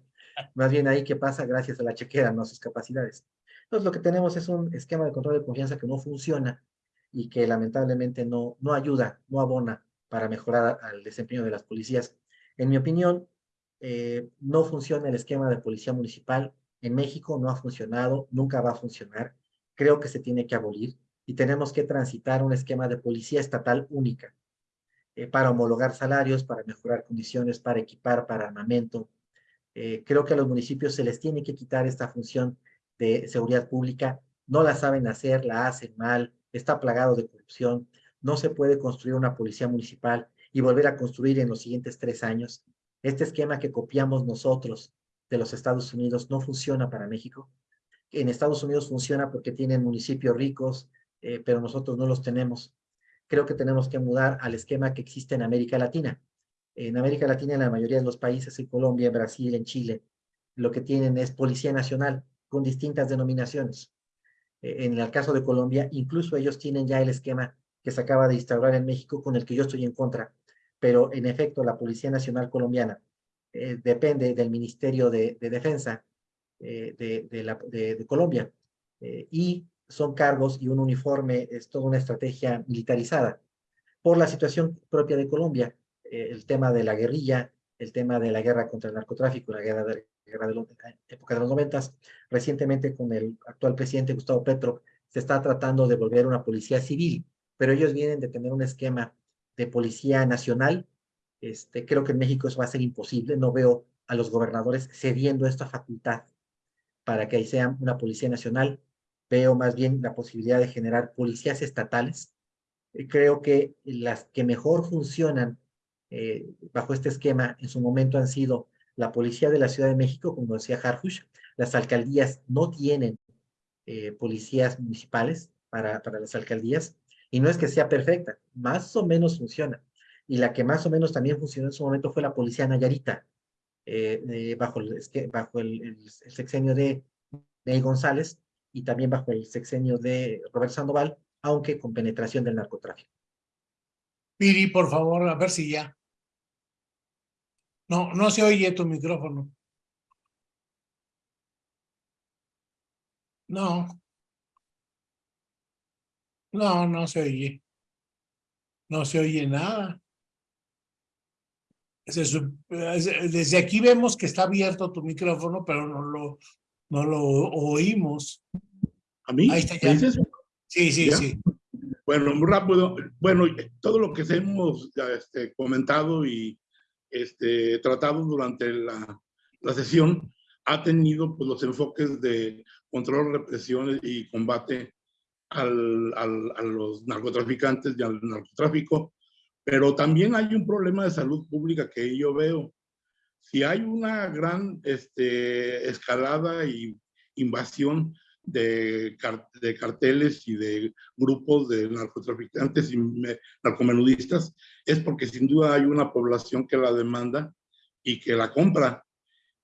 Más bien ahí que pasa gracias a la chequera, no a sus capacidades. Entonces lo que tenemos es un esquema de control de confianza que no funciona y que lamentablemente no, no ayuda, no abona para mejorar al desempeño de las policías. En mi opinión, eh, no funciona el esquema de policía municipal. En México no ha funcionado, nunca va a funcionar. Creo que se tiene que abolir y tenemos que transitar un esquema de policía estatal única eh, para homologar salarios, para mejorar condiciones, para equipar, para armamento. Eh, creo que a los municipios se les tiene que quitar esta función de seguridad pública. No la saben hacer, la hacen mal, está plagado de corrupción. No se puede construir una policía municipal y volver a construir en los siguientes tres años. Este esquema que copiamos nosotros de los Estados Unidos no funciona para México. En Estados Unidos funciona porque tienen municipios ricos, eh, pero nosotros no los tenemos. Creo que tenemos que mudar al esquema que existe en América Latina. En América Latina, en la mayoría de los países, en Colombia, en Brasil, en Chile, lo que tienen es Policía Nacional con distintas denominaciones. Eh, en el caso de Colombia, incluso ellos tienen ya el esquema que se acaba de instaurar en México con el que yo estoy en contra. Pero en efecto, la Policía Nacional Colombiana eh, depende del Ministerio de, de Defensa eh, de, Colombia. Y son cargos y un uniforme, es toda una estrategia militarizada. Por la situación propia de Colombia, eh, el tema de la guerrilla, el tema de la guerra contra el narcotráfico, la guerra de, guerra de la época de los noventas, recientemente con el actual presidente Gustavo Petro, se está tratando de volver una policía civil, pero ellos vienen de tener un esquema de policía nacional. Este, creo que en México eso va a ser imposible, no veo a los gobernadores cediendo esta facultad para que ahí sea una policía nacional, veo más bien la posibilidad de generar policías estatales. Eh, creo que las que mejor funcionan eh, bajo este esquema en su momento han sido la policía de la Ciudad de México, como decía Harfush, las alcaldías no tienen eh, policías municipales para, para las alcaldías, y no es que sea perfecta, más o menos funciona. Y la que más o menos también funcionó en su momento fue la policía Nayarita, eh, bajo, el, bajo el, sexenio de Ney González, y también bajo el sexenio de Roberto Sandoval, aunque con penetración del narcotráfico. Piri, por favor, a ver si ya. No, no se oye tu micrófono. No. No, no se oye. No se oye nada. Desde aquí vemos que está abierto tu micrófono, pero no lo, no lo oímos. ¿A mí? Ahí está ¿Me ya. Sí, sí, ¿Ya? sí. Bueno, muy rápido. Bueno, todo lo que hemos este, comentado y este, tratado durante la, la sesión ha tenido pues, los enfoques de control, represión y combate al, al- a los narcotraficantes y al narcotráfico, pero también hay un problema de salud pública que yo veo. Si hay una gran este, escalada y invasión de, car- de carteles y de grupos de narcotraficantes y me- narcomenudistas, es porque sin duda hay una población que la demanda y que la compra.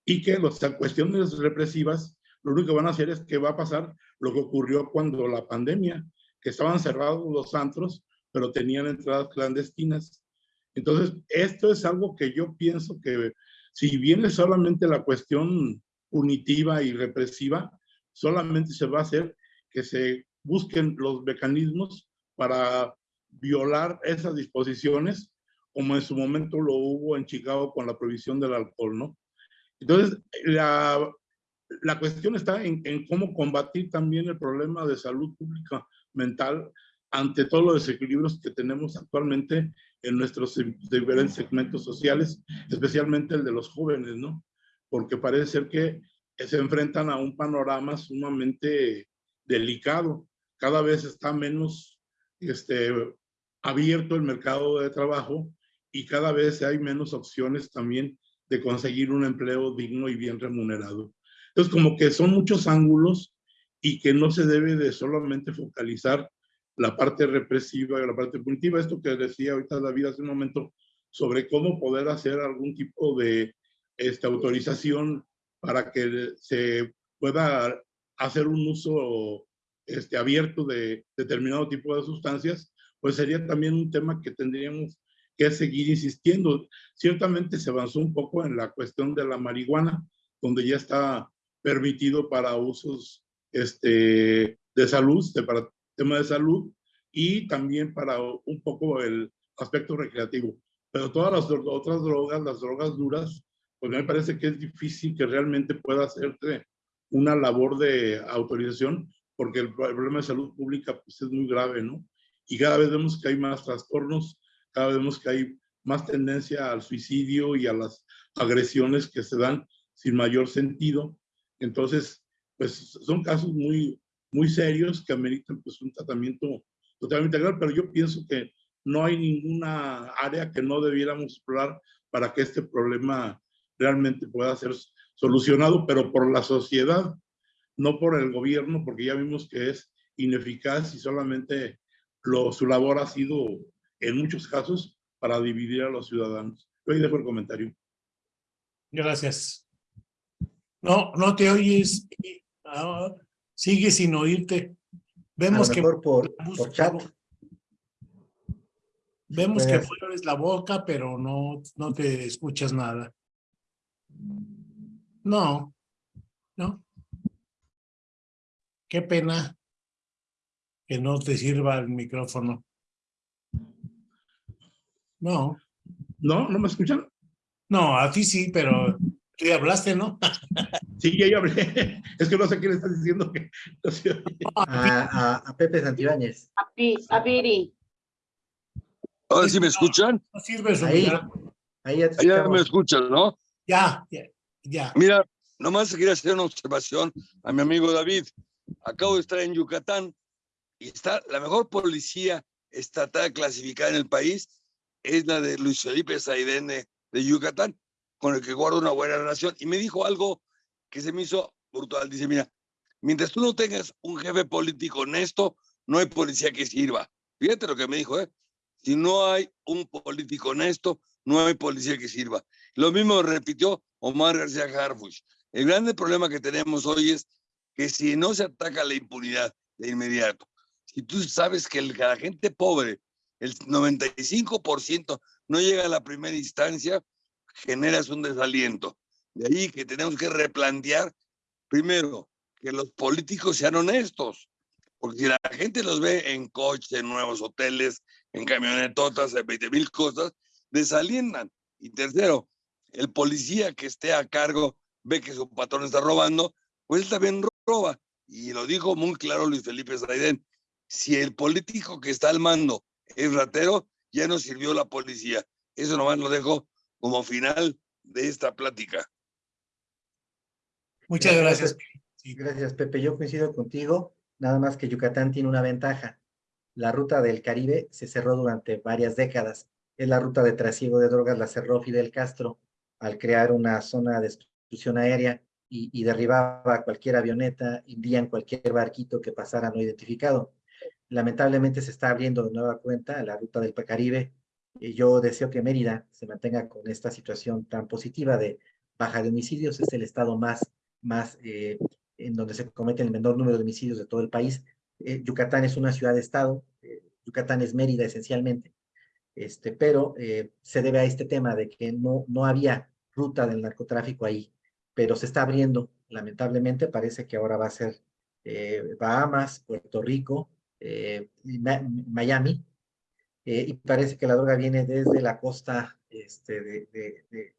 Y que las cuestiones represivas, lo único que van a hacer es que va a pasar lo que ocurrió cuando la pandemia, que estaban cerrados los antros, pero tenían entradas clandestinas. Entonces, esto es algo que yo pienso que si bien es solamente la cuestión punitiva y represiva, solamente se va a hacer que se busquen los mecanismos para violar esas disposiciones, como en su momento lo hubo en Chicago con la prohibición del alcohol, ¿no? Entonces, la, la cuestión está en, en cómo combatir también el problema de salud pública mental ante todos los desequilibrios que tenemos actualmente en nuestros diferentes segmentos sociales, especialmente el de los jóvenes, ¿no? Porque parece ser que se enfrentan a un panorama sumamente delicado. Cada vez está menos este, abierto el mercado de trabajo y cada vez hay menos opciones también de conseguir un empleo digno y bien remunerado. Entonces, como que son muchos ángulos y que no se debe de solamente focalizar la parte represiva y la parte punitiva. Esto que decía ahorita David hace un momento sobre cómo poder hacer algún tipo de esta, autorización para que se pueda hacer un uso este, abierto de determinado tipo de sustancias, pues sería también un tema que tendríamos que seguir insistiendo. Ciertamente se avanzó un poco en la cuestión de la marihuana, donde ya está permitido para usos este, de salud, de, para tema de salud, y también para un poco el aspecto recreativo. Pero todas las otras drogas, las drogas duras, pues me parece que es difícil que realmente pueda hacerse una labor de autorización, porque el problema de salud pública pues, es muy grave, ¿no? Y cada vez vemos que hay más trastornos, cada vez vemos que hay más tendencia al suicidio y a las agresiones que se dan sin mayor sentido. Entonces, pues son casos muy, muy serios que ameritan pues un tratamiento totalmente integral, pero yo pienso que no hay ninguna área que no debiéramos explorar para que este problema realmente pueda ser solucionado, pero por la sociedad, no por el gobierno, porque ya vimos que es ineficaz y solamente lo, su labor ha sido, en muchos casos, para dividir a los ciudadanos. Yo ahí dejo el comentario. Gracias. No, no te oyes. Ah, sigue sin oírte. Vemos que mejor por, por chat. Vemos que hacer. mueves la boca, pero no, no te escuchas nada. No, no. Qué pena que no te sirva el micrófono. No, ¿No? ¿No me escuchan? no, a ti sí, pero tú ya hablaste, ¿no? Sí, ya, ya hablé. Es que no sé qué le estás diciendo. Que no oye. A, a, a Pepe Santibáñez. A, Pi- a Piri. Ahora sí me escuchan. No sirve su Ahí. Ahí ya te Ahí ya me escuchan, ¿no? Ya, ya, ya. Mira, nomás quería hacer una observación a mi amigo David. Acabo de estar en Yucatán y está la mejor policía estatal clasificada en el país es la de Luis Felipe Saidene de Yucatán, con el que guardo una buena relación. Y me dijo algo que se me hizo brutal. Dice, mira, mientras tú no tengas un jefe político honesto, no hay policía que sirva. Fíjate lo que me dijo, ¿eh? Si no hay un político honesto, no hay policía que sirva. Lo mismo repitió Omar García Harfuch. El grande problema que tenemos hoy es que si no se ataca la impunidad de inmediato, si tú sabes que la gente pobre, el 95% no llega a la primera instancia, generas un desaliento. De ahí que tenemos que replantear, primero, que los políticos sean honestos, porque si la gente los ve en coches, en nuevos hoteles, en camionetotas, en 20 mil cosas, desalientan. Y tercero, el policía que esté a cargo ve que su patrón está robando, pues él también roba. Y lo dijo muy claro Luis Felipe Saidén, si el político que está al mando es ratero, ya no sirvió la policía. Eso nomás lo dejo como final de esta plática. Muchas Gracias, gracias. Sí. Gracias, Pepe. Yo coincido contigo, nada más que Yucatán tiene una ventaja. La ruta del Caribe se cerró durante varias décadas. Es la ruta de trasiego de drogas, la cerró Fidel Castro al crear una zona de exclusión aérea y, y derribaba cualquier avioneta, hundían cualquier barquito que pasara no identificado. Lamentablemente se está abriendo de nueva cuenta la ruta del Caribe. Yo deseo que Mérida se mantenga con esta situación tan positiva de baja de homicidios. Es el estado más, más eh, en donde se comete el menor número de homicidios de todo el país. Eh, Yucatán es una ciudad-estado, eh, Yucatán es Mérida esencialmente, este, pero se debe a este tema de que no, no había ruta del narcotráfico ahí, pero se está abriendo, lamentablemente parece que ahora va a ser Bahamas, Puerto Rico, Miami, eh, y parece que la droga viene desde la costa este, de,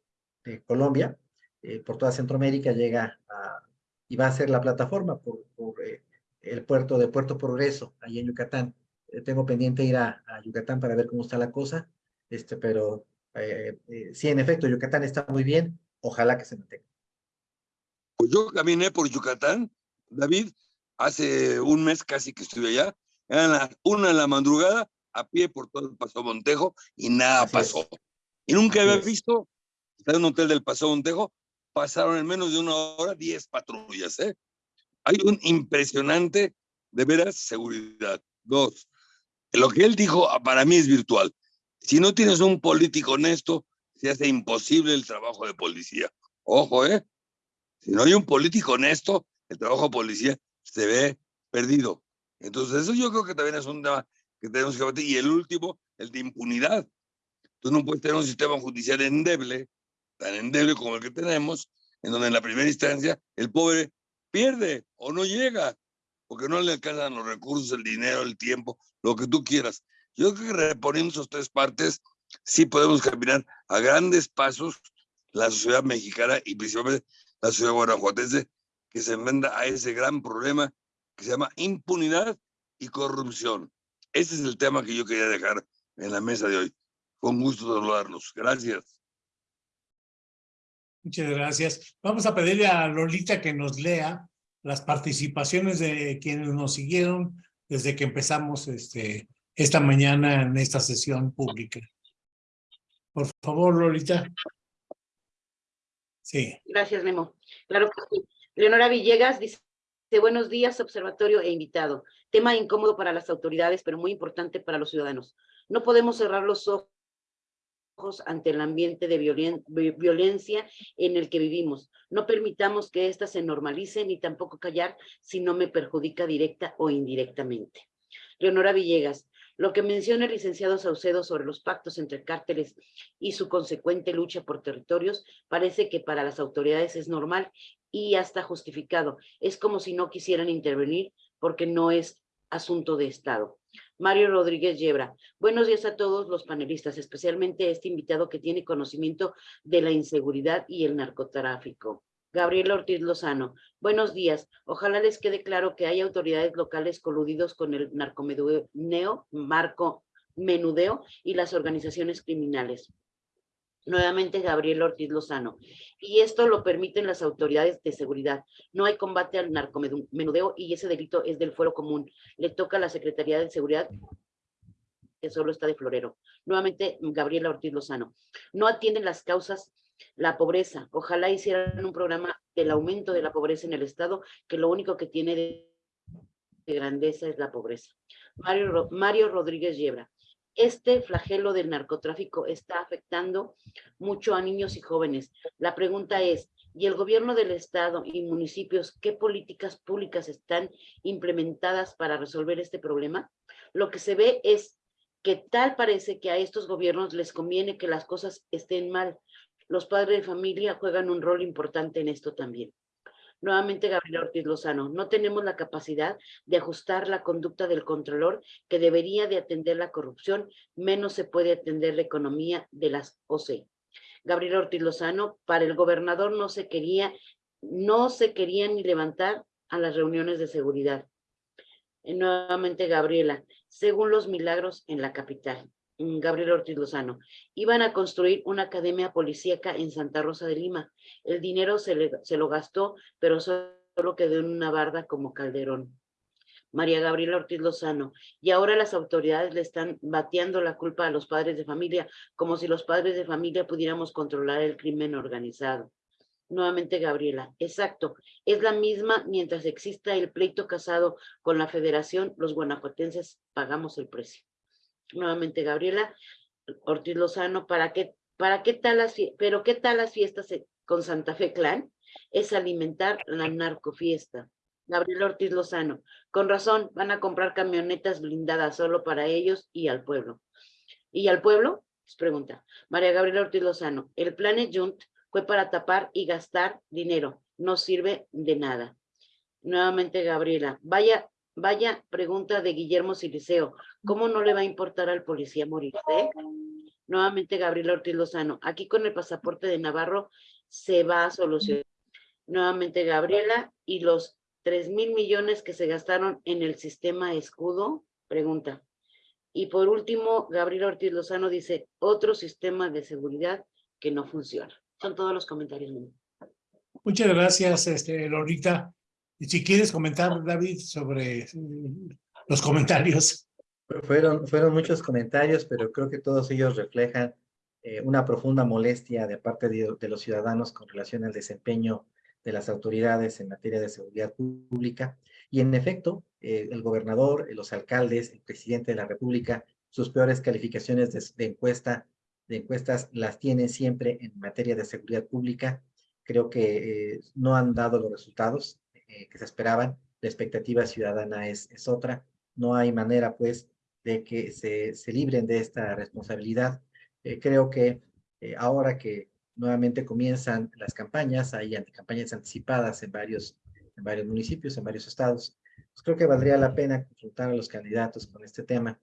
Colombia, eh, por toda Centroamérica, llega a, y va a ser la plataforma por, eh, el puerto de Puerto Progreso, ahí en Yucatán. Tengo pendiente ir a, Yucatán para ver cómo está la cosa, este, pero sí, en efecto, Yucatán está muy bien, ojalá que se mantenga. Pues yo caminé por Yucatán, David, hace un mes casi que estuve allá, eran una de la madrugada, a pie por todo el Paso Montejo, y nada Así es. pasó. Y nunca Así había visto, está en un hotel del Paso Montejo, pasaron en menos de una hora 10 patrullas, ¿eh? Hay un impresionante, de veras, seguridad. Dos, lo que él dijo ah, para mí es virtual. Si no tienes un político honesto, se hace imposible el trabajo de policía. Ojo, ¿eh? Si no hay un político honesto, el trabajo de policía se ve perdido. Entonces, eso yo creo que también es un tema que tenemos que batir. Y el último, el de impunidad. Tú no puedes tener un sistema judicial endeble, tan endeble como el que tenemos, en donde en la primera instancia el pobre pierde o no llega, porque no le alcanzan los recursos, el dinero, el tiempo, lo que tú quieras. Yo creo que reponiendo esas tres partes, sí podemos caminar a grandes pasos la sociedad mexicana y principalmente la ciudad guanajuatense que se enfrenta a ese gran problema que se llama impunidad y corrupción. Ese es el tema que yo quería dejar en la mesa de hoy. Con gusto saludarlos. Gracias. Muchas gracias. Vamos a pedirle a Lolita que nos lea las participaciones de quienes nos siguieron desde que empezamos este, esta mañana en esta sesión pública. Por favor, Lolita. Sí. Gracias, Memo. Claro que sí. Leonora Villegas dice, buenos días, observatorio e invitado. Tema incómodo para las autoridades, pero muy importante para los ciudadanos. No podemos cerrar los ojos ante el ambiente de violen- vi- violencia en el que vivimos. No permitamos que ésta se normalice ni tampoco callar si no me perjudica directa o indirectamente. Leonora Villegas, lo que menciona el licenciado Saucedo sobre los pactos entre cárteles y su consecuente lucha por territorios parece que para las autoridades es normal y hasta justificado. Es como si no quisieran intervenir porque no es asunto de Estado. Mario Rodríguez Yebra. Buenos días a todos los panelistas, especialmente a este invitado que tiene conocimiento de la inseguridad y el narcotráfico. Gabriel Ortiz Lozano. Buenos días. Ojalá les quede claro que hay autoridades locales coludidos con el narcomenudeo, marco menudeo y las organizaciones criminales. Nuevamente Gabriel Ortiz Lozano. Y esto lo permiten las autoridades de seguridad. No hay combate al narcomenudeo y ese delito es del fuero común. Le toca a la Secretaría de Seguridad que solo está de florero. Nuevamente Gabriela Ortiz Lozano. No atienden las causas, la pobreza. Ojalá hicieran un programa del aumento de la pobreza en el Estado, que lo único que tiene de, de grandeza es la pobreza. Mario, Mario Rodríguez Yebra. Este flagelo del narcotráfico está afectando mucho a niños y jóvenes. La pregunta es, ¿y el gobierno del estado y municipios qué políticas públicas están implementadas para resolver este problema? Lo que se ve es que tal parece que a estos gobiernos les conviene que las cosas estén mal. Los padres de familia juegan un rol importante en esto también. Nuevamente, Gabriela Ortiz Lozano, no tenemos la capacidad de ajustar la conducta del controlor que debería de atender la corrupción, menos se puede atender la economía de las OC. Gabriela Ortiz Lozano, para el gobernador no se quería, no se quería ni levantar a las reuniones de seguridad. Eh, nuevamente, Gabriela, según los milagros en la capital. Mm, Gabriel Ortiz Lozano, iban a construir una academia policíaca en Santa Rosa de Lima. El dinero se, le, se lo gastó, pero solo quedó en una barda como Calderón. María Gabriela Ortiz Lozano, y ahora las autoridades le están bateando la culpa a los padres de familia, como si los padres de familia pudiéramos controlar el crimen organizado. Nuevamente Gabriela, exacto, es la misma mientras exista el pleito casado con la federación, los guanajuatenses pagamos el precio nuevamente Gabriela Ortiz Lozano, ¿para qué, para qué tal las, pero qué tal las fiestas con Santa Fe Clan? Es alimentar la narcofiesta. Gabriela Ortiz Lozano, con razón, van a comprar camionetas blindadas solo para ellos y al pueblo. ¿Y al pueblo? Les pregunta. María Gabriela Ortiz Lozano, el Planet Junt fue para tapar y gastar dinero, no sirve de nada. Nuevamente Gabriela, vaya Vaya pregunta de Guillermo Siliceo. ¿Cómo no le va a importar al policía morirse? Nuevamente Gabriel Ortiz Lozano. Aquí con el pasaporte de Navarro se va a solucionar. Nuevamente Gabriela. ¿Y los tres mil millones que se gastaron en el sistema escudo? Pregunta. Y por último, Gabriel Ortiz Lozano dice, otro sistema de seguridad que no funciona. Son todos los comentarios. Muchas gracias, este, Lorita. Y si quieres comentar, David, sobre mm, los comentarios. Fueron, fueron muchos comentarios, pero creo que todos ellos reflejan eh, una profunda molestia de parte de, de, los ciudadanos con relación al desempeño de las autoridades en materia de seguridad pública. Y en efecto, eh, el gobernador, los alcaldes, el presidente de la República, sus peores calificaciones de, de, encuesta, de encuestas las tienen siempre en materia de seguridad pública. Creo que eh, no han dado los resultados. Eh, que se esperaban. La expectativa ciudadana es, es otra. No hay manera, pues, de que se, se libren de esta responsabilidad. Eh, creo que eh, ahora que nuevamente comienzan las campañas, hay campañas anticipadas en varios, en varios municipios, en varios estados, pues creo que valdría la pena consultar a los candidatos con este tema.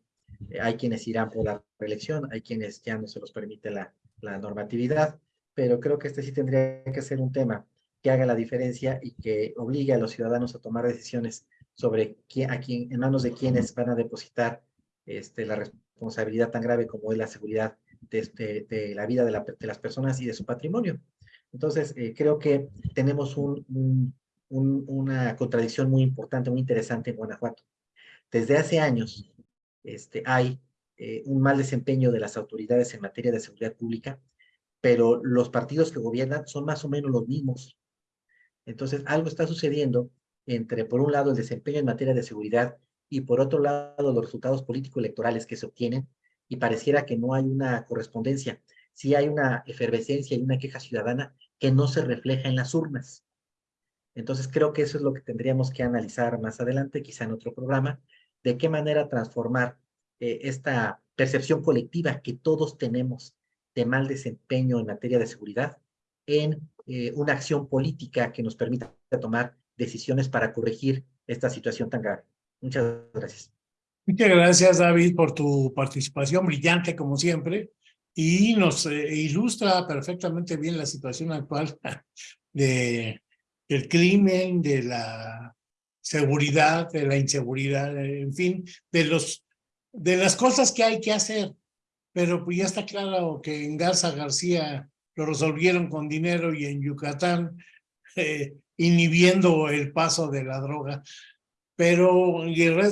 hay quienes irán por la reelección, hay quienes ya no se los permite la, la normatividad, pero creo que este sí tendría que ser un tema que haga la diferencia y que obligue a los ciudadanos a tomar decisiones sobre quién, a quién, en manos de quienes van a depositar este, la responsabilidad tan grave como es la seguridad de, este, de la vida de, la, de, las personas y de su patrimonio. Entonces, eh, creo que tenemos un, un, un, una contradicción muy importante, muy interesante en Guanajuato. Desde hace años este, hay eh, un mal desempeño de las autoridades en materia de seguridad pública, pero los partidos que gobiernan son más o menos los mismos. Entonces, algo está sucediendo entre, por un lado, el desempeño en materia de seguridad y, por otro lado, los resultados político-electorales que se obtienen y pareciera que no hay una correspondencia. Sí hay una efervescencia y una queja ciudadana que no se refleja en las urnas. Entonces, creo que eso es lo que tendríamos que analizar más adelante, quizá en otro programa, de qué manera transformar eh, esta percepción colectiva que todos tenemos de mal desempeño en materia de seguridad en eh, una acción política que nos permita tomar decisiones para corregir esta situación tan grave. Muchas gracias. Muchas gracias, David, por tu participación brillante, como siempre, y nos eh, ilustra perfectamente bien la situación actual de, del crimen, de la seguridad, de la inseguridad, en fin, de, los, de las cosas que hay que hacer. Pero pues ya está claro que en Garza García lo resolvieron con dinero y en Yucatán eh, inhibiendo el paso de la droga. Pero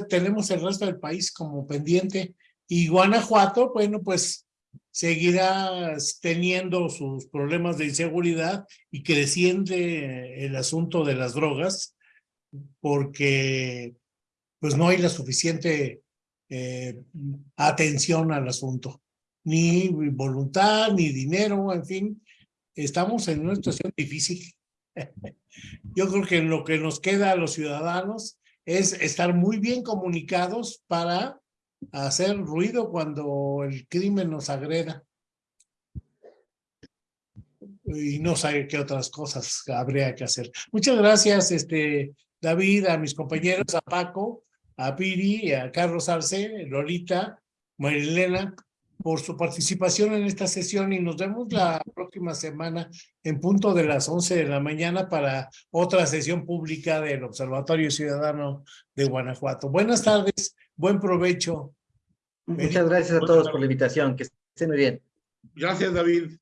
tenemos el resto del país como pendiente y Guanajuato, bueno, pues seguirá teniendo sus problemas de inseguridad y creciente el asunto de las drogas porque pues no hay la suficiente eh, atención al asunto, ni voluntad, ni dinero, en fin, estamos en una situación difícil. Yo creo que lo que nos queda a los ciudadanos es estar muy bien comunicados para hacer ruido cuando el crimen nos agreda. Y no sabe qué otras cosas habría que hacer. Muchas gracias, este, David, a mis compañeros, a Paco, a Piri, a Carlos Arce, Lolita, Marilena, por su participación en esta sesión y nos vemos la próxima semana en punto de las 11 de la mañana para otra sesión pública del Observatorio Ciudadano de Guanajuato. Buenas tardes, buen provecho. Muchas gracias a todos por la invitación. Que estén muy bien. Gracias, David.